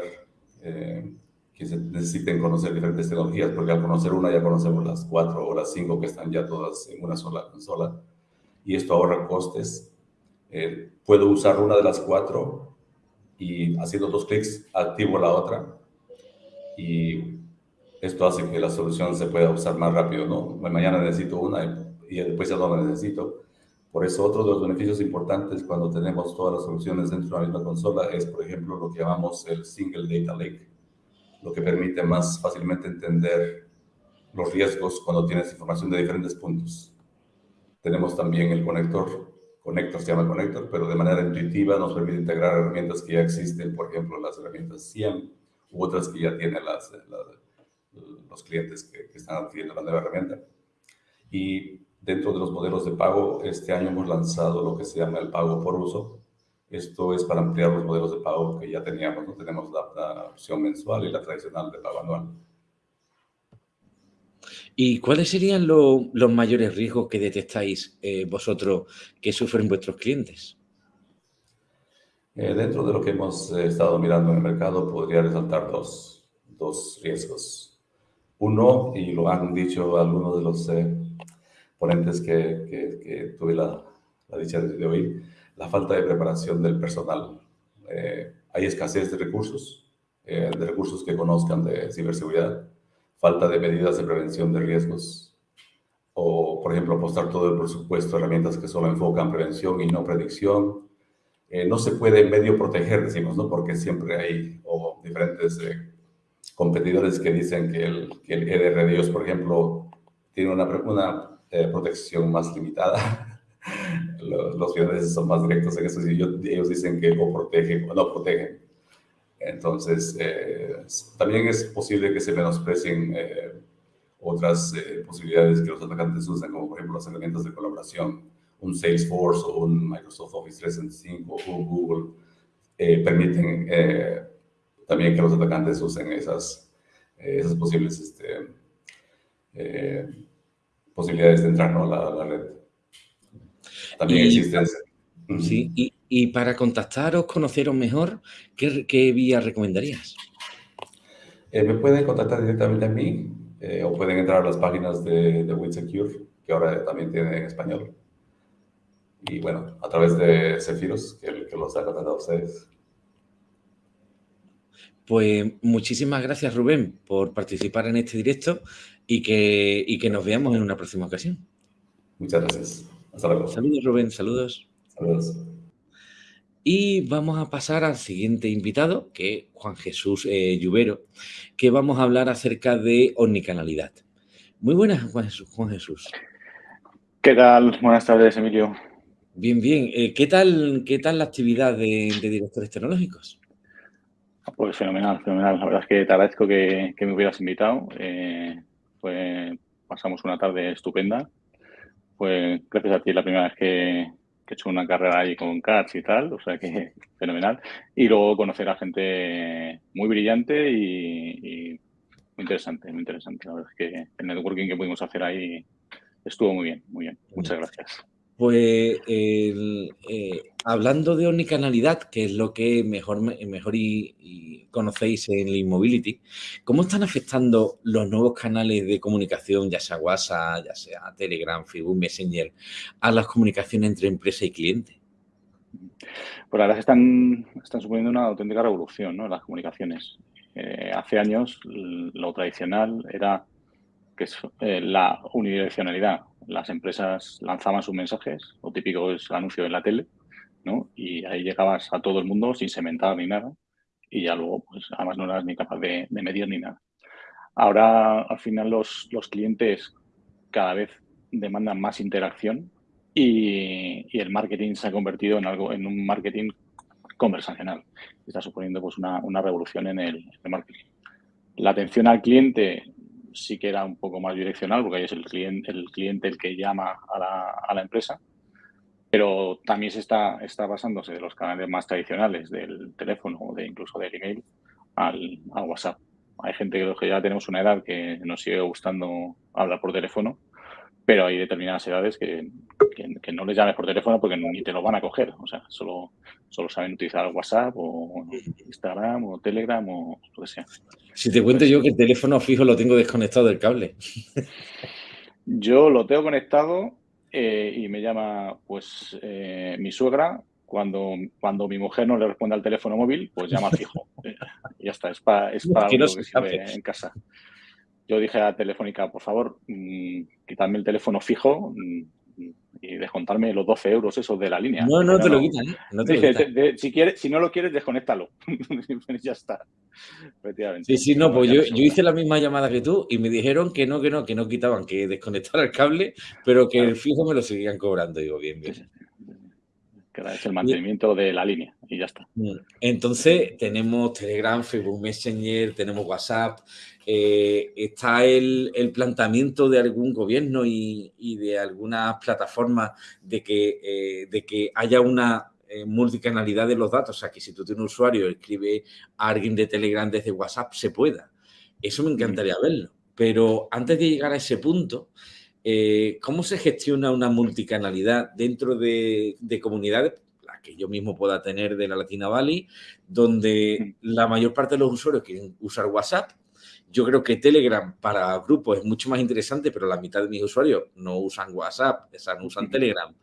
S13: eh, que se necesiten conocer diferentes tecnologías, porque al conocer una ya conocemos las cuatro o las cinco que están ya todas en una sola consola. Y esto ahorra costes. Eh, puedo usar una de las cuatro y haciendo dos clics activo la otra y esto hace que la solución se pueda usar más rápido, ¿no? Mañana necesito una y, después ya no la necesito. Por eso otro de los beneficios importantes cuando tenemos todas las soluciones dentro de una misma consola es, por ejemplo, lo que llamamos el Single Data Lake, lo que permite más fácilmente entender los riesgos cuando tienes información de diferentes puntos. Tenemos también el conector Connector se llama Connector, pero de manera intuitiva nos permite integrar herramientas que ya existen, por ejemplo, las herramientas SIEM u otras que ya tienen las, los clientes que, están adquiriendo la nueva herramienta. Y dentro de los modelos de pago, este año hemos lanzado lo que se llama el pago por uso. Esto es para ampliar los modelos de pago que ya teníamos. ¿no? Tenemos la, la opción mensual y la tradicional de pago anual.
S1: ¿Y cuáles serían los mayores riesgos que detectáis eh, vosotros que sufren vuestros clientes?
S13: Eh, dentro de lo que hemos eh, estado mirando en el mercado, podría resaltar dos, dos, riesgos. Uno, y lo han dicho algunos de los ponentes que, que, tuve la, la, dicha de oír, la falta de preparación del personal. hay escasez de recursos, de recursos que conozcan de ciberseguridad falta de medidas de prevención de riesgos, o, por ejemplo, apostar todo el presupuesto a herramientas que solo enfocan prevención y no predicción. Eh, no se puede medio proteger, decimos, ¿no? Porque siempre hay o diferentes eh, competidores que dicen que el, que el EDR de ellos, por ejemplo, tiene una, una eh, protección más limitada. los, los son más directos en eso. Y ellos dicen que o protegen o no protegen. Entonces, eh, también es posible que se menosprecien eh, otras eh, posibilidades que los atacantes usan, como por ejemplo las herramientas de colaboración, un Salesforce o un Microsoft Office 365 o Google, permiten también que los atacantes usen esas, esas posibles este, posibilidades de entrar a, la, red. También existen...
S1: Sí, y, y para contactaros, conoceros mejor, ¿qué, vía recomendarías?
S13: Eh, me pueden contactar directamente a mí eh, o pueden entrar a las páginas de, de WinSecure, que ahora también tiene en español. Y bueno, a través de Cefiros, que, que los ha contactado a ustedes.
S1: Pues muchísimas gracias, Rubén, por participar en este directo y que, y que nos veamos en una próxima ocasión.
S13: Muchas gracias. Hasta luego.
S1: Saludos, Rubén. Saludos.
S13: Saludos.
S1: Y vamos a pasar al siguiente invitado, que es Juan Jesús eh, Lluvero, que vamos a hablar acerca de omnicanalidad. Muy buenas, Juan Jesús.
S14: ¿Qué tal? Buenas tardes, Emilio.
S1: Bien, bien. Eh, ¿qué, tal, ¿Qué tal la actividad de, directores tecnológicos?
S14: Pues fenomenal, fenomenal. La verdad es que te agradezco que, me hubieras invitado. Eh, pasamos una tarde estupenda. Pues gracias a ti la primera vez que, que he hecho una carrera ahí con CATS y tal, o sea que fenomenal. Y luego conocer a gente muy brillante y, muy interesante, muy interesante. La verdad es que el networking que pudimos hacer ahí estuvo muy bien, muy bien. Muchas gracias.
S1: Pues hablando de omnicanalidad, que es lo que mejor, mejor y, conocéis en la Immobility, ¿cómo están afectando los nuevos canales de comunicación, ya sea WhatsApp, ya sea Telegram, Facebook, Messenger, a las comunicaciones entre empresa y cliente?
S14: Pues la verdad es que están, están suponiendo una auténtica revolución ¿no? las comunicaciones. Eh, hace años lo tradicional era que es eh, la unidireccionalidad. Las empresas lanzaban sus mensajes, lo típico es anuncio en la tele, ¿no? Y ahí llegabas a todo el mundo sin cementar ni nada y ya luego, pues además no eras ni capaz de, medir ni nada. Ahora, al final, los, los clientes cada vez demandan más interacción y, el marketing se ha convertido en algo, en un marketing conversacional. Está suponiendo pues una, revolución en el, marketing. La atención al cliente sí que era un poco más direccional, porque ahí es el cliente el, cliente el que llama a la, empresa, pero también se está, está basándose de los canales más tradicionales, del teléfono o de incluso del email, al, al WhatsApp. Hay gente que ya tenemos una edad que nos sigue gustando hablar por teléfono, pero hay determinadas edades que, no les llames por teléfono porque ni te lo van a coger. O sea, solo, solo saben utilizar WhatsApp o Instagram o Telegram o lo que sea.
S1: Si te cuento yo que el teléfono fijo lo tengo desconectado del cable.
S14: Yo lo tengo conectado eh, y me llama pues eh, mi suegra cuando, cuando mi mujer no le responde al teléfono móvil, pues llama fijo. ya está, es para, es para que sirve en casa. Yo dije a Telefónica, por favor, mmm, quitarme el teléfono fijo mm, y descontarme los 12 euros esos de la línea.
S1: No, no te lo quitan. ¿eh?
S14: si, quieres, si no lo quieres, desconéctalo. ya está.
S1: Efectivamente. Sí, sí, no, pues yo, yo, hice la misma llamada que tú y me dijeron que no, que no, que no quitaban, que desconectara el cable, pero que el fijo me lo seguían cobrando. Digo, bien, bien
S14: que es el mantenimiento de la línea y ya está. Mm.
S1: Entonces, tenemos Telegram, Facebook Messenger, tenemos WhatsApp. Eh, ¿Está el, planteamiento de algún gobierno y, de algunas plataformas de que, eh, de que haya una eh, multicanalidad de los datos? O sea, que si tú tienes un usuario, escribe a alguien de Telegram desde WhatsApp, se pueda. Eso me encantaría verlo. Pero antes de llegar a ese punto, eh, ¿Cómo se gestiona una multicanalidad dentro de, comunidades, las que yo mismo pueda tener de la Latina Valley, donde la mayor parte de los usuarios quieren usar WhatsApp? Yo creo que Telegram para grupos es mucho más interesante, pero la mitad de mis usuarios no usan WhatsApp, no usan Telegram.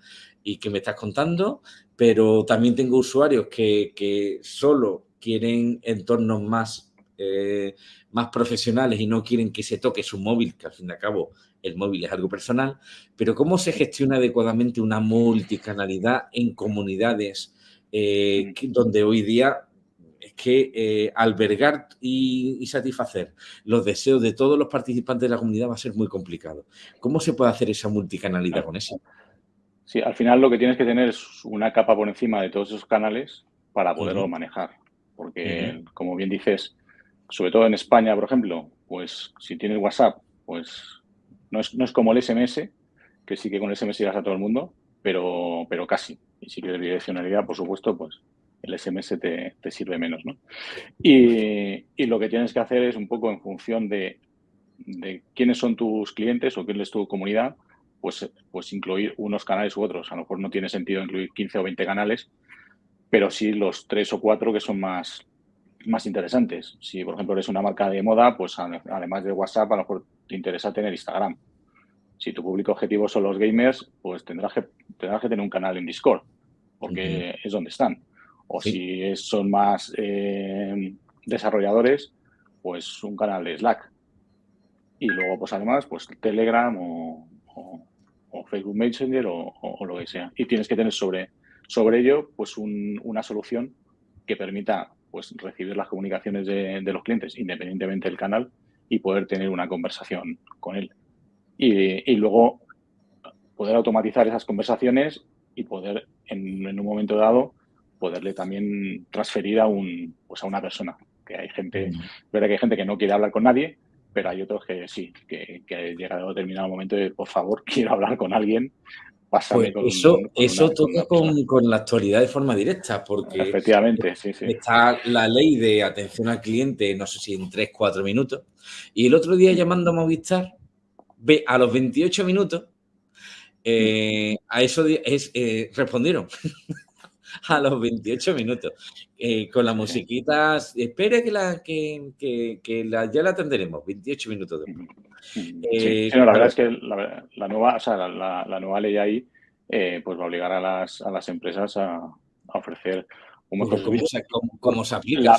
S1: ¿Y qué me estás contando? Pero también tengo usuarios que, solo quieren entornos más, eh, más profesionales y no quieren que se toque su móvil, que al fin y al cabo el móvil es algo personal, pero ¿cómo se gestiona adecuadamente una multicanalidad en comunidades eh, donde hoy día es que eh, albergar y, satisfacer los deseos de todos los participantes de la comunidad va a ser muy complicado? ¿Cómo se puede hacer esa multicanalidad con eso?
S14: Sí, al final lo que tienes que tener es una capa por encima de todos esos canales para poderlo manejar. Porque, como bien dices, sobre todo en España, por ejemplo, pues si tienes WhatsApp, pues no es, como el SMS, que sí que con el SMS llegas a todo el mundo, pero, pero casi. Y si quieres direccionalidad, por supuesto, pues el SMS te, sirve menos, ¿no? Y, lo que tienes que hacer es un poco en función de, quiénes son tus clientes o quién es tu comunidad, pues, pues incluir unos canales u otros. A lo mejor no tiene sentido incluir 15 o 20 canales, pero sí los tres o cuatro que son más, más interesantes. Si, por ejemplo, eres una marca de moda, pues además de WhatsApp, a lo mejor te interesa tener Instagram. Si tu público objetivo son los gamers, pues tendrás que, tendrás que tener un canal en Discord, porque es donde están. O si son más eh, desarrolladores, pues un canal de Slack. Y luego, pues además, pues Telegram o, Facebook Messenger o, lo que sea. Y tienes que tener sobre, sobre ello, pues una solución que permita pues recibir las comunicaciones de, de, los clientes independientemente del canal y poder tener una conversación con él. Y, y luego poder automatizar esas conversaciones y poder, en, en, un momento dado, poderle también transferir a, un, pues a una persona. Que hay gente, verdad que hay gente que no quiere hablar con nadie, pero hay otros que sí, que, que llega a determinado momento de, por favor, quiero hablar con alguien,
S1: pues eso eso toca con, la actualidad de forma directa, porque
S14: efectivamente sí, sí.
S1: está la ley de atención al cliente, no sé si en 3, 4 minutos, y el otro día llamando a Movistar, ve a los 28 minutos, eh, a eso es, eh, respondieron. a los 28 minutos. Eh, con la musiquita, espere que, la, que, que, la, ya la atenderemos, 28 minutos después.
S14: Sí, la verdad es que la, nueva, o sea, la, nueva ley ahí pues va a obligar a las, a las empresas a, ofrecer
S1: un mejor ¿Cómo, se aplica?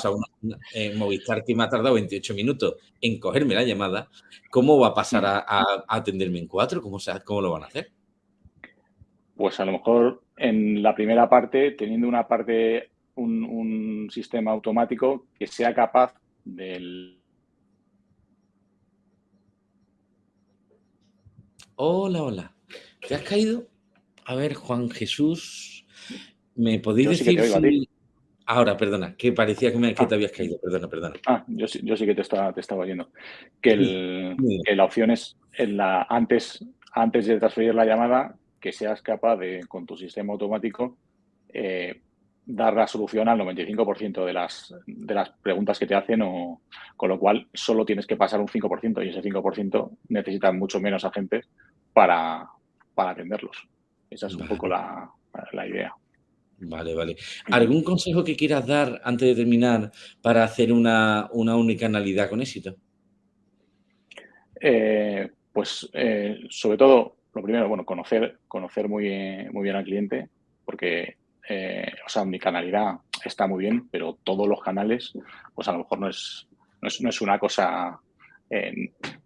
S1: Movistar que me ha tardado 28 minutos en cogerme la llamada, ¿cómo va a pasar a, atenderme en cuatro? ¿Cómo, ¿Cómo lo van a hacer?
S14: Pues a lo mejor en la primera parte, teniendo una parte, un, un sistema automático que sea capaz del
S1: Hola, hola. ¿Te has caído? A ver, Juan Jesús, ¿me podéis decir si... Ahora, perdona, que parecía que, me, que te ah. habías caído. Perdona, perdona.
S14: Ah, yo, yo sí que te estaba, te estaba oyendo. Que, el, que la opción es en la, antes, antes de transferir la llamada, que seas capaz de, con tu sistema automático, eh, dar la solución al 95% de las, de las preguntas que te hacen, o, con lo cual solo tienes que pasar un 5% y ese 5% necesita mucho menos agentes para, para atenderlos. Esa es un poco la, la idea.
S1: Vale, vale. ¿Algún consejo que quieras dar antes de terminar para hacer una, una unicanalidad con éxito?
S14: Eh, pues eh, sobre todo, lo primero, bueno, conocer, conocer muy, muy bien al cliente, porque, eh, o sea, unicanalidad está muy bien, pero todos los canales, pues a lo mejor no es, no es, no es una cosa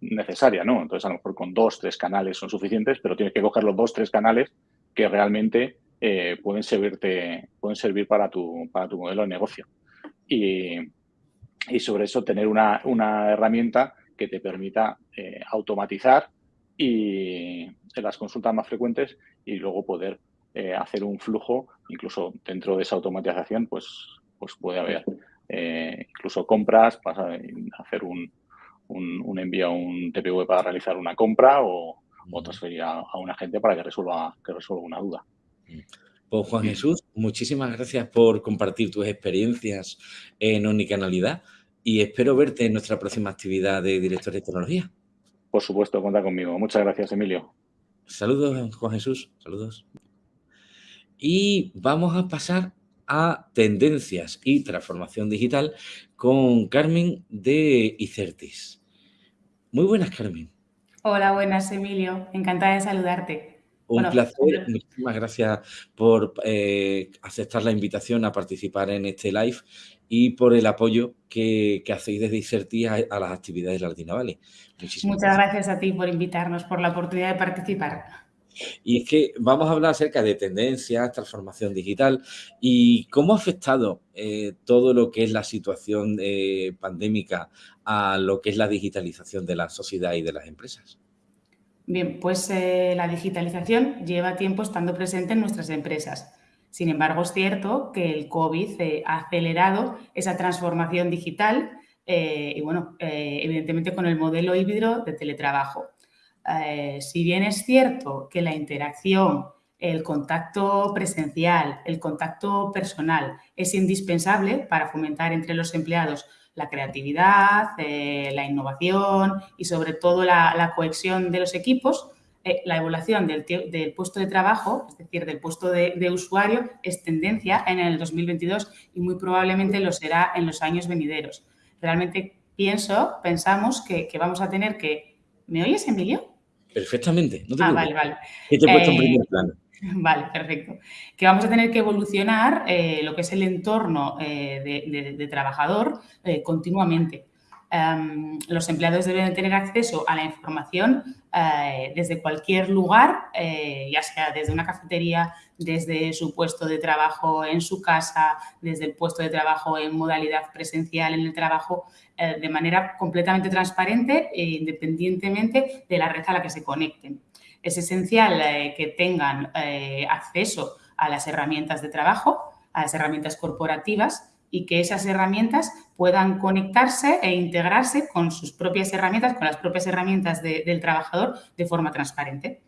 S14: necesaria, ¿no? Entonces, a lo mejor con dos, tres canales son suficientes, pero tienes que coger los dos, tres canales que realmente eh, pueden, servirte, pueden servir para tu, para tu modelo de negocio. Y, y sobre eso tener una, una, herramienta que te permita eh, automatizar y en las consultas más frecuentes y luego poder eh, hacer un flujo, incluso dentro de esa automatización, pues, pues puede haber incluso compras, hacer un, un, un, envío a un TPV para realizar una compra o, o transferir a, a un agente para que resuelva, que resuelva una duda.
S1: Pues Juan Jesús, muchísimas gracias por compartir tus experiencias en Omnicanalidad y espero verte en nuestra próxima actividad de director de tecnología.
S14: Por supuesto, cuenta conmigo. Muchas gracias, Emilio.
S1: Saludos, Juan Jesús. Saludos. Y vamos a pasar a tendencias y transformación digital con Carmen de Icertis. Muy buenas, Carmen.
S15: Hola, buenas, Emilio. Encantada de saludarte.
S1: Un placer, muchísimas gracias por eh, aceptar la invitación a participar en este live y por el apoyo que, hacéis desde Iserti a, las actividades de Latina Valley.
S15: Muchas gracias. a ti por invitarnos, por la oportunidad de participar.
S1: Y es que vamos a hablar acerca de tendencias, transformación digital y cómo ha afectado eh, todo lo que es la situación eh, pandémica a lo que es la digitalización de la sociedad y de las empresas.
S15: Bien, pues eh, la digitalización lleva tiempo estando presente en nuestras empresas. Sin embargo, es cierto que el COVID eh, ha acelerado esa transformación digital eh, y, bueno, evidentemente con el modelo híbrido de teletrabajo. si bien es cierto que la interacción, el contacto presencial, el contacto personal es indispensable para fomentar entre los empleados la creatividad, eh, la innovación y sobre todo la, cohesión de los equipos, eh, la evaluación del, puesto de trabajo, es decir, del puesto de, usuario, es tendencia en el 2022 y muy probablemente lo será en los años venideros. Realmente pienso, pensamos que, vamos a tener que... ¿Me oyes, Emilio?
S1: Perfectamente.
S15: No te ah, vale, vale.
S1: te he puesto en primer plano.
S15: Vale, perfecto. Que vamos a tener que evolucionar eh, lo que es el entorno eh, de, trabajador eh, continuamente. Em, los empleados deben tener acceso a la información desde cualquier lugar, ya sea desde una cafetería, desde su puesto de trabajo en su casa, desde el puesto de trabajo en modalidad presencial en el trabajo, de manera completamente transparente e independientemente de la red a la que se conecten. Es esencial eh, que tengan eh, acceso a las herramientas de trabajo, a las herramientas corporativas y que esas herramientas puedan conectarse e integrarse con sus propias herramientas, con las propias herramientas del trabajador de forma transparente.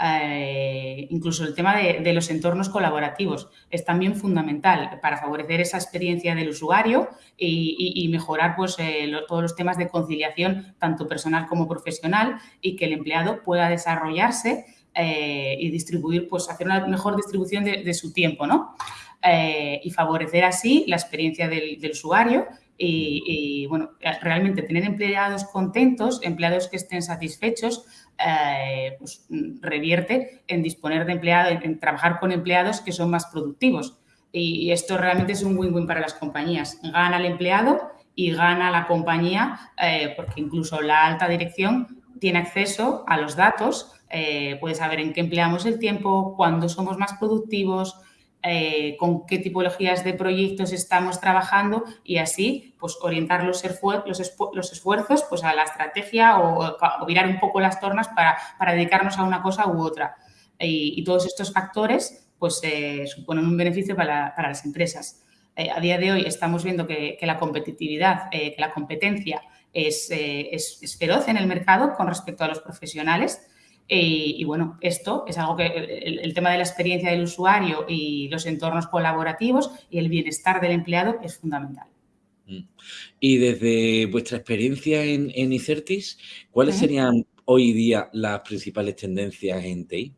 S15: Eh, incluso el tema de, los entornos colaborativos es también fundamental para favorecer esa experiencia del usuario y, mejorar pues, eh, todos los temas de conciliación, tanto personal como profesional, y que el empleado pueda desarrollarse eh, y distribuir, pues hacer una mejor distribución de, su tiempo, ¿no? Y favorecer así la experiencia del, usuario y, bueno, realmente tener empleados contentos, empleados que estén satisfechos, eh, pues, revierte en disponer de empleados, en trabajar con empleados que son más productivos. Y esto realmente es un win-win para las compañías. Gana el empleado y gana la compañía eh, porque incluso la alta dirección tiene acceso a los datos, eh, puede saber en qué empleamos el tiempo, cuándo somos más productivos, eh, con qué tipologías de proyectos estamos trabajando y así pues orientar los, esfuerzos pues a la estrategia o, virar un poco las tornas para, dedicarnos a una cosa u otra. Y, todos estos factores pues eh, suponen un beneficio para, las empresas. Eh, a día de hoy estamos viendo que, la competitividad, que la competencia es feroz en el mercado con respecto a los profesionales y, bueno, esto es algo que el, tema de la experiencia del usuario y los entornos colaborativos y el bienestar del empleado es fundamental.
S1: Mm. Y desde vuestra experiencia en, en Icertis, ¿cuáles serían hoy día las principales tendencias en TI?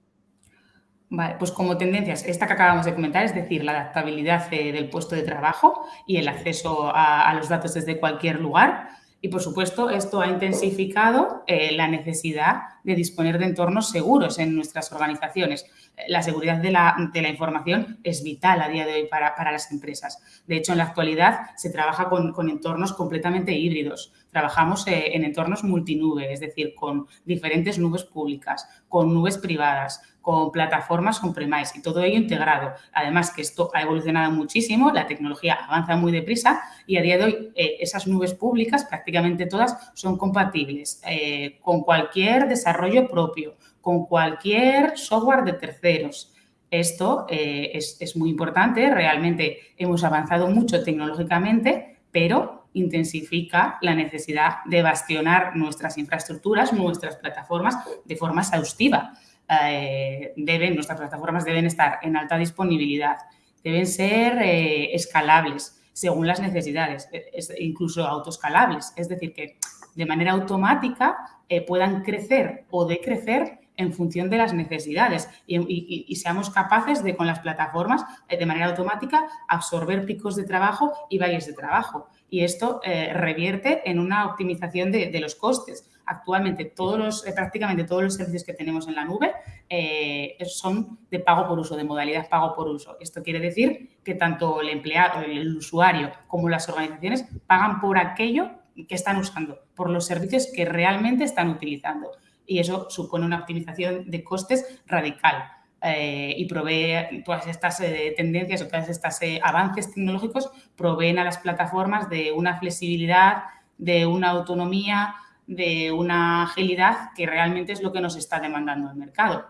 S15: Vale, pues como tendencias, esta que acabamos de comentar, es decir, la adaptabilidad eh, del puesto de trabajo y el acceso a, a los datos desde cualquier lugar, y, por supuesto, esto ha intensificado eh, la necesidad de disponer de entornos seguros en nuestras organizaciones. La seguridad de la, información es vital a día de hoy para, las empresas. De hecho, en la actualidad se trabaja con, entornos completamente híbridos. Trabajamos eh, en entornos multinube, es decir, con diferentes nubes públicas, con nubes privadas, con plataformas on-premise y todo ello integrado. Además que esto ha evolucionado muchísimo, la tecnología avanza muy deprisa y a día de hoy eh, esas nubes públicas prácticamente todas son compatibles eh, con cualquier desarrollo propio, con cualquier software de terceros. Esto eh, es, es muy importante, realmente hemos avanzado mucho tecnológicamente, pero intensifica la necesidad de bastionar nuestras infraestructuras, nuestras plataformas de forma exhaustiva. Eh, deben, nuestras plataformas deben estar en alta disponibilidad, deben ser eh, escalables según las necesidades, e, incluso autoescalables, es decir, que de manera automática eh, puedan crecer o decrecer en función de las necesidades y, seamos capaces de, con las plataformas, de manera automática, absorber picos de trabajo y valles de trabajo. Y esto revierte en una optimización de los costes actualmente todos los, eh, prácticamente todos los servicios que tenemos en la nube eh, son de pago por uso, de modalidad pago por uso. Esto quiere decir que tanto el empleado, el usuario como las organizaciones pagan por aquello que están usando, por los servicios que realmente están utilizando. Y eso supone una optimización de costes radical. Eh, y provee todas estas tendencias o todos estos avances tecnológicos proveen a las plataformas de una flexibilidad, de una autonomía, de una agilidad que realmente es lo que nos está demandando el mercado.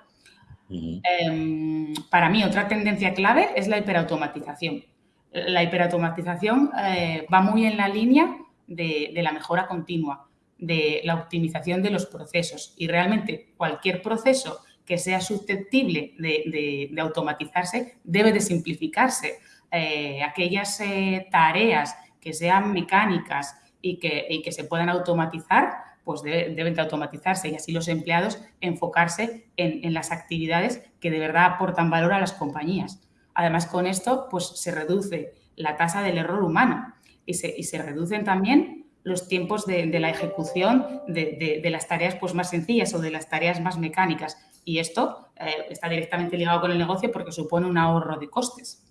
S15: Em, para mí, otra tendencia clave es la hiperautomatización. La hiperautomatización eh, va muy en la línea de, la mejora continua, de la optimización de los procesos y realmente cualquier proceso que sea susceptible de, automatizarse debe de simplificarse. Eh, aquellas eh, tareas que sean mecánicas y que, y que se puedan automatizar, pues deben de automatizarse y así los empleados enfocarse en, las actividades que de verdad aportan valor a las compañías. Además, con esto pues, se reduce la tasa del error humano y se, reducen también los tiempos de, la ejecución de, las tareas pues, más sencillas o de las tareas más mecánicas. Y esto eh, está directamente ligado con el negocio porque supone un ahorro de costes.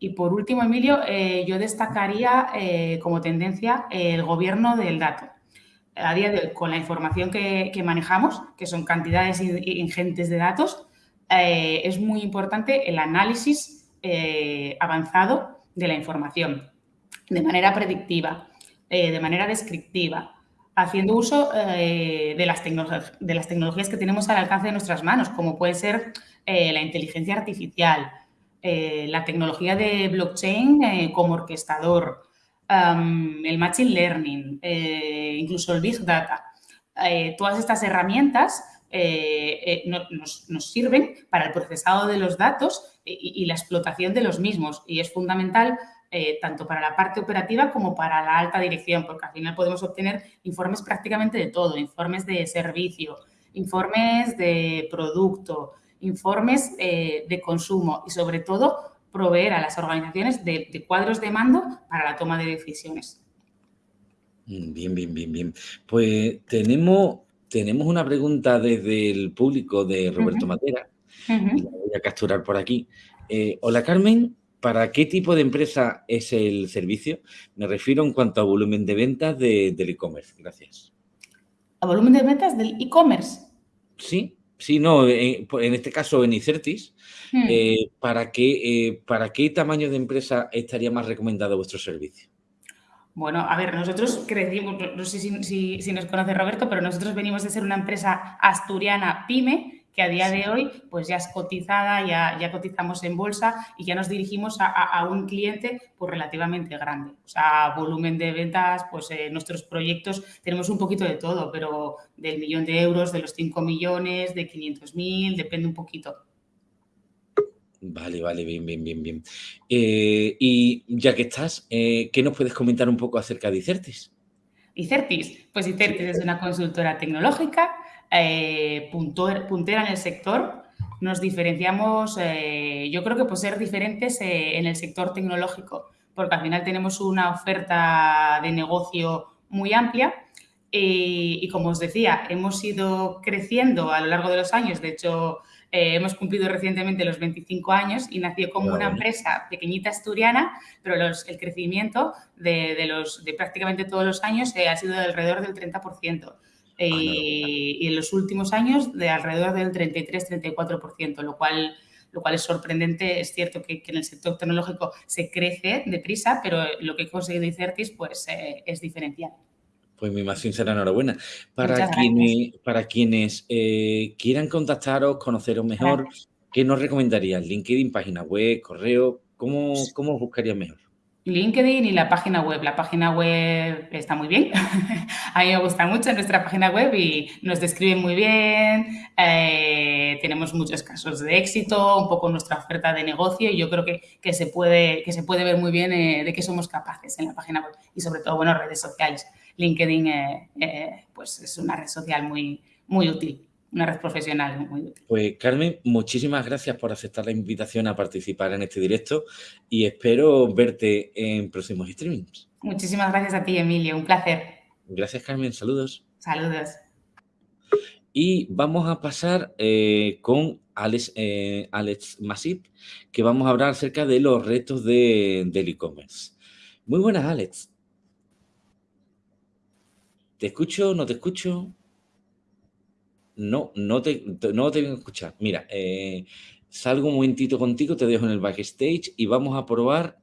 S15: Y por último, Emilio, eh, yo destacaría eh, como tendencia el gobierno del dato a día de hoy, con la información que, manejamos, que son cantidades ingentes de datos, eh, es muy importante el análisis eh, avanzado de la información, de manera predictiva, eh, de manera descriptiva, haciendo uso de, las de las tecnologías que tenemos al alcance de nuestras manos, como puede ser la inteligencia artificial, la tecnología de blockchain como orquestador, el Machine Learning, eh, incluso el Big Data. Eh, todas estas herramientas eh, nos, sirven para el procesado de los datos y, la explotación de los mismos y es fundamental tanto para la parte operativa como para la alta dirección, porque al final podemos obtener informes prácticamente de todo, informes de servicio, informes de producto, informes de consumo y sobre todo proveer a las organizaciones de, cuadros de mando para la toma de decisiones.
S1: Mm, bien, bien, bien, bien. Pues tenemos, tenemos una pregunta desde el público de Roberto Matera. La voy a capturar por aquí. Eh, hola Carmen, ¿para qué tipo de empresa es el servicio? Me refiero en cuanto a volumen de ventas del e-commerce. Gracias.
S15: ¿A volumen de ventas del e-commerce?
S1: Sí. Sí, no, en, pues, este caso en Icertis, hmm. eh, ¿para, qué, eh, ¿para qué tamaño de empresa estaría más recomendado vuestro servicio?
S15: Bueno, a ver, nosotros crecimos, no sé si, si, nos conoce Roberto, pero nosotros venimos de ser una empresa asturiana pyme que a día de hoy pues ya es cotizada, ya, ya cotizamos en bolsa y ya nos dirigimos a, un cliente pues relativamente grande. O sea, volumen de ventas, pues en nuestros proyectos tenemos un poquito de todo, pero del millón de euros, de los 5 millones, de 500 mil, depende un poquito.
S1: Vale, vale, bien, bien, bien, bien. Eh, y ya que estás, eh, ¿qué nos puedes comentar un poco acerca de Icertis?
S15: Icertis, pues Icertis es una consultora tecnológica eh, puntera en el sector. Nos diferenciamos, eh, yo creo que por ser diferentes eh, en el sector tecnológico, porque al final tenemos una oferta de negocio muy amplia y, como os decía, hemos ido creciendo a lo largo de los años. De hecho, hemos cumplido recientemente los 25 años y nació como una empresa pequeñita asturiana, pero el crecimiento de, los, de prácticamente todos los años ha sido de alrededor del 30%. Ah, eh, y en los últimos años de alrededor del 33-34%, lo cual, lo cual es sorprendente. Es cierto que, en el sector tecnológico se crece deprisa, pero lo que he conseguido Icertis pues, eh, es diferencial.
S1: Pues mi más sincera enhorabuena. Para quienes, para quienes eh, quieran contactaros, conoceros mejor, ¿qué nos recomendarías? ¿LinkedIn, página web, correo? ¿Cómo, cómo os buscarías mejor?
S15: LinkedIn y la página web. La página web está muy bien. a mí me gusta mucho nuestra página web y nos describe muy bien. Eh, tenemos muchos casos de éxito, un poco nuestra oferta de negocio y yo creo que, que se, puede, que se puede ver muy bien eh, de qué somos capaces en la página web y sobre todo, bueno, redes sociales. LinkedIn eh, pues es una red social muy, muy útil una red profesional muy útil.
S1: Pues Carmen, muchísimas gracias por aceptar la invitación a participar en este directo y espero verte en próximos streamings.
S15: Muchísimas gracias a ti, Emilio, un placer.
S1: Gracias, Carmen, saludos.
S15: Saludos.
S1: Y vamos a pasar eh, con Alex, eh, Alex Masip, que vamos a hablar acerca de los retos del e-commerce. Muy buenas, Alex. ¿Te escucho? ¿No te escucho? No, no te, no te vengo a escuchar. Mira, eh, salgo un momentito contigo, te dejo en el backstage y vamos a probar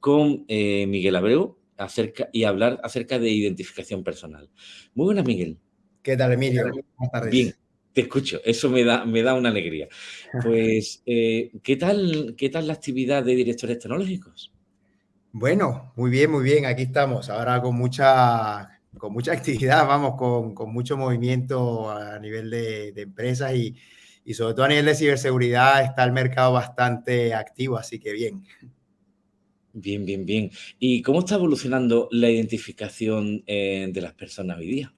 S1: con eh, Miguel Abreu acerca, y hablar acerca de identificación personal. Muy buenas, Miguel.
S16: ¿Qué tal, Emilio? Buenas tardes.
S1: Bien, te escucho. Eso me da, me da una alegría. Pues, eh, ¿qué, tal, ¿qué tal la actividad de directores tecnológicos?
S16: Bueno, muy bien, muy bien. Aquí estamos. Ahora con mucha con mucha actividad, vamos, con, con mucho movimiento a nivel de, de empresas y, y, sobre todo a nivel de ciberseguridad está el mercado bastante activo, así que bien.
S1: Bien, bien, bien. ¿Y cómo está evolucionando la identificación eh, de las personas hoy día?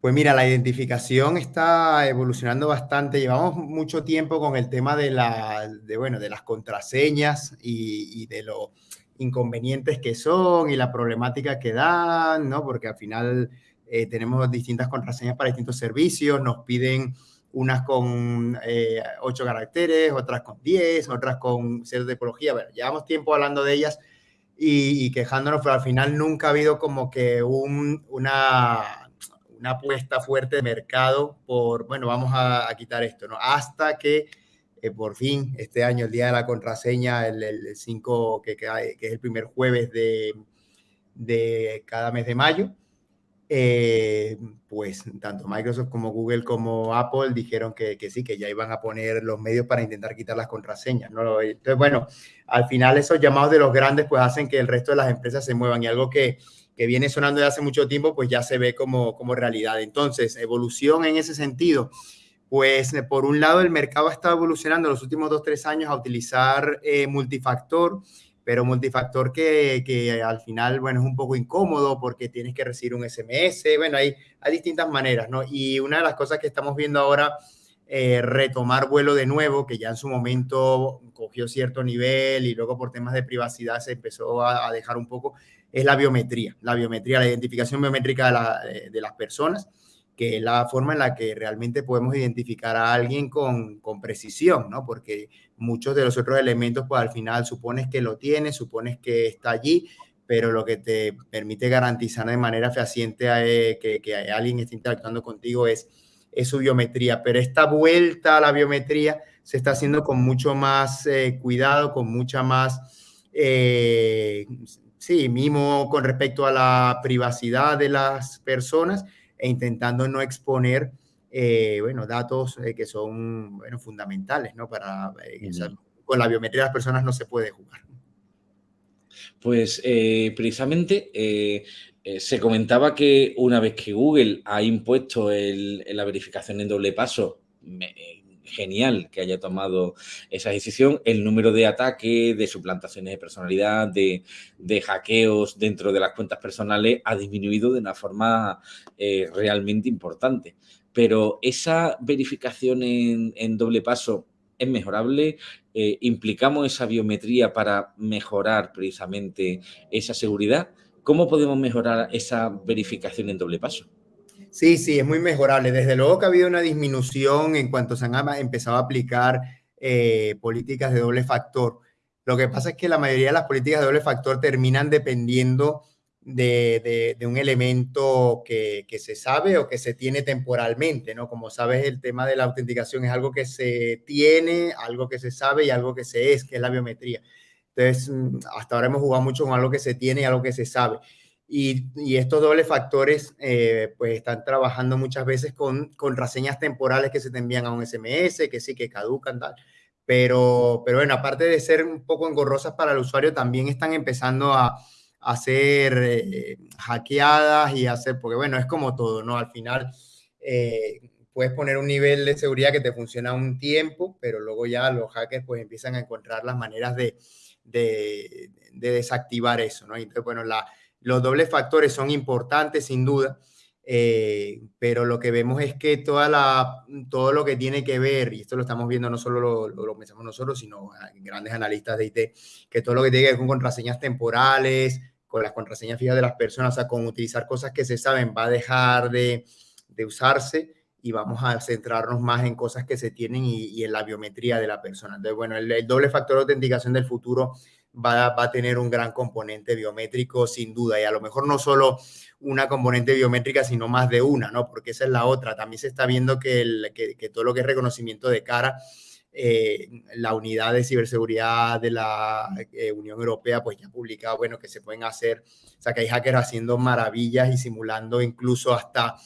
S16: Pues mira, la identificación está evolucionando bastante. Llevamos mucho tiempo con el tema de, la, de, bueno, de las contraseñas y, y de lo inconvenientes que son y la problemática que dan, ¿no? Porque al final eh, tenemos distintas contraseñas para distintos servicios, nos piden unas con eh, 8 caracteres, otras con 10, otras con cierta tipología. Bueno, llevamos tiempo hablando de ellas y, quejándonos, pero al final nunca ha habido como que un, una, una apuesta fuerte de mercado por, bueno, vamos a, a quitar esto, ¿no? Hasta que por fin este año, el día de la contraseña, el 5, que, que, es el primer jueves de, de cada mes de mayo, eh, pues tanto Microsoft como Google como Apple dijeron que, que, sí, que ya iban a poner los medios para intentar quitar las contraseñas. ¿no? Entonces, bueno, al final esos llamados de los grandes pues hacen que el resto de las empresas se muevan y algo que, que viene sonando de hace mucho tiempo pues ya se ve como, como realidad. Entonces, evolución en ese sentido pues eh, por un lado el mercado ha estado evolucionando los últimos dos, tres años a utilizar eh, multifactor, pero multifactor que, que, al final, bueno, es un poco incómodo porque tienes que recibir un SMS, bueno, hay, hay distintas maneras, ¿no? Y una de las cosas que estamos viendo ahora, eh, retomar vuelo de nuevo, que ya en su momento cogió cierto nivel y luego por temas de privacidad se empezó a, dejar un poco, es la biometría, la biometría, la identificación biométrica de, la, de las personas que es la forma en la que realmente podemos identificar a alguien con, con, precisión, ¿no? Porque muchos de los otros elementos, pues al final supones que lo tienes, supones que está allí, pero lo que te permite garantizar de manera fehaciente eh, que, que, alguien esté interactuando contigo es es su biometría, pero esta vuelta a la biometría se está haciendo con mucho más eh, cuidado, con mucha más, eh, sí, mimo con respecto a la privacidad de las personas e intentando no exponer, eh, bueno, datos que son, bueno, fundamentales, ¿no? Para, con la biometría de las personas no se puede jugar.
S1: Pues precisamente se comentaba que una vez que Google ha impuesto la verificación en doble paso, genial que haya tomado esa decisión. El número de ataques, de suplantaciones de personalidad, de, hackeos dentro de las cuentas personales ha disminuido de una forma eh, realmente importante. Pero esa verificación en, doble paso es mejorable. Eh, implicamos esa biometría para mejorar precisamente esa seguridad. ¿Cómo podemos mejorar esa verificación en doble paso?
S16: Sí, sí, es muy mejorable. Desde luego que ha habido una disminución en cuanto se han empezado a aplicar eh, políticas de doble factor. Lo que pasa es que la mayoría de las políticas de doble factor terminan dependiendo de, un elemento que, se sabe o que se tiene temporalmente, ¿no? Como sabes, el tema de la autenticación es algo que se tiene, algo que se sabe y algo que se es, que es la biometría. Entonces, mm, hasta ahora hemos jugado mucho con algo que se tiene y algo que se sabe. Y, estos dobles factores eh, pues están trabajando muchas veces con contraseñas temporales que se te envían a un SMS, que sí, que caducan, tal. Pero, pero bueno, aparte de ser un poco engorrosas para el usuario, también están empezando a, a ser eh, hackeadas y hacer, porque bueno, es como todo, ¿no? Al final eh, puedes poner un nivel de seguridad que te funciona un tiempo, pero luego ya los hackers pues empiezan a encontrar las maneras de, de, de desactivar eso, ¿no? Entonces, bueno, la, los dobles factores son importantes, sin duda, eh, pero lo que vemos es que toda la, todo lo que tiene que ver, y esto lo estamos viendo no solo lo, lo, pensamos nosotros, sino grandes analistas de IT, que todo lo que tiene que ver con contraseñas temporales, con las contraseñas fijas de las personas, o sea, con utilizar cosas que se saben, va a dejar de, de usarse y vamos a centrarnos más en cosas que se tienen y, en la biometría de la persona. Entonces, bueno, el, el doble factor de autenticación del futuro va, a tener un gran componente biométrico sin duda y a lo mejor no solo una componente biométrica, sino más de una, ¿no? Porque esa es la otra. También se está viendo que, que, todo lo que es reconocimiento de cara, eh, la unidad de ciberseguridad de la eh, Unión Europea, pues ya ha publicado, bueno, que se pueden hacer, o sea, que hay hackers haciendo maravillas y simulando incluso hasta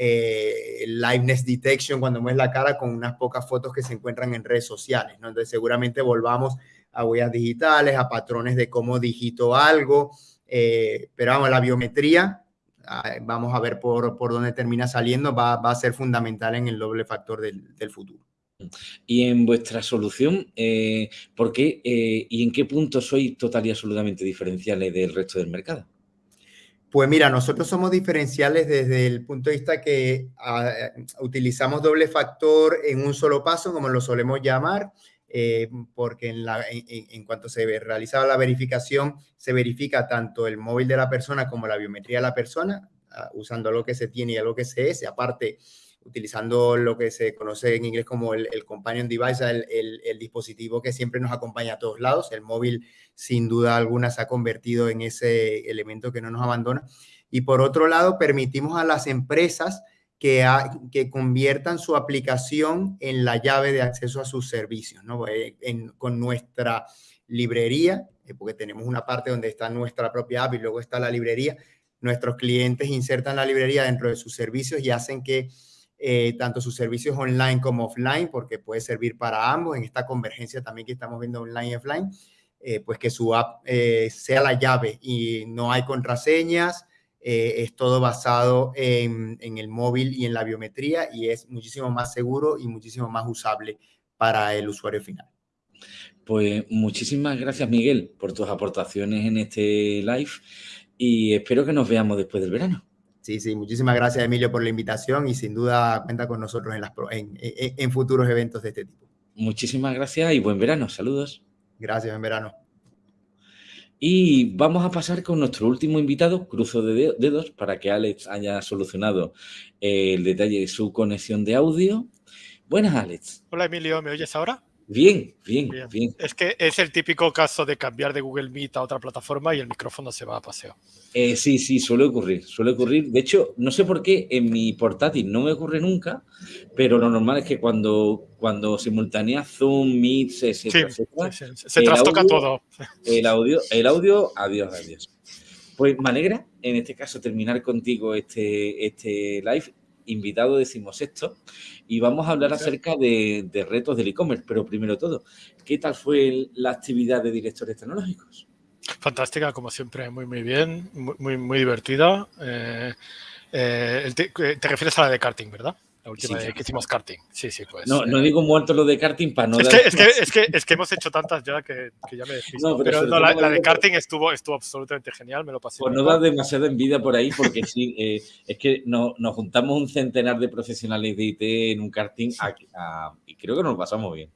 S16: eh, liveness detection cuando mueves la cara con unas pocas fotos que se encuentran en redes sociales, ¿no? Entonces seguramente volvamos a huellas digitales, a patrones de cómo digito algo, eh, pero vamos, la biometría, ah, vamos a ver por, por dónde termina saliendo, va, a ser fundamental en el doble factor del, futuro.
S1: Y en vuestra solución, eh, ¿por qué eh, y en qué punto sois total y absolutamente diferenciales del resto del mercado?
S16: Pues mira, nosotros somos diferenciales desde el punto de vista que ah, utilizamos doble factor en un solo paso, como lo solemos llamar, eh, porque en, cuanto se realizaba la verificación, se verifica tanto el móvil de la persona como la biometría de la persona, ah, usando lo que se tiene y lo que se es, aparte utilizando lo que se conoce en inglés como el, companion device, el, dispositivo que siempre nos acompaña a todos lados. El móvil, sin duda alguna, se ha convertido en ese elemento que no nos abandona. Y por otro lado, permitimos a las empresas que, conviertan su aplicación en la llave de acceso a sus servicios, ¿no? Eh, con nuestra librería, eh, porque tenemos una parte donde está nuestra propia app y luego está la librería, nuestros clientes insertan la librería dentro de sus servicios y hacen que eh, tanto sus servicios online como offline, porque puede servir para ambos, en esta convergencia también que estamos viendo online y offline, pues que su app sea la llave y no hay contraseñas, eh, es todo basado en, el móvil y en la biometría y es muchísimo más seguro y muchísimo más usable para el usuario final.
S1: Pues muchísimas gracias Miguel por tus aportaciones en este live y espero que nos veamos después del verano.
S16: Sí, sí, muchísimas gracias Emilio por la invitación y sin duda cuenta con nosotros en, las, en futuros eventos de este tipo.
S1: Muchísimas gracias y buen verano. Saludos.
S16: Gracias, buen verano.
S1: Y vamos a pasar con nuestro último invitado, cruzo de dedos, para que Alex haya solucionado el detalle de su conexión de audio. Buenas, Alex.
S17: Hola, Emilio, ¿me oyes ahora?
S1: Bien, bien, bien,
S17: Es que es el típico caso de cambiar de Google Meet a otra plataforma y el micrófono se va a paseo.
S1: Eh, sí, sí, suele ocurrir, suele ocurrir. De hecho, no sé por qué en mi portátil no me ocurre nunca, pero lo normal es que cuando, cuando simultánea Zoom, Meet, se, se,
S17: se trastoca todo.
S1: El audio, el audio, adiós, adiós. Pues me alegra, en este caso, terminar contigo este, este live invitado decimos esto y vamos a hablar acerca de, retos del e-commerce. Pero primero todo, ¿qué tal fue la actividad de directores tecnológicos?
S17: Fantástica, como siempre, muy, muy bien, muy, muy divertida. Eh, eh, te, te, refieres a la de karting, ¿verdad? La última vez que hicimos karting. Sí, sí, pues.
S1: No, no eh, digo muerto lo de karting para no.
S17: Es, que, es, que, es, que, es, que, hemos hecho tantas ya que, que ya me decís. No, pero, la, de karting estuvo, estuvo absolutamente genial, me lo pasé.
S1: Pues no da demasiada envidia por ahí, porque sí, eh, es que no, nos juntamos un centenar de profesionales de IT en un karting y creo que nos lo pasamos bien.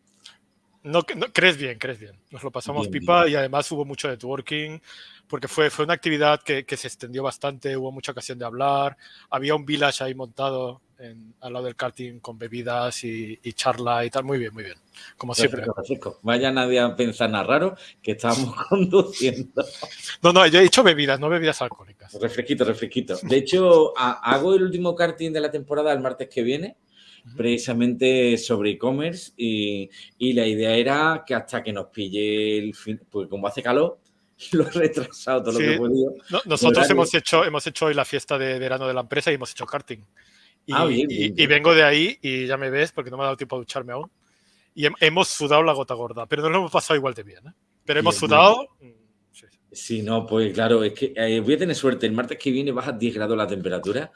S17: No, no, crees bien, crees bien. Nos lo pasamos pipa y además hubo mucho networking porque fue, fue una actividad que, que, se extendió bastante, hubo mucha ocasión de hablar, había un village ahí montado al lado del karting con bebidas y, charla y tal. Muy bien, muy bien. Como siempre.
S1: Vaya nadie a pensar nada raro que estábamos conduciendo.
S17: No, no, yo he dicho bebidas, no bebidas alcohólicas.
S1: Refresquito, refresquito. De hecho, hago el último karting de la temporada el martes que viene precisamente sobre e-commerce y, y, la idea era que hasta que nos pille el fin, pues como hace calor, lo he retrasado todo lo que he podido.
S17: nosotros hemos hecho, hemos hecho hoy la fiesta de verano de la empresa y hemos hecho karting. Ah, y, vengo de ahí y ya me ves porque no me ha dado tiempo a ducharme aún. Y hemos sudado la gota gorda, pero no lo hemos pasado igual de bien. ¿eh? Pero hemos sudado. Mm,
S1: sí. no, pues claro, es que eh, voy a tener suerte. El martes que viene baja 10 grados la temperatura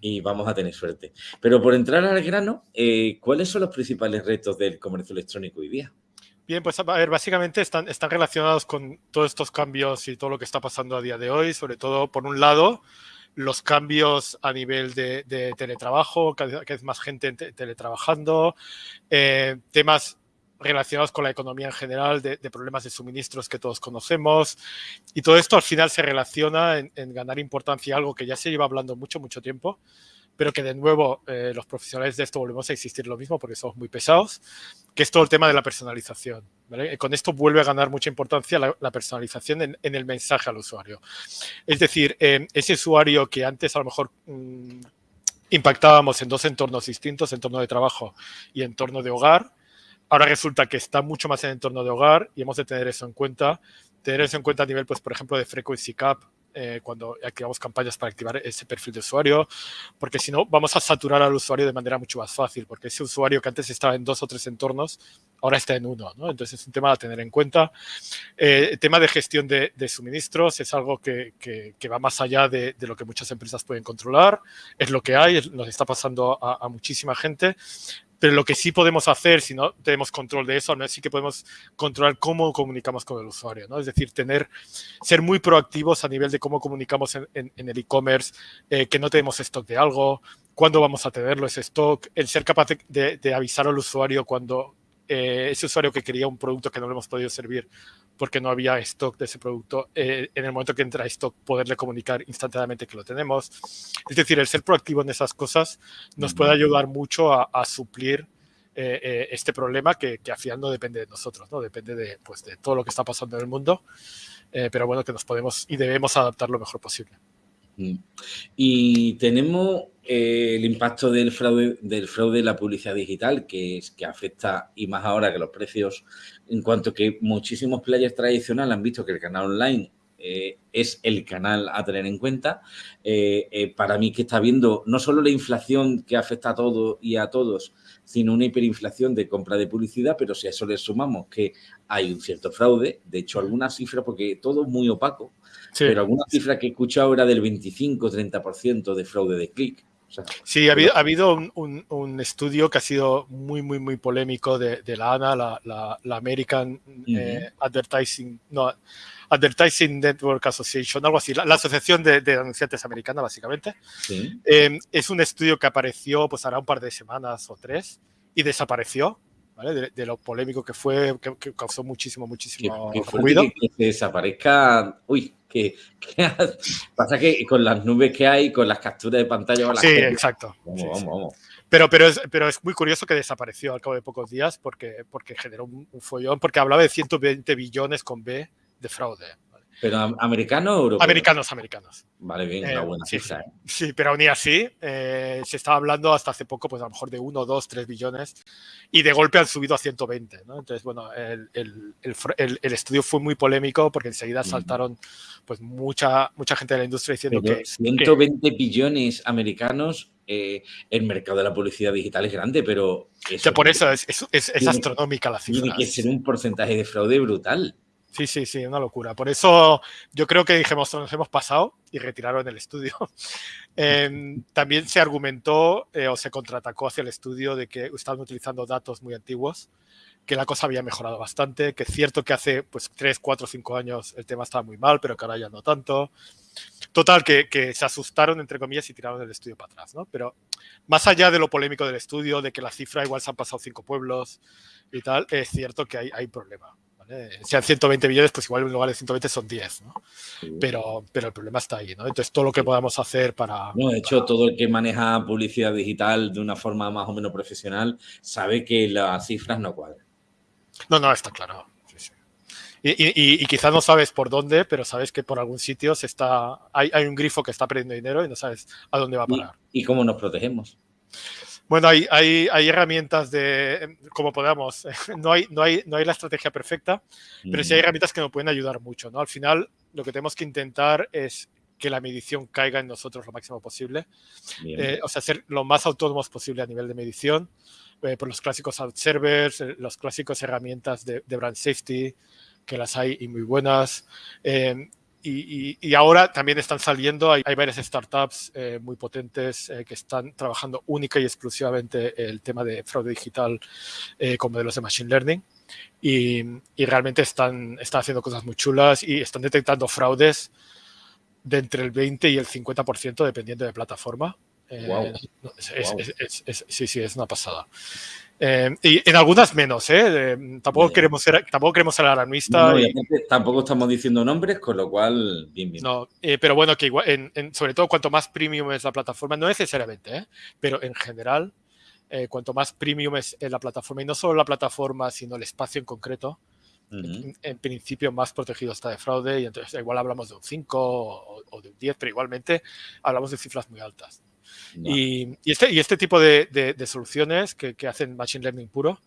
S1: y vamos a tener suerte. Pero por entrar al grano, eh, ¿cuáles son los principales retos del comercio electrónico hoy día?
S17: Bien, pues a ver, básicamente están, están relacionados con todos estos cambios y todo lo que está pasando a día de hoy, sobre todo, por un lado, los cambios a nivel de, teletrabajo, cada vez más gente teletrabajando, eh, temas relacionados con la economía en general, de, problemas de suministros que todos conocemos. Y todo esto al final se relaciona en, en, ganar importancia, algo que ya se lleva hablando mucho, mucho tiempo, pero que de nuevo eh, los profesionales de esto volvemos a existir lo mismo porque somos muy pesados, que es todo el tema de la personalización. Con esto vuelve a ganar mucha importancia la, personalización en, el mensaje al usuario. Es decir, eh, ese usuario que antes a lo mejor mm, impactábamos en dos entornos distintos, entorno de trabajo y entorno de hogar, ahora resulta que está mucho más en entorno de hogar y hemos de tener eso en cuenta. Tener eso en cuenta a nivel, pues, por ejemplo, de frequency cap, eh, cuando activamos campañas para activar ese perfil de usuario, porque si no vamos a saturar al usuario de manera mucho más fácil, porque ese usuario que antes estaba en dos o tres entornos, ahora está en uno, ¿no? Entonces es un tema a tener en cuenta. Eh, el tema de gestión de, suministros es algo que, que, va más allá de, de, lo que muchas empresas pueden controlar, es lo que hay, nos está pasando a, a muchísima gente, pero lo que sí podemos hacer, si no tenemos control de eso, ¿no? sí que podemos controlar cómo comunicamos con el usuario, ¿no? Es decir, tener, ser muy proactivos a nivel de cómo comunicamos en, el e-commerce, eh, que no tenemos stock de algo, cuándo vamos a tenerlo ese stock, el ser capaz de, avisar al usuario cuando eh, ese usuario que quería un producto que no le hemos podido servir porque no había stock de ese producto, eh, en el momento que entra stock, poderle comunicar instantáneamente que lo tenemos. Es decir, el ser proactivo en esas cosas nos puede ayudar mucho a, suplir eh, eh, este problema que, que, al final no depende de nosotros, ¿no? depende de, pues, de todo lo que está pasando en el mundo, pero bueno, que nos podemos y debemos adaptar lo mejor posible.
S1: Y tenemos el impacto del fraude, del fraude en la publicidad digital, que, es, que afecta, y más ahora que los precios, en cuanto que muchísimos players tradicionales han visto que el canal online eh, es el canal a tener en cuenta. Eh, eh, para mí que está viendo no solo la inflación que afecta a todo y a todos, sino una hiperinflación de compra de publicidad, pero si a eso le sumamos que hay un cierto fraude, de hecho algunas cifras, porque todo es muy opaco, pero alguna cifra que he escuchado era del 25-30% de fraude de clic.
S17: Sí, ha habido, ha habido un, estudio que ha sido muy, muy, muy polémico de, la ANA, la, American Advertising, no, Advertising Network Association, algo así, la, asociación de, anunciantes americana, básicamente. Em, es un estudio que apareció, pues hará un par de semanas o tres, y desapareció, ¿vale? De, lo polémico que fue, que, causó muchísimo, muchísimo
S1: ruido. Que, desaparezca, uy, que, pasa que con las nubes que hay, con las capturas de pantalla...
S17: sí, exacto. Vamos, vamos, Pero, pero, es, pero es muy curioso que desapareció al cabo de pocos días porque, porque generó un, un follón, porque hablaba de 120 billones con B de fraude.
S1: ¿Pero americanos o europeos?
S17: Americanos, americanos.
S1: Vale, bien, una
S17: Eh,
S1: buena
S17: sí,
S1: cifra. ¿eh?
S17: Sí, pero aún así, eh, se estaba hablando hasta hace poco, pues a lo mejor de 1, 2, 3 billones, y de golpe han subido a 120, ¿no? Entonces, bueno, el, el- el el- estudio fue muy polémico porque enseguida saltaron pues mucha, mucha gente de la industria diciendo
S1: Pero
S17: que, que-
S1: 120 billones americanos, eh, el mercado de la publicidad digital es grande, pero...
S17: que por eso es, es- es- es
S1: tiene-
S17: astronómica la cifra.
S1: Tiene que ser un porcentaje de fraude brutal.
S17: Sí, sí, sí, una locura. Por eso yo creo que dijimos, nos hemos pasado y retiraron el estudio. Em, también se argumentó eh, o se contraatacó hacia el estudio de que estaban utilizando datos muy antiguos, que la cosa había mejorado bastante, que es cierto que hace pues 3, 4, 5 años el tema estaba muy mal, pero que ahora ya no tanto. Total, que, se asustaron, entre comillas, y tiraron el estudio para atrás. Pero más allá de lo polémico del estudio, de que la cifra igual se han pasado cinco pueblos y tal, es cierto que hay, hay problema. ¿Vale? Sean 120 millones, pues igual en lugar de 120 son 10, ¿no? Pero, pero el problema está ahí, ¿no? Entonces, todo lo que podamos hacer para...
S1: No, de hecho, todo el que maneja publicidad digital de una forma más o menos profesional sabe que las cifras no cuadran.
S17: No, no, está claro. sí, sí. Y, y- y- y quizás no sabes por dónde, pero sabes que por algún sitio se está, hay, hay un grifo que está perdiendo dinero y no sabes a dónde va a parar.
S1: ¿Y cómo nos protegemos?
S17: Bueno, hay, hay, hay herramientas de, como podamos, no hay, no, hay, no hay la estrategia perfecta, pero sí hay herramientas que nos pueden ayudar mucho. ¿no? Al final, lo que tenemos que intentar es que la medición caiga en nosotros lo máximo posible. Eh, o sea, ser lo más autónomos posible a nivel de medición, eh, por los clásicos out servers, eh, los clásicos herramientas de, de brand safety, que las hay y muy buenas. Eh, y, y- y ahora también están saliendo, hay, hay varias startups eh, muy potentes eh, que están trabajando única y exclusivamente el tema de fraude digital eh, con modelos de Machine Learning. Y, y realmente están, están haciendo cosas muy chulas y están detectando fraudes de entre el 20 y el 50% dependiendo de plataforma. Eh,
S1: Guau.
S17: no, es- es- es- es- sí, sí, es una pasada. Eh, y en algunas menos, ¿eh? Eh, tampoco, queremos ser, tampoco queremos ser alarmistas.
S1: No, y tampoco estamos diciendo nombres, con lo cual, bien, bien.
S17: no, eh, pero bueno, que igual, en- en- sobre todo cuanto más premium es la plataforma, no necesariamente, ¿eh? pero en general, cuanto más premium es la plataforma, y no solo la plataforma, sino el espacio en concreto, en, en principio más protegido está de fraude, y entonces igual hablamos de un 5 o, o de un 10, pero igualmente hablamos de cifras muy altas. Y, y este, y este tipo de, de- de soluciones que, que hacen Machine Learning puro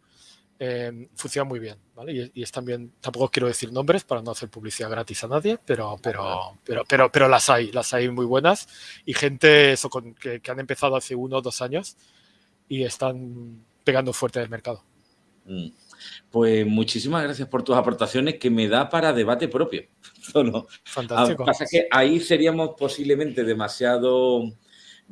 S17: eh, funcionan muy bien. ¿vale? Y, y es también, tampoco quiero decir nombres para no hacer publicidad gratis a nadie, pero, pero, pero, pero, pero las hay, las hay muy buenas. Y gente eso, con- que, que han empezado hace uno o dos años y están pegando fuerte en el mercado.
S1: Mm. Pues muchísimas gracias por tus aportaciones que me da para debate propio. Solo.
S17: Fantástico.
S1: Ah, pasa que ahí seríamos posiblemente demasiado,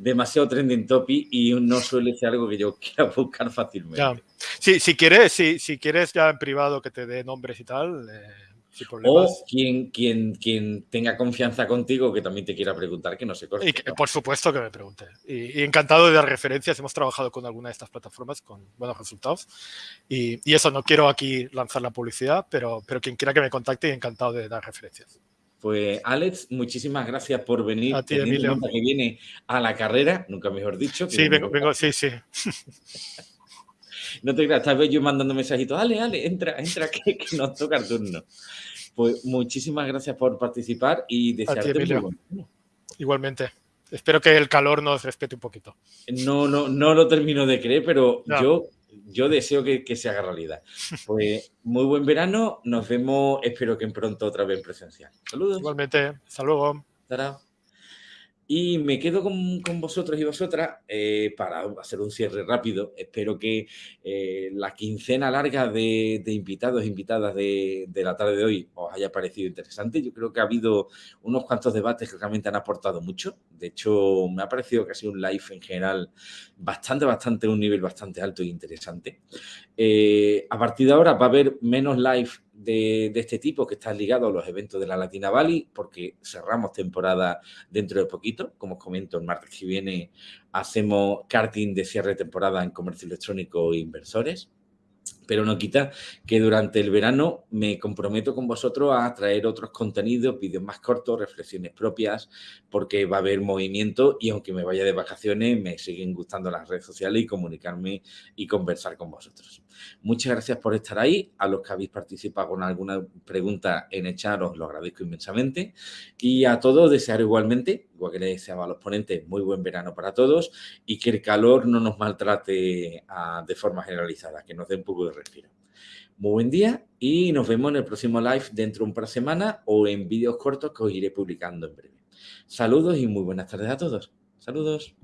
S1: demasiado trending topic y no suele ser algo que yo quiera buscar fácilmente.
S17: Ya. Sí, si quieres, si, si quieres ya en privado que te dé nombres y tal, eh, sin problemas.
S1: O quien, quien, quien tenga confianza contigo que también te quiera preguntar que no se corte.
S17: Y que, por supuesto que me pregunte. Y, y encantado de dar referencias. Hemos trabajado con alguna de estas plataformas con buenos resultados. Y, y eso, no quiero aquí lanzar la publicidad, pero, pero quien quiera que me contacte, encantado de dar referencias.
S1: Pues Alex, muchísimas gracias por venir.
S17: A ti, Emilio.
S1: que viene a la carrera, nunca mejor dicho.
S17: Sí, vengo, vengo, sí, sí.
S1: No te creas, tal vez yo mandando mensajitos, dale, dale, entra, entra, que, que nos toca el turno. Pues muchísimas gracias por participar y
S17: A ti,
S1: desearte muy buen.
S17: Igualmente. Espero que el calor nos respete un poquito.
S1: No, no, no lo termino de creer, pero yo, yo deseo que, que se haga realidad. Pues muy buen verano, nos vemos, espero que pronto otra vez en presencial. Saludos.
S17: Igualmente, hasta luego.
S1: Tarao. Y me quedo con, vosotros y vosotras eh, para hacer un cierre rápido. Espero que eh, la quincena larga de, invitados e invitadas de la tarde de hoy os haya parecido interesante. Yo creo que ha habido unos cuantos debates que realmente han aportado mucho. De hecho, me ha parecido que ha sido un live en general bastante, bastante, un nivel bastante alto e interesante. Eh, a partir de ahora va a haber menos live de, este tipo que está ligado a los eventos de la Latina Valley, porque cerramos temporada dentro de poquito. Como os comento, el martes que viene hacemos karting de cierre de temporada en comercio electrónico e inversores. Pero no quita que durante el verano me comprometo con vosotros a traer otros contenidos, vídeos más cortos, reflexiones propias, porque va a haber movimiento y aunque me vaya de vacaciones, me siguen gustando las redes sociales y comunicarme y conversar con vosotros. Muchas gracias por estar ahí. A los que habéis participado con alguna pregunta en el chat lo agradezco inmensamente. Y a todos desear igualmente, igual que les deseaba a los ponentes, muy buen verano para todos y que el calor no nos maltrate ah, de forma generalizada, que nos dé un poco de Muy buen día y nos vemos en el próximo live dentro de un par de semanas o en vídeos cortos que os iré publicando en breve. Saludos y muy buenas tardes a todos. Saludos.